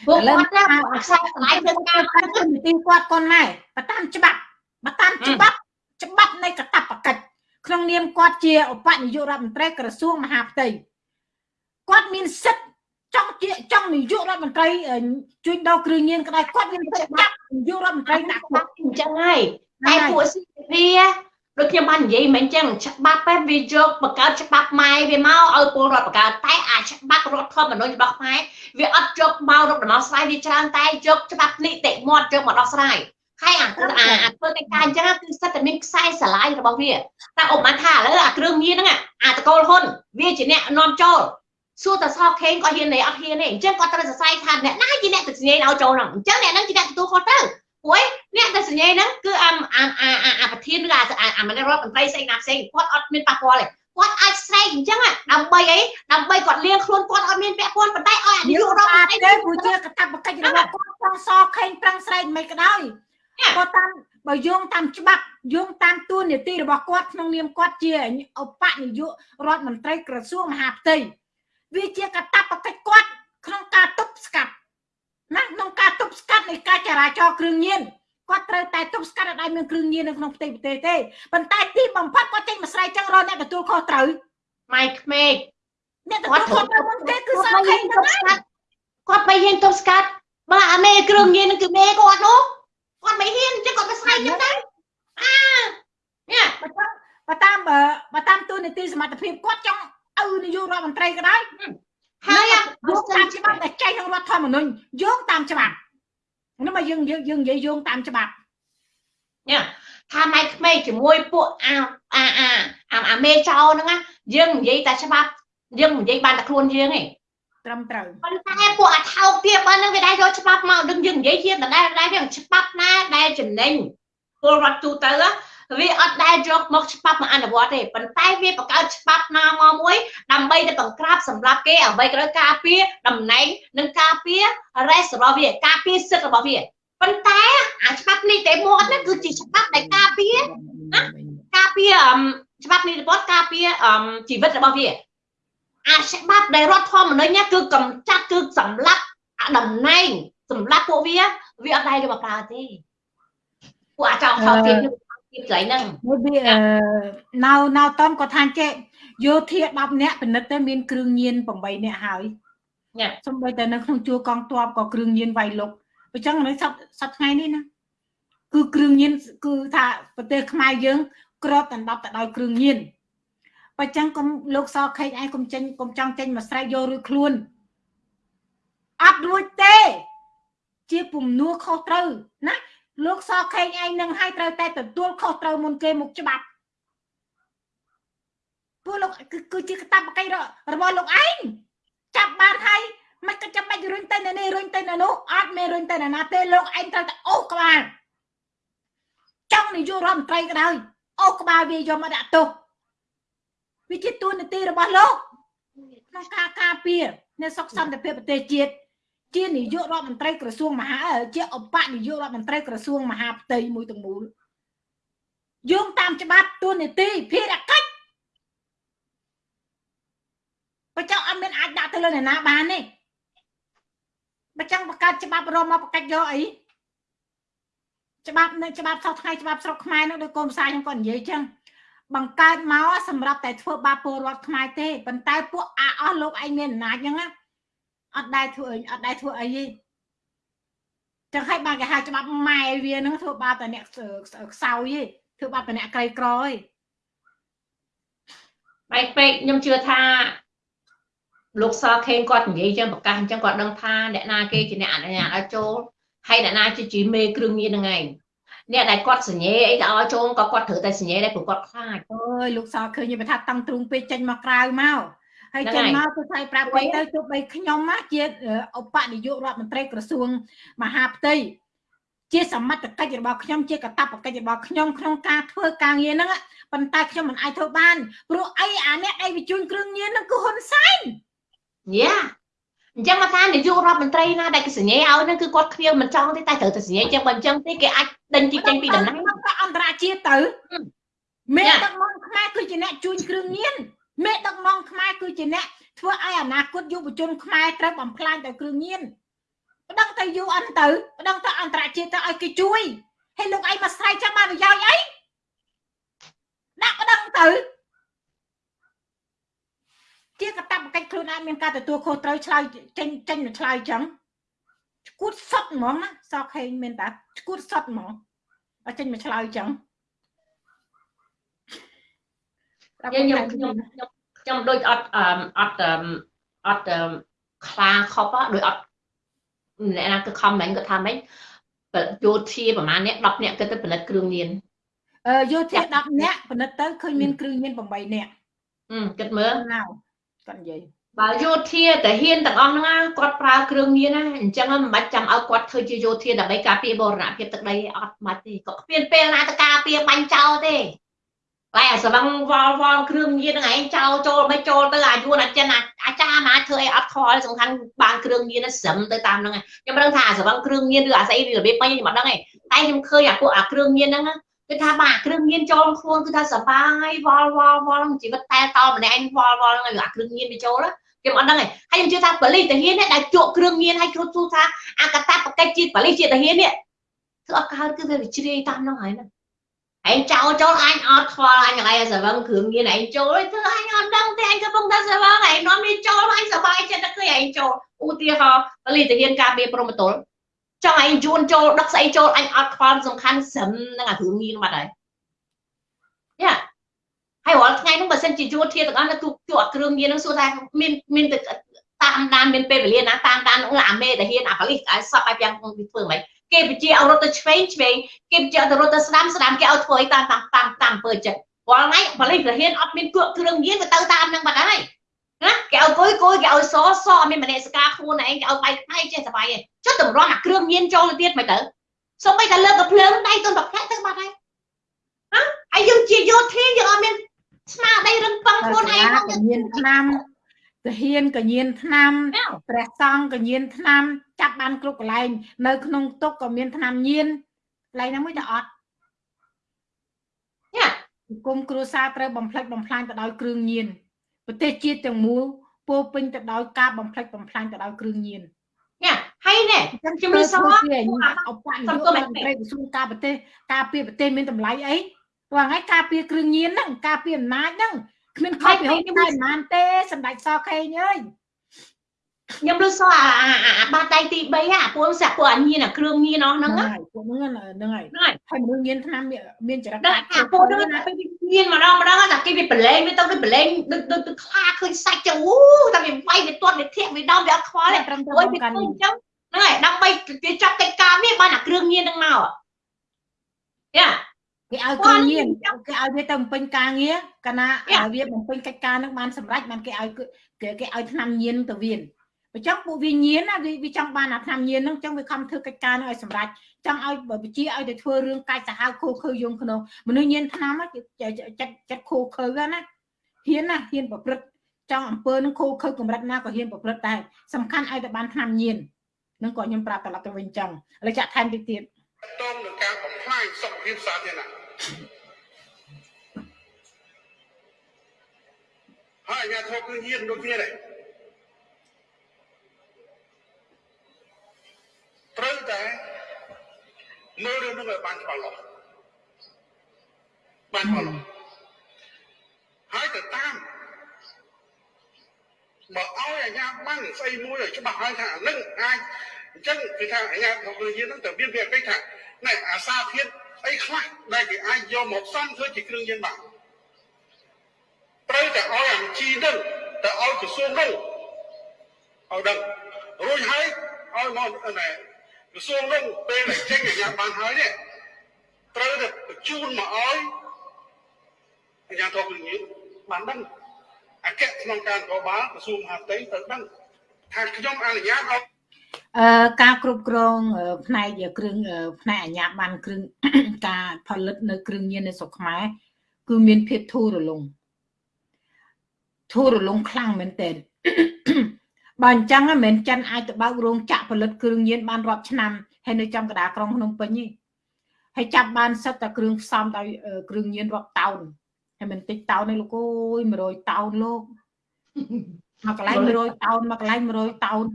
ពួកគាត់ថាអាខ្សែស្លាយធ្វើការគាត់នីតិគាត់កូនម៉ែបើតាមច្បាប់បើតាមច្បាប់ច្បាប់នៃកតបកិច្ចក្នុងនាមគាត់ជាឧបនាយករដ្ឋមន្ត្រីក្រសួងមហាផ្ទៃ គាត់មានសិទ្ធិចង់ជាចង់នាយករដ្ឋមន្ត្រីជួញដោគ្រឿងញៀនក្តៅគាត់មានសិទ្ធិចាប់នាយករដ្ឋមន្ត្រីដាក់គាត់អញ្ចឹងហើយតែពួកស៊ីវាដូចខ្ញុំបាននិយាយមិនអញ្ចឹងច្បាប់ពេលវាយកបង្កើតច្បាប់ម៉ែវាមកឲ្យពលរដ្ឋបង្កើតតែអាច្បាប់រដ្ឋធម្មនុញ្ញរបស់ខ្មែរវាអត់យកមករកដំណោះស្រាយវាច្រើនតែយកច្បាប់នីតិមាត់យកមកដោះស្រាយហើយអាអាអាធ្វើកិច្ចការអញ្ចឹងគឺសិតតែមានខ្សែស្រឡាយរបស់វាតែឧបមាថាឥឡូវអាគ្រឿងញៀនហ្នឹងអាតកូលហ៊ុនវាជាអ្នកនាំចូល សួរតែសោកខេងគាត់ហ៊ានទេអត់ហ៊ានទេអញ្ចឹងគាត់ត្រូវសរសៃថាអ្នកណាជាអ្នកទៅសញ្ញាឲ្យចូលហ្នឹងអញ្ចឹងអ្នកហ្នឹងជាអ្នកទទួលខុសត្រូវព្រោះអ្នកទៅសញ្ញាហ្នឹងគឺអាអាអាអាប្រធានឬអាអាមន្ត្រីរដ្ឋមន្ត្រីផ្សេងណាផ្សេងគាត់អត់មានប៉ះពាល់ទេគាត់អាចស្រែកអញ្ចឹងដើម្បីអីដើម្បីគាត់លៀងខ្លួនគាត់អត់មានពាក់ព័ន្ធប៉ុន្តែឲ្យអានាយករដ្ឋមន្ត្រីទេព្រោះជាកតបកិច្ចរបស់គាត់ចង់សខេងប្រឹងស្រែកមិនក៏ដោយគាត់តាមបើយោងតាមច្បាប់យោងតាមទួនាទីរបស់គាត់ក្នុងនាមគាត់ជាឧបនាយករដ្ឋមន្ត្រីក្រសួងមហាផ្ទៃ វាជាកតបកិច្ចគាត់ក្នុងការទប់ស្កាត់ណាក្នុងការទប់ស្កាត់នៃការចរាចរណ៍គ្រឿងញៀនគាត់ត្រូវតែទប់ស្កាត់ឲ្យមានគ្រឿងញៀននៅក្នុងផ្ទៃប្រទេសទេប៉ុន្តែទីបំផុតគាត់ចេញមកស្រែកចឹងរកអ្នកទទួលខុសត្រូវម៉ៃក្មេកអ្នកទទួលខុសត្រូវមុនគេគឺសោកខេងទៅស្កាត់គាត់មិនហ៊ានទប់ស្កាត់បើអាមេគ្រឿងញៀននឹងគឺមេគាត់នោះគាត់មិនហ៊ានចឹងគាត់ទៅស្រែកចឹងទៅអានេះបើតាមបើតាមទូនីតិសមត្ថភាពគាត់ចង់ ឪនាយករដ្ឋមន្ត្រីក៏ដោយហើយយោងតាមច្បាប់ដែលចែងក្នុងរដ្ឋធម្មនុញ្ញយោងតាមច្បាប់នោះមកយើងយើងយើងនិយាយយោងតាមច្បាប់ញ៉ាថាម៉ែក្មេងជាមួយពួកអាអាអាអាមេចោហ្នឹងណាយើងនិយាយតែច្បាប់យើងនិយាយបានតែខ្លួនយើងឯងត្រឹមត្រូវប៉ុន្តែពួកអាថោកទៀតបើនឹងវាដែរយកច្បាប់មកដឹងយើងនិយាយជាដដែលដែរវាច្បាប់ណាដែលចំណេញពលរដ្ឋទូទៅ វាអត់ដែលយកមកច្បាប់មកអនុវត្តទេប៉ុន្តែវាបង្កើតច្បាប់ណាមកមួយដើម្បីទៅបង្ក្រាបសម្រាប់គេអ្វីក៏ដោយការពារតំណែងនិងការពារ rest របស់វាការពារសិទ្ធិរបស់វាប៉ុន្តែអាច្បាប់នេះតែមកហ្នឹងគឺជាច្បាប់ដែលការពារណាការពារច្បាប់នេះរបស់ការពារជីវិតរបស់វាអាច្បាប់ដែលរដ្ឋធម្មនុញ្ញគឺកំចាត់គឺសម្លាប់តំណែងសម្រាប់ពួកវាវាអត់ដែរយកមកប្រើទេពួកអាចោលខោទៀតទៀត កន្លែងហ្នឹងមួយវាណៅណៅតំគាត់ថាចេះយោធា10នាក់ពិនិត្យទៅមានគ្រឿងញៀន8នាក់ហើយសំបីតែនៅក្នុងជួរកងទ័ពក៏គ្រឿងញៀនវាយលុកអញ្ចឹងនៅសប្សប្ថ្ងៃនេះណាគឺគ្រឿងញៀនគឺថាប្រទេសខ្មែរយើង ក្របដណ្ដប់ទៅដោយគ្រឿងញៀនបើចឹងកុំលោកសខេកឯងកុំចេញកុំចង់ចេញមកស្រែកយករួចខ្លួនអត់រួចទេ ជាពំនួខុសត្រូវណា លោកសខេងឯងនឹងឲ្យត្រូវតែទទួលខុសត្រូវមុនគេមុខច្បាប់ពួកលោកគឺជាកតាបកិច្ចរបស់លោកឯងចាប់បានហើយមិនក៏ចាំបាច់រុញទៅនៅនេះរុញទៅនៅនោះអត់មានរុញទៅណាណាទេលោកឯងត្រូវតែអូសក្បាលចង់នាយករដ្ឋមន្ត្រីក៏ដោយអូសក្បាលវាយកមកដាក់ទោសវាជាទួនាទីរបស់លោកក្នុងការការពារនៅសុខសន្តិភាពប្រទេសជាតិ ជានាយករដ្ឋមន្ត្រីក្រសួងមហាជាឧបនាយករដ្ឋមន្ត្រីក្រសួងមហាផ្ទៃមួយទាំងមូលយោងតាមច្បាប់ទួនាទីភារកិច្ចបើចង់អត់មានអាចដាក់ទៅលើអ្នកណាបានទេបើចង់បង្កើតច្បាប់រមមកបង្កាច់យកអីច្បាប់នៅច្បាប់សោះថ្ងៃច្បាប់ស្រុកខ្មែរនោះដោយកូនផ្សាយខ្ញុំក៏និយាយចឹងបង្កើតមកសម្រាប់តែធ្វើបាបពលរដ្ឋខ្មែរទេប៉ុន្តែពួកអាអស់លោកឯងមានអំណាចហ្នឹងណា អត់ដែលធ្វើអីអត់ដែលធ្វើអីទេចឹងហើយបានគេហៅច្បាប់ម៉ែវាហ្នឹងធ្វើបាបតែអ្នកខ្សោយទេធ្វើបាបតែអ្នកក្រីក្រទេបែកពេកខ្ញុំជឿថាលោកសខេងគាត់និយាយចឹងប្រកាសអញ្ចឹងគាត់ដឹងថាអ្នកណាគេជាអ្នកអនុញ្ញាតឲ្យចូលហើយអ្នកណាជាជាមេគ្រឿងញៀនហ្នឹងឯងអ្នកដែលគាត់សញ្ញេអីទៅឲ្យចូលក៏គាត់ត្រូវតែសញ្ញេដែរព្រោះគាត់ខ្លាចអើយលោកសឃើញខ្ញុំថាតាំងទ្រូងពេកចេញមកក្រៅមក ហើយចេញមកគឺថាប្រាប់គេទៅទោះបីខ្ញុំជាឧបនាយករដ្ឋមន្ត្រីក្រសួងមហាផ្ទៃជាសមត្ថកិច្ចរបស់ខ្ញុំជាកាតព្វកិច្ចរបស់ខ្ញុំក្នុងការធ្វើការងារហ្នឹងប៉ុន្តែខ្ញុំមិនអាចធ្វើបានព្រោះអីអាអ្នកឯងបញ្ជូនគ្រឿងញៀនហ្នឹងគឺហ៊ុនសែនយ៉ាអញ្ចឹងមកថានាយករដ្ឋមន្ត្រីណាដែលគេសញ្ញាឲ្យហ្នឹងគឺគាត់គ្មានមិនចង់ទេតែត្រូវតែសញ្ញាអញ្ចឹងបើអញ្ចឹងទេគេអាចដេញទីចេញពីតំណែងក៏អន្តរជាតិទៅមេដឹកនាំខ្មែរគឺជាអ្នកជួញគ្រឿងញៀន មេដឹកនាំខ្មែរគឺជាអ្នកធ្វើឲ្យអនាគតយុវជនខ្មែរត្រូវបំផ្លាញទៅគ្រឿងញៀនប្តឹងទៅ UN ទៅប្តឹងទៅអន្តរជាតិទៅឲ្យគេជួយហើយលោកឯងមកស្រែកចាំបានប្រយោជន៍អីដាក់ប្តឹងទៅជាកតបកិច្ចខ្លួនឯងមានការទទួលខុសត្រូវឆ្លើយចេញចេញឆ្លើយចឹងឈួតសត់ហ្មងណាសក់ហេងមានតាឈួតសត់ហ្មងអត់ចេញមកឆ្លើយចឹង ខ្ញុំខ្ញុំខ្ញុំខ្ញុំដូចអត់អត់អត់ខ្លាខប់ដូចអត់អ្នកណាគឺខំមិញគាត់ថាម៉េចយោធាប្រហែលអ្នក10អ្នកគាត់ទៅផលិតគ្រឿងញៀនអឺយោធា10អ្នកផលិតទៅឃើញមានគ្រឿងញៀន8អ្នកអឺគិតមើលគាត់និយាយបើយោធាតាហ៊ានទាំងអស់ហ្នឹងគាត់ប្រើគ្រឿងញៀនណាអញ្ចឹងមិនបាច់ចាំឲ្យគាត់ធ្វើជាយោធាដើម្បីការពារបរណភាពទឹកដីអត់បាច់ទេគាត់គ្មានពេលណាទៅការពារបាញ់ចោលទេ តែអាសវឹងវល់វល់គ្រឿងញៀនហ្នឹងឯងចោលចូលមិនចូលទៅអាយួនអាចិនអាចារ្យមកធ្វើអីអត់ខលសំខាន់បានគ្រឿងញៀនស្រឹមទៅតាមហ្នឹងខ្ញុំមិនដឹងថាអាសវឹងគ្រឿងញៀនឬអាស្អីរបៀបបាញ់ខ្ញុំអត់ដឹងទេតែខ្ញុំឃើញអាពួកអាគ្រឿងញៀនហ្នឹងគឺថាបាទគ្រឿងញៀនចូលខ្លួនគឺថាសបាយវល់វល់វល់ជីវិតតែតម្នាក់ឯងវល់វល់ហ្នឹងអាគ្រឿងញៀនទៅចូលខ្ញុំអត់ដឹងទេហើយខ្ញុំជឿថាបលិសតាហ៊ានដែលជក់គ្រឿងញៀនឲ្យគ្រប់ទូថាអាកតាបកិច្ចជាតិបលិសជាតិតាហ៊ាននេះគឺអត់កើតគឺវាជ្រាយតាមហ្នឹងហើយហ្នឹង ឯងចោលចូលអញអត់ខ្វល់អញថ្ងៃសវឹងគ្រឿងញៀនឯងចូលធ្វើអញអត់ដឹងទេអញកំពុងតែសវឹងឯងនាំនេះចូលអញសប្បាយចិត្តតែឃើញឯងចូលឧទាហរណ៍បលិសតាហ៊ានការពារព្រមតុលចង់ឯងយួនចូលដឹកស្អីចូលអញអត់ខ្វល់សំខាន់ស្រឹមនឹងអាគ្រឿងញៀនបាត់ហើយយ៉ាហើយរាល់ថ្ងៃហ្នឹងបើសិនជាជួធាទាំងអស់នៅទូជួអាគ្រឿងញៀនហ្នឹងសួរថាមានមានទៅតាមដានមានពេលវេលាណាតាមដាននោះអាមេតាហ៊ានអាប៉លីសឲ្យសក់ឲ្យយ៉ាងធ្វើមិន គេបញ្ជាឲ្យរត់ទៅឆ្វេងឆ្វេងគេបញ្ជាទៅរត់ទៅស្ដាំស្ដាំគេឲ្យធ្វើអីតាមតាមតាមតាមអំពើចិត្តរាល់ថ្ងៃប៉លីសតាហ៊ានអត់មានគក់គ្រឿងញៀនទៅទៅតាមហ្នឹងបាត់ហើយណាគេឲ្យគួយគួយគេឲ្យសសអត់មានមនសិការខ្លួនឯងគេឲ្យបាយផ្នែកចេះសបាយឯងចុះតម្រាំអាគ្រឿងញៀនចូលទៅទៀតមិនទៅសូម្បីតែលើកកភ្លើងដៃទុនប្រផ្លាក់ទៅបាត់ហើយហ៎ហើយយើងជាយោធាយើងអត់មានស្មារតីរឹងប៉ឹងខ្លួនឯងហ្នឹងញៀនឆ្នាំ ទាហានកញៀនឆ្នាំព្រះសង្ឃកញៀនឆ្នាំចាប់បានគ្រប់កន្លែងនៅក្នុងទុកក៏មានឆ្នាំញៀនកន្លែងហ្នឹងមួយតែអត់យ៉ាគុំគ្រួសារត្រូវបំផ្លិចបំផ្លាញទៅដោយគ្រឿងញៀនប្រទេសជាតិទាំងមូលពោពេញទៅដោយការបំផ្លិចបំផ្លាញទៅដោយគ្រឿងញៀនញ៉ាហើយណែខ្ញុំលើសោះអបនយោបាយមន្ត្រីក្រសួងការប្រទេសការពារប្រទេសមានតម្លៃអីព្រោះថ្ងៃការពារគ្រឿងញៀនហ្នឹងការពារអំណាចហ្នឹង គ្មានខុសពីហូបតែប៉ុន្មានទេសម្ដេចសខេងអើយខ្ញុំលើសោះអាអាបាតដៃទី3អាពួកសាក់ពួកអាញៀនអាគ្រឿងញៀនអស់ហ្នឹងពួកហ្នឹងហ្នឹងហើយហើយមនុស្សញៀនឆ្នាំមានចរិតអាពួកហ្នឹងណាពេលញៀនម្ដងម្ដងតែគេវាប្រឡែងវាទៅវាប្រឡែងដូចដូចទៅខ្លាឃើញសាច់ចឹងអូតែវាវាយវាទាត់វាធាក់វាដំវាអត់ខ្វល់ទេត្រឹមត្រូវវាឃើញចឹងហ្នឹងហើយដើម្បីវាចាប់កិច្ចការវាបានអាគ្រឿងញៀនហ្នឹងមកយ៉ា គេឲ្យគ្រឿងញៀនគេឲ្យវាទៅបំពេញការងារកាលណាវាបំពេញកិច្ចការនឹងបានសម្រេចបានគេឲ្យគេគេឲ្យឆ្នាំញៀនទៅវាអញ្ចឹងពួកវាញៀនណាវាចង់បានអាឆ្នាំញៀនហ្នឹងអញ្ចឹងវាខំធ្វើកិច្ចការនឹងឲ្យសម្រេចចង់ឲ្យបជាឲ្យទៅធ្វើរឿងកាច់សាហាវខូខើយងក្នុងមនុស្សញៀនឆ្នាំចិត្តចិត្តខូខើណាហ៊ានណាហ៊ានប្រព្រឹត្តចង់អំពើនឹងខូខើកម្រិតណាក៏ហ៊ានប្រព្រឹត្តដែរសំខាន់ឲ្យតែបានឆ្នាំញៀននឹងក៏ខ្ញុំប្រាប់ត្រឡប់ទៅវិញចឹងឥឡូវចាក់ថែមតិចទៀតតងនឹងការបំផ្លាញ សុខភាពសាធារណៈហើយអាញាធរគឺញៀនដូចគ្នាដែរត្រូវតែមើលរឿងនោះឲ្យបានច្បាស់លាស់បានច្បាស់លាស់ទៅតាមបើឲ្យអាញាបានស្អីមួយឲ្យច្បាស់ហើយថានឹងអាចអញ្ចឹងគឺថាអាញាធម្មយានហ្នឹងទៅមានវាពេ កថាណែអាសាធាតុអីខ្លះដែលគេអាចយកមកសំធ្វើជាគ្រឿងញៀនបានត្រូវតែឲ្យអាជីនឹងទៅឲ្យក្រសួងនោះឲ្យដឹងរួចហើយឲ្យមកណែក្រសួងនោះពេលដែលចេញអាញាបានហើយនេះត្រូវតែបញ្ជូនមកឲ្យអាញាធរគ្រឿងញៀនបានដឹងអគ្គក្នុងការកបាលក្រសួងមហាផ្ទៃទៅដឹងថាខ្ញុំអនុញ្ញាតឲ្យអឺ ការគ្រប់គ្រងផ្នែកគ្រឿងផ្នែកអាជ្ញាប័ណ្ណគ្រឿងការផលិតនៅគ្រឿងញៀននៅស្រុកខ្មែរគឺមានភាពធូររលុងធូររលុងខ្លាំងមែនទែនបើអញ្ចឹងមិនមែនចិនអាចទៅបើករោងចក្រផលិតគ្រឿងញៀនបានរាប់ឆ្នាំហើយនៅចំកណ្ដាលក្រុងភ្នំពេញនេះហើយចាប់បានសិតតែគ្រឿងផ្សំដោយគ្រឿងញៀនរាប់តោនហើយមិនតិចតោនទេលោកអើយ100តោនលោកមកកន្លែង100តោនមកកន្លែង100តោន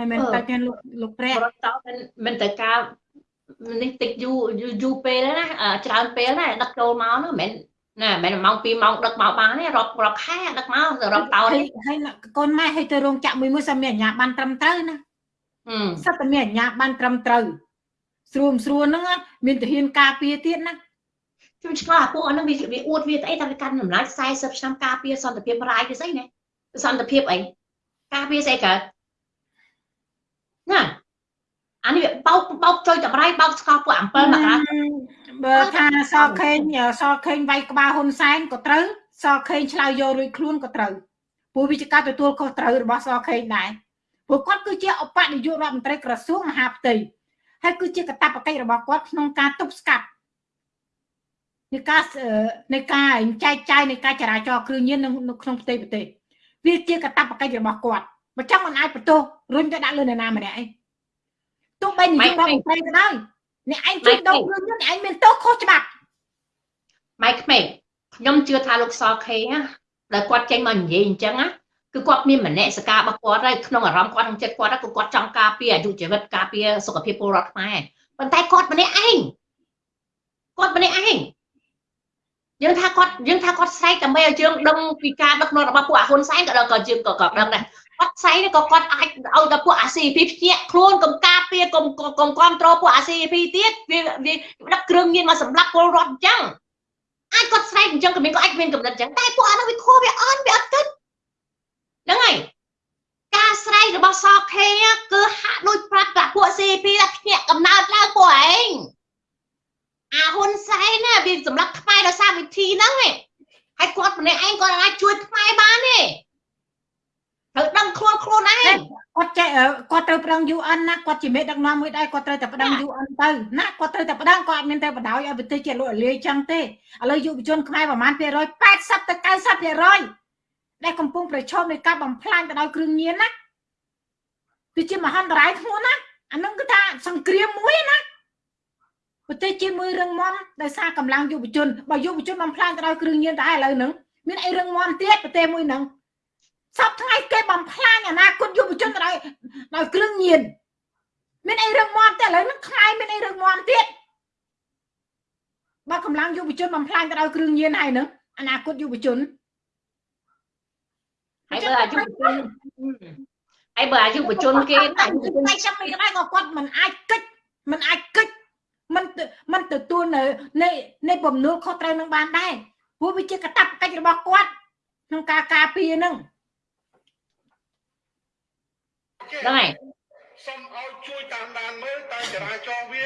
ហើយមិនតែគេលោកលោកព្រះតោនមិនទៅការនេះតិចយូរយូរពេលណាច្រើនពេលណាដឹកចូលមកនោះមិនណាមិនម៉ោង2ម៉ោងដឹកមកបានទេរាប់រាប់ខែដឹកមករាប់តោនហើយកូនម៉ែឲ្យទៅរោងចក្រមួយមួយសិនមានអាជ្ញាប័ណ្ណត្រឹមត្រូវណាសិតតែមានអាជ្ញាប័ណ្ណត្រឹមត្រូវស្រួលស្រួលហ្នឹងមានទាហានការពារទៀតណាខ្ញុំឆ្លោះពួកហ្នឹងវាវាអួតវាអីតែវាកាន់តម្លៃ40ឆ្នាំការពារសន្តិភាពរាយវាស្អីណាសន្តិភាពអីការពារស្អីកើត ណាអានេះវាបោកបោកចុយតម្រៃបោកស្កល់ពួកអំពិលមកបើថាសខេងសខេងវាយក្បាលហ៊ុនសែនក៏ត្រូវសខេងឆ្លើយយករួចខ្លួនក៏ត្រូវព្រោះវាជាការទទួលខុសត្រូវរបស់សខេងដែរព្រោះគាត់គឺជាឧបនាយករដ្ឋមន្ត្រីក្រសួងមហាផ្ទៃហើយគឺជាកាតព្វកិច្ចរបស់គាត់ក្នុងការទប់ស្កាត់នៃការនៃការចែកចាយនៃការចរាចរណ៍គ្រឿងញៀននៅក្នុងផ្ទៃប្រទេសវាជាកាតព្វកិច្ចរបស់គាត់ បើចង់មិនអាចបន្ទោសរុញទៅដាក់លើនរណាម្នាក់ឯងទោះបីនិយាយដល់ប្រទេសក៏ដោយអ្នកឯងជួយដកគ្រឿងញៀនអ្នកឯងមានទោសខុសច្បាប់ម៉ៃក្មេងខ្ញុំជឿថាលោកសខេណាដែលគាត់ចេញមកនិយាយអញ្ចឹងណាគឺគាត់មានមនសិការរបស់គាត់ហើយក្នុងអារម្មណ៍គាត់ក្នុងចិត្តគាត់គឺគាត់ចង់ការពារអាយុជីវិតការពារសុខភាពពលរដ្ឋខ្មែរប៉ុន្តែគាត់ម្នាក់ឯងគាត់ម្នាក់ឯងយើងថាគាត់យើងថាគាត់ស្រែកដើម្បីឲ្យយើងដឹងពីការដឹកនាំរបស់ពួកអាហ៊ុនសែនក៏ដល់ក៏យើងក៏ក៏ដឹងដែរ គាត់ស្រែកក៏គាត់អាចឲ្យដល់ពួកអា CP ភ្ញាក់ខ្លួនកុំការពារកុំកុំគ្រប់គ្រងពួកអា CP ទៀតវាវាដឹកគ្រឿងញៀនមកសម្លាប់ពលរដ្ឋអញ្ចឹងអាចគាត់ស្រែកអញ្ចឹងក៏មានក៏អាចមានកំណត់អញ្ចឹងតែពួកអានោះវាខុសវាអន់វាអត់គិតហ្នឹងហើយការស្រែករបស់សខេគឺហាក់ដូចប្រាប់ពួក CP ថាភ្ញាក់កំណើតឡើងពួកឯងអាហ៊ុនសែនណាវាសម្រាប់ខ្មែរដោយសារវិធីហ្នឹងឯងហើយគាត់ម្នាក់ឯងគាត់អាចជួយខ្មែរបានទេ ត្រូវដឹងខ្លួនខ្លួនឯងគាត់ចេះគាត់ត្រូវប្រឹង UN ណាគាត់ជាមេដឹកនាំមួយដែរគាត់ត្រូវតែប្រឹង UN ទៅណាគាត់ត្រូវតែប្រឹងគាត់អត់មានតែបដ ாய் ឲ្យប្រទេសជាលក់លាយចឹងទេឥឡូវយុវជនខ្មែរប្រហែល180ទៅ90%ដែលកំពុងប្រឈមនឹងការបំផ្លាញទៅដោយគ្រឿងញៀនណាវាជាមហន្តរាយធ្ងន់ណាអានឹងគឺថាសង្គ្រាមមួយណាប្រទេសជាមួយរឹងមាំដោយសារកម្លាំងយុវជនបើយុវជនបំផ្លាញទៅដោយគ្រឿងញៀនតែឥឡូវហ្នឹងមានអីរឹងមាំទៀតប្រទេសមួយហ្នឹង សពថ្ងៃគេបំផ្លាញអនាគតយុវជនទៅដោយដោយគ្រឿងញៀនមានអីរឹងមាំទេឥឡូវហ្នឹងខ្មែរមានអីរឹងមាំទៀតបើកម្លាំងយុវជនបំផ្លាញទៅដោយគ្រឿងញៀនហើយហ្នឹងអនាគតយុវជនហើយបើអាយុវជនហើយបើអាយុវជនគេតែតែចាំមិនដែរក៏គាត់មិនអាចគិតមិនអាចគិតមិនមិនទទួលនៅនៃនៃបំណុលខុសត្រូវនឹងបានដែរព្រោះវាជាកតាបកិច្ចរបស់គាត់ក្នុងការការពារនឹង ហ្នឹងហើយសូមឲ្យជួយតាមដានមើលតើចរាចរណ៍វា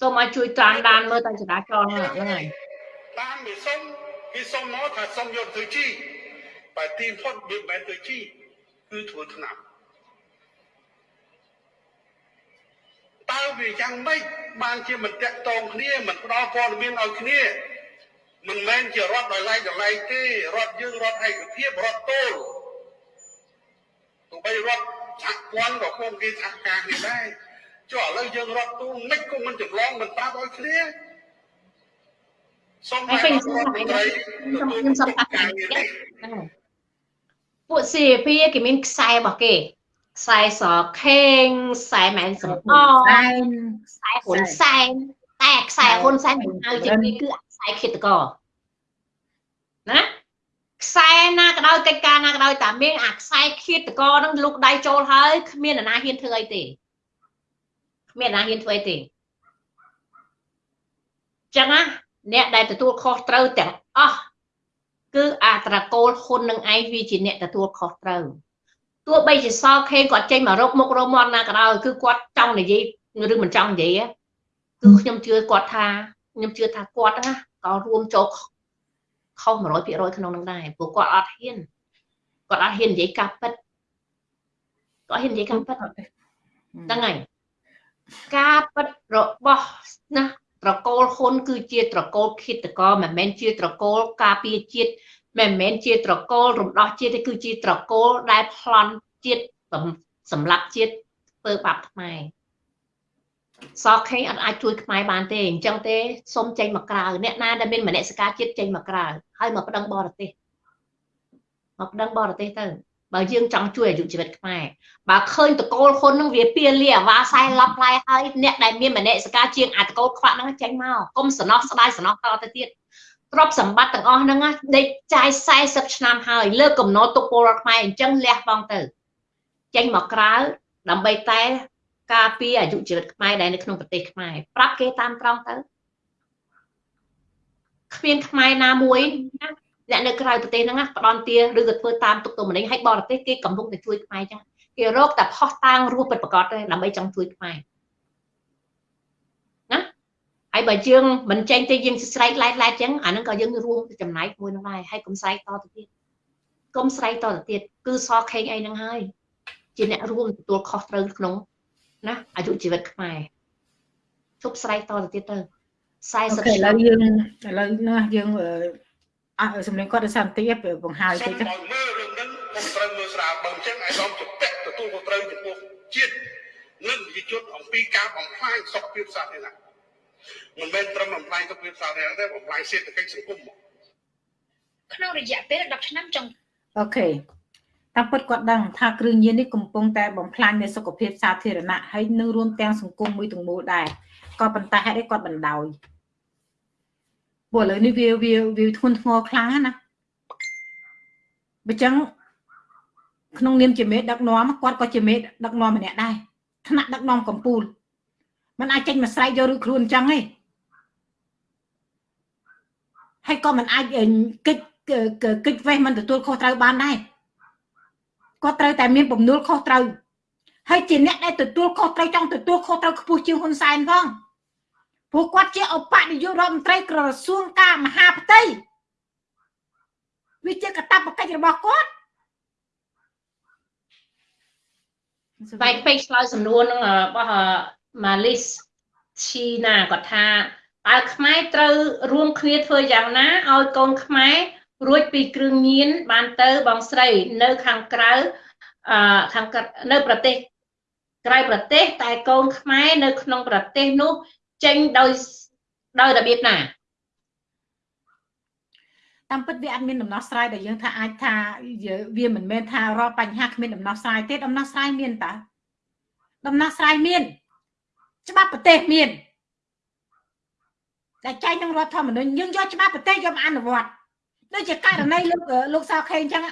សូមឲ្យជួយតាមដានមើលតើចរាចរណ៍ហ្នឹងហើយតាមវាសុំគេសុំមកថាសុំយកទៅជីបើទីផុតវាមិនមែនទៅជីគឺធ្វើថ្នាំតើវាយ៉ាងម៉េចបានជាមិនតាក់ទងគ្នាមិនផ្ដល់ព័ត៌មានឲ្យគ្នាមិនមែនជារដ្ឋដោយឡែកដោយឡែកទេរដ្ឋយើងរដ្ឋឯកភាពរដ្ឋទោល ទោះបីរដ្ឋសហព័ន្ធក៏គង់គេសហការគ្នាដែរចុះឥឡូវយើងរដ្ឋទូមិនក៏មិនចម្លងមិនប្រាប់ឲ្យគ្នាសូមឲ្យខ្ញុំសូមខ្ញុំសូមអរគុណពួក CP គេមានខ្សែរបស់គេខ្សែសខេងខ្សែម៉ែនសំអខ្សែខ្សែហ៊ុនសែនតែខ្សែហ៊ុនសែនមិនហៅជាងនេះគឺខ្សែខ្សែឃាតករណា ខ្សែណាក៏ដោយកិច្ចការណាក៏ដោយតែមានអាខ្សែឃាតករនឹងលុកដៃចូលហើយគ្មានអ្នកណាហ៊ានធ្វើអីទេគ្មានអ្នកណាហ៊ានធ្វើអីទេចឹងណាអ្នកដែលទទួលខុសត្រូវទាំងអស់គឺអាត្រកូលហ៊ុននឹងឯងវាជាអ្នកទទួលខុសត្រូវទោះបីជាសខេងគាត់ចេញមករកមុខរកមាត់ណាក៏ដោយគឺគាត់ចង់និយាយឬមិនចង់និយាយគឺខ្ញុំជឿគាត់ថាខ្ញុំជឿថាគាត់ណាក៏រួមចូល ខុស100%ក្នុងនឹងដែរព្រោះគាត់អត់ហ៊ានគាត់អត់ហ៊ាននិយាយការពិតគាត់ហ៊ាននិយាយការពិតហ្នឹងហើយការពិតរបស់ណាត្រកូលហ៊ុនគឺជាត្រកូលឃាតករមិនមែនជាត្រកូលការពារជាតិមិនមែនជាត្រកូលរំដោះជាតិទេគឺជាត្រកូលដែលប្លន់ជាតិសម្រាប់ជាតិធ្វើបាបខ្មែរ សខេងអត់អាចជួយខ្មែរបានទេអញ្ចឹងទេសូមចេញមកក្រៅអ្នកណាដែលមានមនសិការជាតិចេញមកក្រៅហើយមកប្តឹងបរទេសមកប្តឹងបរទេសទៅបើយើងចង់ជួយអាយុជីវិតខ្មែរបើឃើញតកូលហ៊ុននឹងវាពៀលាអាវ៉ាសែឡប់ផ្លែហើយអ្នកដែលមានមនសិការជាងអាតកូលខ្វាក់ហ្នឹងចេញមកកុំសំណោះស្ដាយសំណោះតទៅទៀតទ្រព្យសម្បត្តិទាំងអស់ហ្នឹងដេកចាយ40ឆ្នាំហើយលើកកំណត់ទុកពលរដ្ឋខ្មែរអញ្ចឹងលះបង់ទៅចេញមកក្រៅដើម្បីតែ ការពារអាយុជីវិតខ្មែរដែលនៅក្នុងប្រទេសខ្មែរប្រាប់គេតាមត្រង់ទៅគ្មានខ្មែរណាមួយណាអ្នកនៅក្រៅប្រទេសហ្នឹងផ្ដន់ទាឬក៏ធ្វើតាមទុកទោមនីឲ្យបរទេសគេកំពុងតែជួយខ្មែរចឹងគេរកតែផុសតាងរស់ពិតប្រកបទេដើម្បីចង់ជួយខ្មែរណាហើយបើយើងមិនចេញទេយើងស្រែកឡែកឡែកចឹងអាហ្នឹងក៏យើងរួមចំណែកមួយនឹងដែរហើយកុំស្រែកតទៅទៀតកុំស្រែកតទៅទៀតគឺសខេងអីហ្នឹងហើយជាអ្នករួមទទួលខុសត្រូវក្នុង ណាអាយុជីវិតខ្មែរជប់ស្រែកតទៅទៀតទៅ40ឆ្នាំឥឡូវយើងឥឡូវណាយើងអើសម្លេងគាត់ទៅសន្តិភាពបង្ហើយតិចទៅមើលរឿងហ្នឹងខ្ញុំត្រូវមើលស្រាលបើអញ្ចឹងឯកឧត្តមជំពាក់ទទួលខុសត្រូវចំពោះជាតិនិងវិជនអំពីការបំផ្លាញសុខភាពសាធារណៈមិនមែនត្រឹមបំផ្លាញសុខភាពសាធារណៈទេបំផ្លាញសេដ្ឋកិច្ចសង្គមក្នុងរយៈពេល10ឆ្នាំចុងអូខេ តាមពិតគាត់ដឹងថាគ្រឿងញៀននេះកំពុងតែបំផ្លាញនៅសុខភាពសាធារណៈហើយនឹងរួមទាំងសង្គមមួយទាំងមូលដែរក៏ប៉ុន្តែហេតុអីគាត់បណ្ដោយព្រោះឥឡូវនេះវាវាវាធ្ងន់ធ្ងរខ្លាំងណាបើចឹងក្នុងនាមជាមេដឹកនាំគាត់ក៏ជាមេដឹកនាំម្នាក់ដែរថ្នាក់ដឹកនាំកម្ពុជាมันអាចចេញមកស្រែកយកឬខ្លួនចឹងទេហើយក៏มันអាចគិតគិតវេះមិនទទួលខុសត្រូវបានដែរ គាត់ត្រូវតែមានបំណុលខុសត្រូវហើយជាអ្នកដែលទទួលខុសត្រូវចង់ទទួលខុសត្រូវខ្ពស់ជាងហ៊ុនសែនផងព្រោះគាត់ជាឧបនាយករដ្ឋមន្ត្រីក្រសួងការមហាផ្ទៃវាជាកតបកិច្ចរបស់គាត់បែកពេកឆ្លើយសំណួរនឹងរបស់ម៉ាលីសឈីណាគាត់ថាតើខ្មែរត្រូវរួមគ្នាធ្វើយ៉ាងណាឲ្យកូនខ្មែរ រួចពីគ្រឿងញៀនបានទៅបងស្រីនៅខាងក្រៅអឺខាងនៅប្រទេសក្រៅប្រទេសតែកូនខ្មែរនៅក្នុងប្រទេសនោះចេញដោយដោយរបៀបណាតាមពិតវាអត់មានដំណោះស្រាយដែលយើងថាអាចថាវាមិនមែនថារាល់បញ្ហាគ្មានដំណោះស្រាយទេដំណោះស្រាយមានតើដំណោះស្រាយមាន ច្បាប់ប្រទេសមានតែចែកក្នុងរដ្ឋធម្មនុញ្ញយើងយកច្បាប់ប្រទេសយកមកអនុវត្ត ដូចជាករណីលោកលោកសៅខេអញ្ចឹង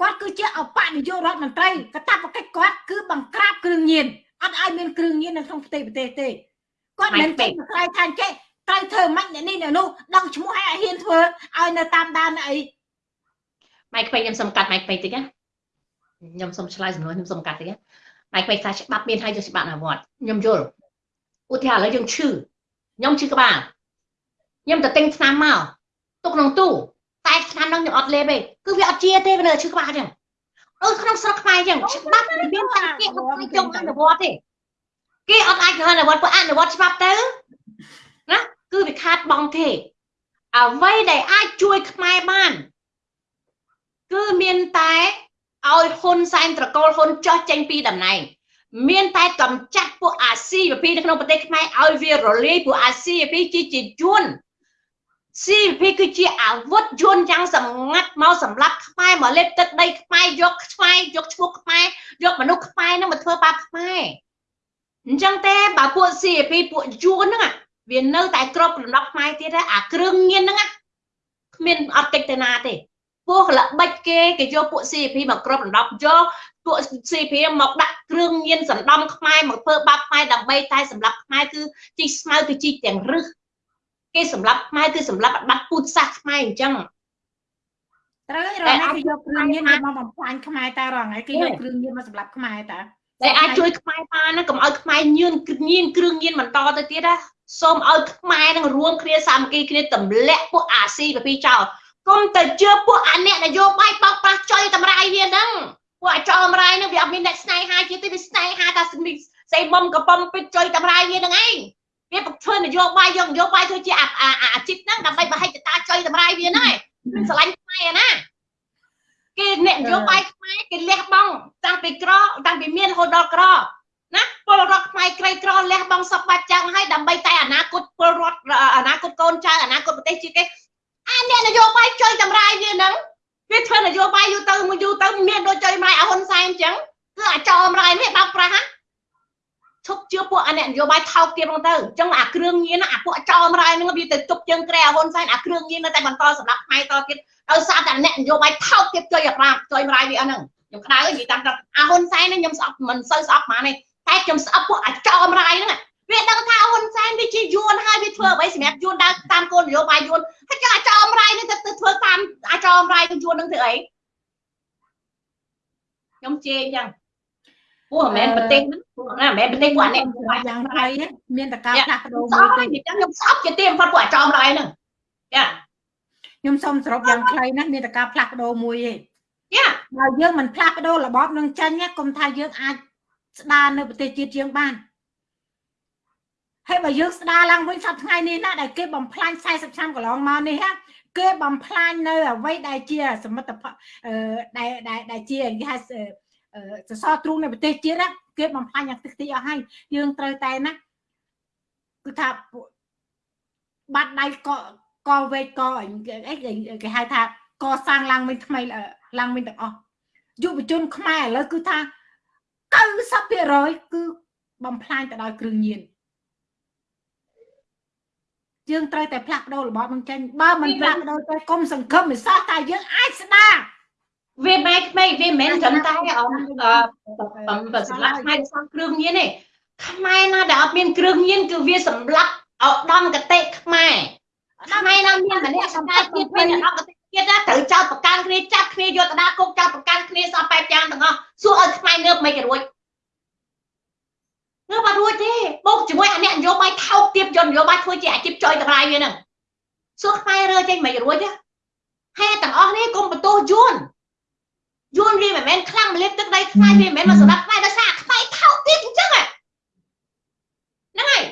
គាត់គឺជាអបនាយករដ្ឋមន្ត្រីកតាបកិច្ចគាត់គឺបង្ក្រាបគ្រឿងញៀនអត់ឲ្យមានគ្រឿងញៀននៅក្នុងប្រទេសប្រទេសទេគាត់មិនចេះខ្លាយថាចេះត្រូវធ្វើមិនអ្នកនេះអ្នកនោះដឹងឈ្មោះឲ្យហ៊ានធ្វើឲ្យនៅតាមដានអីម៉ៃក្បេខ្ញុំសុំកាត់ម៉ៃក្បេតិចណាខ្ញុំសុំឆ្លើយសំណួរខ្ញុំសុំកាត់តិចណាម៉ៃក្បេថាច្បាប់មានហើយយកច្បាប់អនុវត្តខ្ញុំយល់ឧទាហរណ៍ឥឡូវយើងឈឺខ្ញុំឈឺក្បាលខ្ញុំទៅទិញថ្នាំមកទុកក្នុងទូ តែឆ្នាំហ្នឹងខ្ញុំអត់លេបទេគឺវាអត់ជាទេវានៅឈឺក្បាលចឹងអឺក្នុងស្រុកខ្មែរចឹងច្បាប់មានតែគេអត់អាចយកអនុវត្តទេគេអត់អាចអនុវត្តពួកអនុវត្តច្បាប់ទៅណាគឺវាខាតបងទេអ្វីដែលអាចជួយខ្មែរបាន គឺមានតែឲ្យហ៊ុនសែនត្រកូលហ៊ុនចោះចេញពីតំណែងមានតែកំចាត់ពួកអាស៊ីពីនៅក្នុងប្រទេសខ្មែរឲ្យវារលាយពួកអាស៊ីពីជាជាជួន CP គឺជាអាវុធយន្តយ៉ាងសម្ងាត់មកសម្រាប់ខ្មែរមកលេបទឹកដីខ្មែរយកខ្មែរយកឈ្មោះខ្មែរយកមនុស្សខ្មែរនឹងមកធ្វើបាបខ្មែរអញ្ចឹងទេបើពួក CP ពួកយួនហ្នឹងវានៅតែក្របរំដោះខ្មែរទៀតអាគ្រឿងញៀនហ្នឹងគ្មានអត់តិចទៅណាទេពួកល្បិចគេគេយកពួក CP មកក្របរំដោះយកពួក CP មកដាក់គ្រឿងញៀនសណ្ដំខ្មែរមកធ្វើបាបខ្មែរដើម្បីតែសម្រាប់ខ្មែរគឺជីស្មៅទៅជីទាំងរឹស គេសម្រាប់ខ្មែរគឺសម្រាប់បាត់ពូជសាសខ្មែរអញ្ចឹងត្រូវហើយរងគេយកគ្រឿងញៀនមកបំផ្លាញខ្មែរតែរងហើយគេយកគ្រឿងញៀនមកសម្រាប់ខ្មែរតាតែអាចជួយខ្មែរបានណាកុំឲ្យខ្មែរញៀនញៀនគ្រឿងញៀនបន្តទៅទៀតណាសូមឲ្យខ្មែរនឹងរួមគ្នាសាមគ្គីគ្នាទម្លាក់ពួកអាស៊ីពីចោលកុំទៅជឿពួកអាអ្នកនយោបាយបោកប្រាស់ចុយតម្រាយវាហ្នឹងពួកអាចោលតម្រាយហ្នឹងវាអត់មានអ្នកស្នេហាជាទេវាស្នេហាថាស្អីមុំកំប៉ុំពេជ្រចុយតម្រាយវាហ្នឹងឯង វាបង្ធ្វើនយោបាយយកនយោបាយធ្វើជាអាជីពហ្នឹងដើម្បីបហិច្ចតាចុយតម្រាយវាហ្នឹងឯងមិនស្រឡាញ់ខ្មែរណាគេអ្នកនយោបាយខ្មែរគេលះបង់តាំងពីក្រតាំងពីមានរហូតដល់ក្រណាពលរដ្ឋខ្មែរក្រីក្រលះបង់សពបាត់ចាំងហើយដើម្បីតែអនាគតពលរដ្ឋអនាគតកូនចៅអនាគតប្រទេសជាតិគេអាអ្នកនយោបាយចុយតម្រាយវាហ្នឹងវាធ្វើនយោបាយយូរទៅមួយយូរទៅមានដូចចុយម្រាយអហ៊ុនសែនអញ្ចឹងគឺអាចោម្រាយនេះបោកប្រាស់ណា ឈប់ជឿពួកអាអ្នកនយោបាយថោកទៀតហ្នឹងទៅអញ្ចឹងអាគ្រឿងញៀនអាពួកចោម្រាយហ្នឹងវាទៅទប់ជើងក្រែអហ៊ុនសែនអាគ្រឿងញៀននៅតែបន្តសម្រាប់ខ្មែរតទៀតដោយសារតែអ្នកនយោបាយថោកទៀតចុយអាប្រាចុយម្រាយវាអស់ហ្នឹងខ្ញុំក្តៅនិយាយតាមទៅអាហ៊ុនសែននេះខ្ញុំស្អប់មិនសូវស្អប់ប៉ុន្មានទេតែខ្ញុំស្អប់ពួកអាចោម្រាយហ្នឹងវាដឹងថាហ៊ុនសែនវាជាយួនហើយវាធ្វើអ្វីសម្រាប់យួនដើរតាមគោលនយោបាយយួនហើយចង់អាចោអំរាយនឹងទៅធ្វើតាមអាចោអំរាយនឹងយួននឹងធ្វើអីខ្ញុំជេរអញ្ចឹង ពួកមិនមែនប្រទេសហ្នឹងពួកណាមិនមែនប្រទេសពួកអានេះយ៉ាងไรមានតការផ្លាស់ប្ដូរមួយទេអញ្ចឹងខ្ញុំស្អប់ជាទីបំផុតពួកអាចោអំរាយហ្នឹងចាខ្ញុំសូមសរុបយ៉ាងខ្លីណាមានតការផ្លាស់ប្ដូរមួយទេចាបើយើងមិនផ្លាស់ប្ដូររបបនឹងចាញ់កុំថាយើងអាចស្ដារនៅប្រទេសជាតិយើងបានហើយបើយើងស្ដារឡើងវិញសប្តាហ៍ថ្ងៃនេះណាដែលគេបំផ្លាញ40ឆ្នាំកន្លងមកនេះគេបំផ្លាញនៅអ្វីដែលជាសមិទ្ធផលដែលដែលជាគេហៅ សសរទ្រូងនៃប្រទេសជាតិគេបំផ្លាញយ៉ាងតិចតិចអស់ហើយយើងត្រូវតែណាគឺថាបាត់ដៃកកវេកកអីគេហៅថាកសាងឡើងវិញថ្មីឡើងវិញទាំងអស់យុវជនខ្មែរឥឡូវគឺថា90%គឺបំផ្លាញទៅដោយគ្រឿងញៀនយើងត្រូវតែផ្លាស់ប្ដូររបបនឹងចេញបើមិនផ្លាស់ប្ដូរទៅគុំសង្ឃឹមមិនសោះតែយើងអាចស្ដារ វាមិនក្មេងវាមិនត្រឹមតែអមបើសម្រាប់ខ្មែរសំគ្រឿងញៀនទេខ្មែរណាដែលអត់មានគ្រឿងញៀនគឺវាសម្លាប់ឧត្តមកតិខ្មែរខ្មែរណាមានម្នាក់សម្រាប់ទៀតមានឧត្តមកតិទៀតណាត្រូវចោតប្រកាន់គ្នាចាប់គ្នាយកទៅដាក់គុកចោតប្រកាន់គ្នាសពបែបយ៉ាងទាំងអស់សួរឲ្យខ្មែរងើបមិនរួចងើបអត់រួចទេបូកជាមួយអាអ្នកនយោបាយថោកទៀតយកនយោបាយធ្វើជាអាជីពចុយតម្លៃវាហ្នឹងសួរខ្មែររើចេញមិនរួចទេហេតុទាំងអស់នេះកុំបន្ទោសយួន យួនវាមិនមែនខ្លាំងម្លេះទឹកដីខ្មែរវាមិនមែនមកសម្រាប់ខ្មែរដោយសារខ្មែរថោកទៀតអញ្ចឹងហ្នឹងហើយ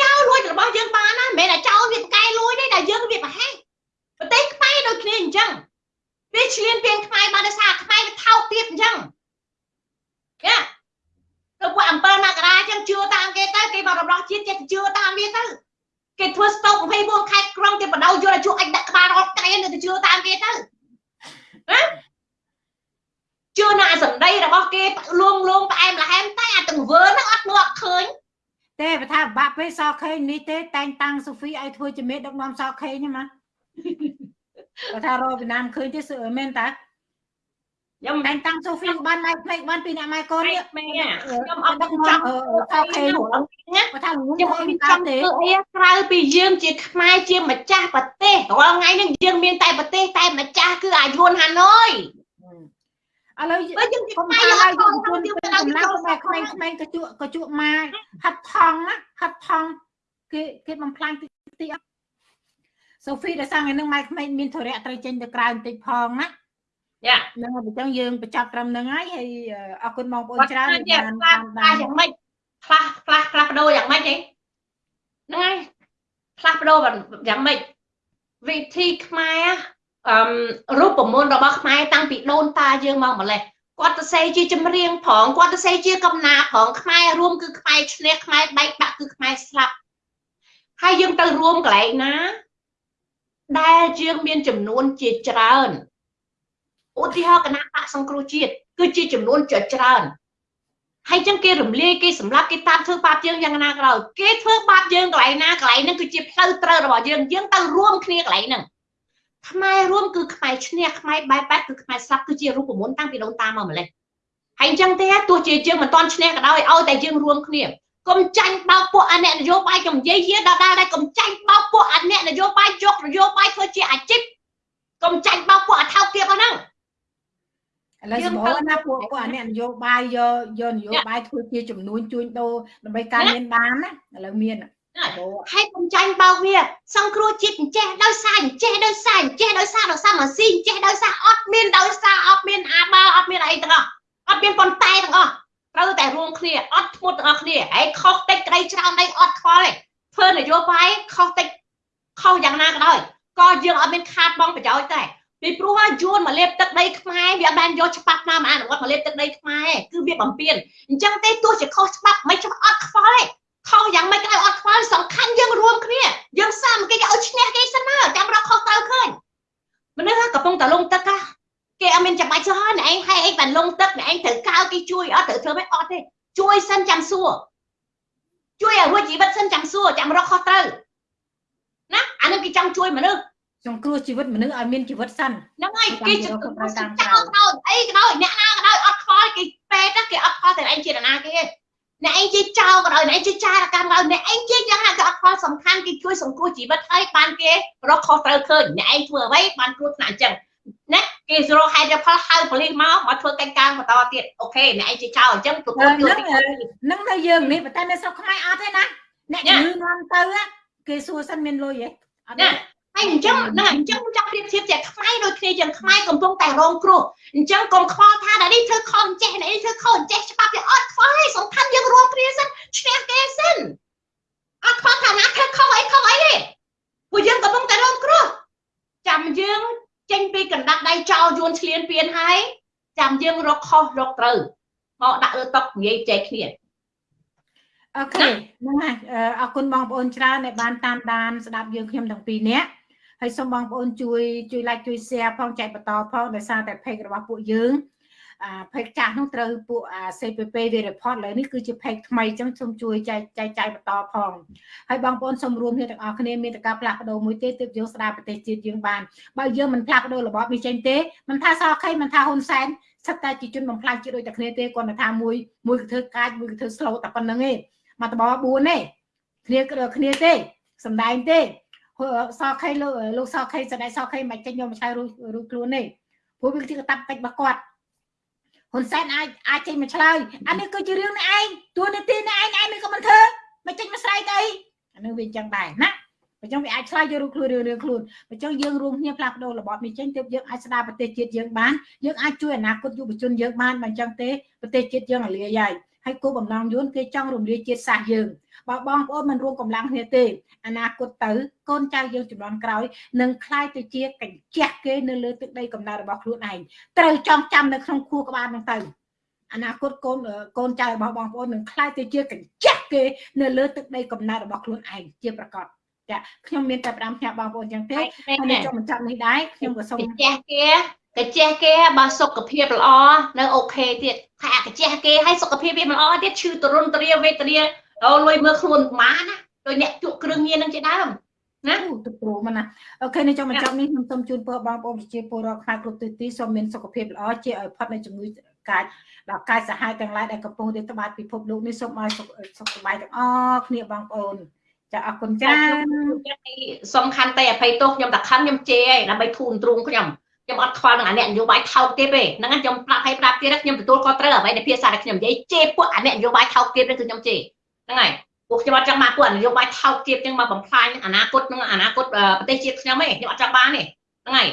ចោលលួចរបស់យើងបានណាមិនមែនតែចោលវាប្រកែលួចទេតែយើងវាប្រហែសប្រទេសខ្មែរដូចគ្នាអញ្ចឹងវាឆ្លៀនពៀងខ្មែរបានដោយសារខ្មែរវាថោកទៀតអញ្ចឹងយ៉ាទៅពួកអំពើមករាចឹងជឿតាមគេទៅគេមករបស់ជាតិចេះជឿតាមវាទៅគេធ្វើស្តុក24ខែក្រុងគេបដោយល់ឲ្យជួអាចដាក់ក្បាលរត់កែទៅជឿតាមគេទៅណា ជឿនៅអាសម្ដីរបស់គេលួងលួងផ្អែមល្ហែមតែអាទង្វើហ្នឹងអត់មើលអត់ឃើញទេបើថាបាក់ពេកសខេងនេះទេតែងតាំងសូហ្វីឲ្យធ្វើជាមេដឹកនាំសខេងហ្នឹងមកបើថារកវៀតណាមឃើញទេមែនតាខ្ញុំតែងតាំងសូហ្វីបានម៉ៃផ្លេកបានពីអ្នកម៉ៃកូននេះខ្ញុំអត់ដឹងចង់ខោខេណាបើថាខ្ញុំអត់មានតាមទេអីក្រៅពីយើងជាខ្មែរជាម្ចាស់ប្រទេសរាល់ថ្ងៃនេះយើងមានតែប្រទេសតែម្ចាស់គឺអាយួនហាណូយ ឥឡូវយើងខ្ញុំថាហើយយើងជួនទៅកម្លាំងខ្មែរក្មេងៗក៏ជក់ក៏ជក់ម៉ាហាត់ថងណាហាត់ថងគេគេបំផ្លាញទីទីអត់សូហ្វីដែលសាំងឯនឹងម៉ែក្មេងមានធរៈត្រូវចេញទៅក្រៅបន្តិចផងណាយ៉ាហ្នឹងហើយអញ្ចឹងយើងបញ្ចប់ត្រឹមហ្នឹងហើយហើយអរគុណបងប្អូនច្រើនបានតាមដានយ៉ាងម៉េចខ្លះខ្លះខ្លះបដូរយ៉ាងម៉េចហីហ្នឹងហើយខ្លះបដូរយ៉ាងម៉េចវិធីខ្មែរ អឺរូបមន្តរបស់ខ្មែរតាំងពីដូនតាយើងមកម្លេះគាត់ទៅសេជាចម្រៀងផងគាត់ទៅសេជាកំណាផងខ្មែររួមគឺខ្មែរឈ្នះខ្មែរបែកបាក់គឺខ្មែរស្លាប់ហើយយើងទៅរួមកន្លែងណាដែលយើងមានចំនួនជាច្រើនឧទាហរណ៍គណៈបកសង្គ្រោះជាតិគឺជាចំនួនច្រើនហើយចឹងគេរំលាយគេសម្លាប់គេតាមធ្វើបាបយើងយ៉ាងណាក៏ដោយគេធ្វើបាបយើងកន្លែងណាកន្លែងហ្នឹងគឺជាផ្លូវត្រូវរបស់យើងយើងទៅរួមគ្នាកន្លែងហ្នឹង ខ្មែររួមគឺខ្មែរឈ្នះខ្មែរបែបបែបគឺខ្មែរស្លាប់គឺជារូបមន្តតាំងពីដូនតាមកម្លេះហើយអញ្ចឹងទេទោះជាយើងមិនទាន់ឈ្នះក៏ដោយឲ្យតែយើងរួមគ្នាកុំចាញ់បោកពួកអអ្នកនយោបាយកុំនិយាយយាដដែលដែរកុំចាញ់បោកពួកអអ្នកនយោបាយយកនយោបាយធ្វើជាអាជីពកុំចាញ់បោកពួកអថោកទៀតហ្នឹងឥឡូវសម្បូរណាពួកពួកអាអ្នកនយោបាយយកយកនយោបាយធ្វើជាចំនួនជួញដូរដើម្បីការមានបានណាឥឡូវមានសម្បូរ ហើយកុំចាញ់បោកវា សង្គ្រោះជាតិអញ្ចេះដោយសារអញ្ចេះដោយសារអញ្ចេះដោយសារដោយសារម៉ាស៊ីនអញ្ចេះដោយសារអត់មានដោយសារអត់មានអាបើអត់មានអីទាំងអស់អត់មានប៉ុន្តែទាំងអស់ត្រូវតែរួមគ្នាអត់ធ្មត់ទាំងអស់គ្នាហើយខុសតិចក្តីច្រើនអីអត់ខ្វល់ទេធ្វើនយោបាយខុសតិចខុសយ៉ាងណាក៏ដោយក៏យើងអត់មានខាតបងប្រយោជន៍ដែរពីព្រោះថាយួនមកលេបទឹកដីខ្មែរវាអត់បានយកច្បាប់ណាមកអនុវត្តមកលេបទឹកដីខ្មែរគឺវាបំពេញអញ្ចឹងទេទោះជាខុសច្បាប់មិនច្បាប់អត់ខ្វល់ទេ ខុសយ៉ាងម៉េចក៏ដោយអត់ខ្វល់សំខាន់យើងរួមគ្នាយើងសាមគ្គីគេឲ្យឈ្នះគេសិនណាចាំរកខុសត្រូវឃើញមនុស្សកំពុងតែលងទឹកហ่ะគេអត់មានចាំបាច់សោះណែឯងហើយឯងបានលងទឹកណែឯងត្រូវកៅគេជួយអត់ត្រូវធ្វើមិនអត់ទេជួយសិនចាំសួរជួយឲ្យរួចជីវិតសិនចាំសួរចាំរកខុសត្រូវណាអានឹងគេចង់ជួយមនុស្សសង្គ្រោះជីវិតមនុស្សឲ្យមានជីវិតសិនហ្នឹងហើយគេចាំចរកខុសត្រូវតាមចោលដោអីក៏ដោយអ្នកណាក៏ដោយអត់ខ្វល់គេពេទ្យគេអត់ខ្វល់តែឯងជាណាគេ អ្នកឯងជាចោលក៏ដោយអ្នកឯងជាចារកម្មក៏ដោយអ្នកឯងជាយ៉ាងណាក៏អត់ខ្វល់សំខាន់គេជួយសង្គ្រោះជីវិតហើយបានគេរកខុសត្រូវឃើញអ្នកឯងធ្វើអ្វីបានគ្រោះថ្នាក់អញ្ចឹងណាគេរកហេតុផលហៅប៉ូលីសមកមកធ្វើកិច្ចការបន្តទៀតអូខេអ្នកឯងជាចោលអញ្ចឹងទទួលយកទីហ្នឹងនៅយើងនេះប៉ុន្តែនៅស្រុកខ្មែរអត់ទេណាអ្នកជំងឺនាំទៅគេសួរសិនមានលុយហ៎អត់ទេ ហើយអញ្ចឹងហ្នឹងអញ្ចឹងចង់ប្រៀបធៀបជាខ្មែរដូចគ្នាយ៉ាងខ្មែរកំពុងតែរងគ្រោះអញ្ចឹងកុំខ្វល់ថាដល់នេះធ្វើខុសអញ្ចេះនេះធ្វើខុសអញ្ចេះច្បាប់វាអត់ខ្វល់ទេសំខាន់យើងរួមគ្នាសិនឈ្នះគេសិនអត់ខ្វល់ថាណាធ្វើខុសអីខុសអីទេពួកយើងកំពុងតែរងគ្រោះចាំយើងចេញពីកណ្ដាប់ដៃចោលយួនឆ្លៀនពៀនហើយចាំយើងរកខុសរកត្រូវមកដាក់លើតុនិយាយចែកគ្នាអូខេហ្នឹងហើយអរគុណបងប្អូនច្រើនដែលបានតាមដានស្ដាប់យើងខ្ញុំទាំងពីរនាក់ ហើយសូមបងប្អូនជួយជួយ like ជួយ share ផងចែកបន្តផងដោយសារតែ page របស់ពួកយើងអា page ចាស់នោះត្រូវពួកអា CPP វា report លើនេះគឺជា page ថ្មីអញ្ចឹងសូមជួយចែកចែកចាយបន្តផងហើយបងប្អូនសូមរួមគ្នាទាំងអស់គ្នាមានតការផ្លាស់ប្ដូរមួយទេទើបយើងស្ដារប្រទេសជាតិយើងបានបើយើងមិនផ្លាស់ប្ដូររបបនេះចេញទេមិនថាសខេមិនថាហ៊ុនសែនស្ថិតតែជាជនបំផ្លាញជាតិដូចតែគ្នាទេគាត់តែថាមួយមួយគឺធ្វើកាចមួយគឺធ្វើ slow តែប៉ុណ្្នឹងឯងមកតប4ទេគ្នាគ្នាទេសំដែងទេ សខេលោកលោកសខេសដែងសខេមិនចេញយកមកឆ្លើយរួចរួចខ្លួនទេព្រោះវាជាកតាប់កិច្ចរបស់គាត់ហ៊ុនសែនអាចអាចចេញមកឆ្លើយអានេះគឺជារឿងនេះឯងតួនាទីនេះឯងឯងមិនក៏មិនធ្វើមិនចេញមកស្រែកអីអានេះវាអញ្ចឹងដែរណាអញ្ចឹងវាអាចឆ្លើយយករូបខ្លួនរឿងរឿងខ្លួនអញ្ចឹងយើងរួមគ្នាផ្លាស់ប្ដូររបបនេះចេញទើបយើងអាចស្ដារប្រទេសជាតិយើងបានយើងអាចជួយអនាគតយុវជនយើងបានបើអញ្ចឹងទេប្រទេសជាតិយើងរលាយហើយហើយគោលបំណងយួនគេចង់រំលាយជាតិសាសន៍យើង បើបងប្អូនមិនរួមកម្លាំងគ្នាទេអនាគតទៅកូនចៅយើងចំនួនក្រោយនឹងคล้ายទៅជាកញ្ចក់គេនៅលើទឹកដីកំណើតរបស់ខ្លួនឯងត្រូវចងចាំនៅក្នុងខួរក្បាលហ្នឹងទៅអនាគតកូនកូនចៅរបស់បងប្អូននឹងคล้ายទៅជាកញ្ចក់គេនៅលើទឹកដីកំណើតរបស់ខ្លួនឯងជាប្រកបចាខ្ញុំមានតែ5ផ្នែកបងប្អូនចឹងទេហើយខ្ញុំចង់បញ្ចប់នេះដែរខ្ញុំក៏សូម កាជះគេកាជះគេបើសុខភាពល្អនៅអូខេទៀតថាកាជះគេឲ្យសុខភាពវាមិនល្អទៀតឈឺទរុនទ្រាវេទនា អូលុយមើលខ្លួនប្រមាណណាដោយអ្នកជក់គ្រឿងញៀននឹងជាដើមណាទៅព្រោះមកណាអូខេនេះចង់បញ្ចប់នេះខ្ញុំសូមជូនពរបងប្អូនប្រជាពលរដ្ឋខ្មែរគ្រប់ទិសទីសូមមានសុខភាពល្អជាឲ្យផុតនៃជំងឺកាចដល់កាយសាហាវទាំងឡាយដែលកំពុងរាតត្បាតពិភពលោកនេះសូមឲ្យសុខសប្បាយទាំងអស់គ្នាបងប្អូនចាអរគុណច្រើនសំខាន់តែអភ័យទោសខ្ញុំតែខំខ្ញុំជេរឯងដើម្បីធូនទ្រូងខ្ញុំខ្ញុំអត់ខ្វល់នឹងអាអ្នកនយោបាយថោកទៀតទេហ្នឹងខ្ញុំប្រាប់ឲ្យប្រាប់ទៀតខ្ញុំទទួលខុសត្រូវអ្វីដែលភាសាដែលខ្ញុំនិយាយជេរពួកអាអ្នកនយោបាយថោកទៀតនេះគឺខ្ញុំជេរ ហ្នឹងហើយពួកខ្ញុំអត់ចង់បានពួកនយោបាយថោកទៀតចឹងមកបំផ្លាញអនាគតនឹងអនាគតប្រទេសជាតិខ្ញុំទេខ្ញុំអត់ចង់បានទេហ្នឹងហើយ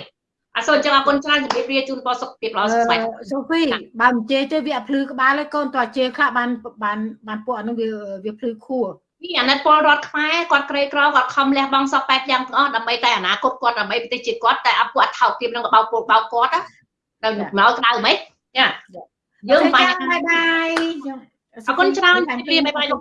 អរសូមអញ្ចឹងអរគុណច្រើនជំរាបលាជូនពរសុខភាពល្អសុខស្បាយសូហ្វីបើមិនជេរទេវាអត់ភ្លឺក្បាលទេកូនតើជេរខ្លះបានបានបានពួកអានោះវាវាភ្លឺខួរពីអាណិតពលរដ្ឋខ្មែរគាត់ក្រីក្រគាត់ខំលះបង់សពបែបយ៉ាងទាំងអស់ដើម្បីតែអនាគតគាត់ដើម្បីប្រទេសជាតិគាត់តែអពួកអត់ថោកទាបនឹងបោកពលបោកគាត់ទៅមកក្តៅហ្មងចាយើងបាញ់បាយបាយ អរគុណច្រើនជម្រាបបាយបាយលោក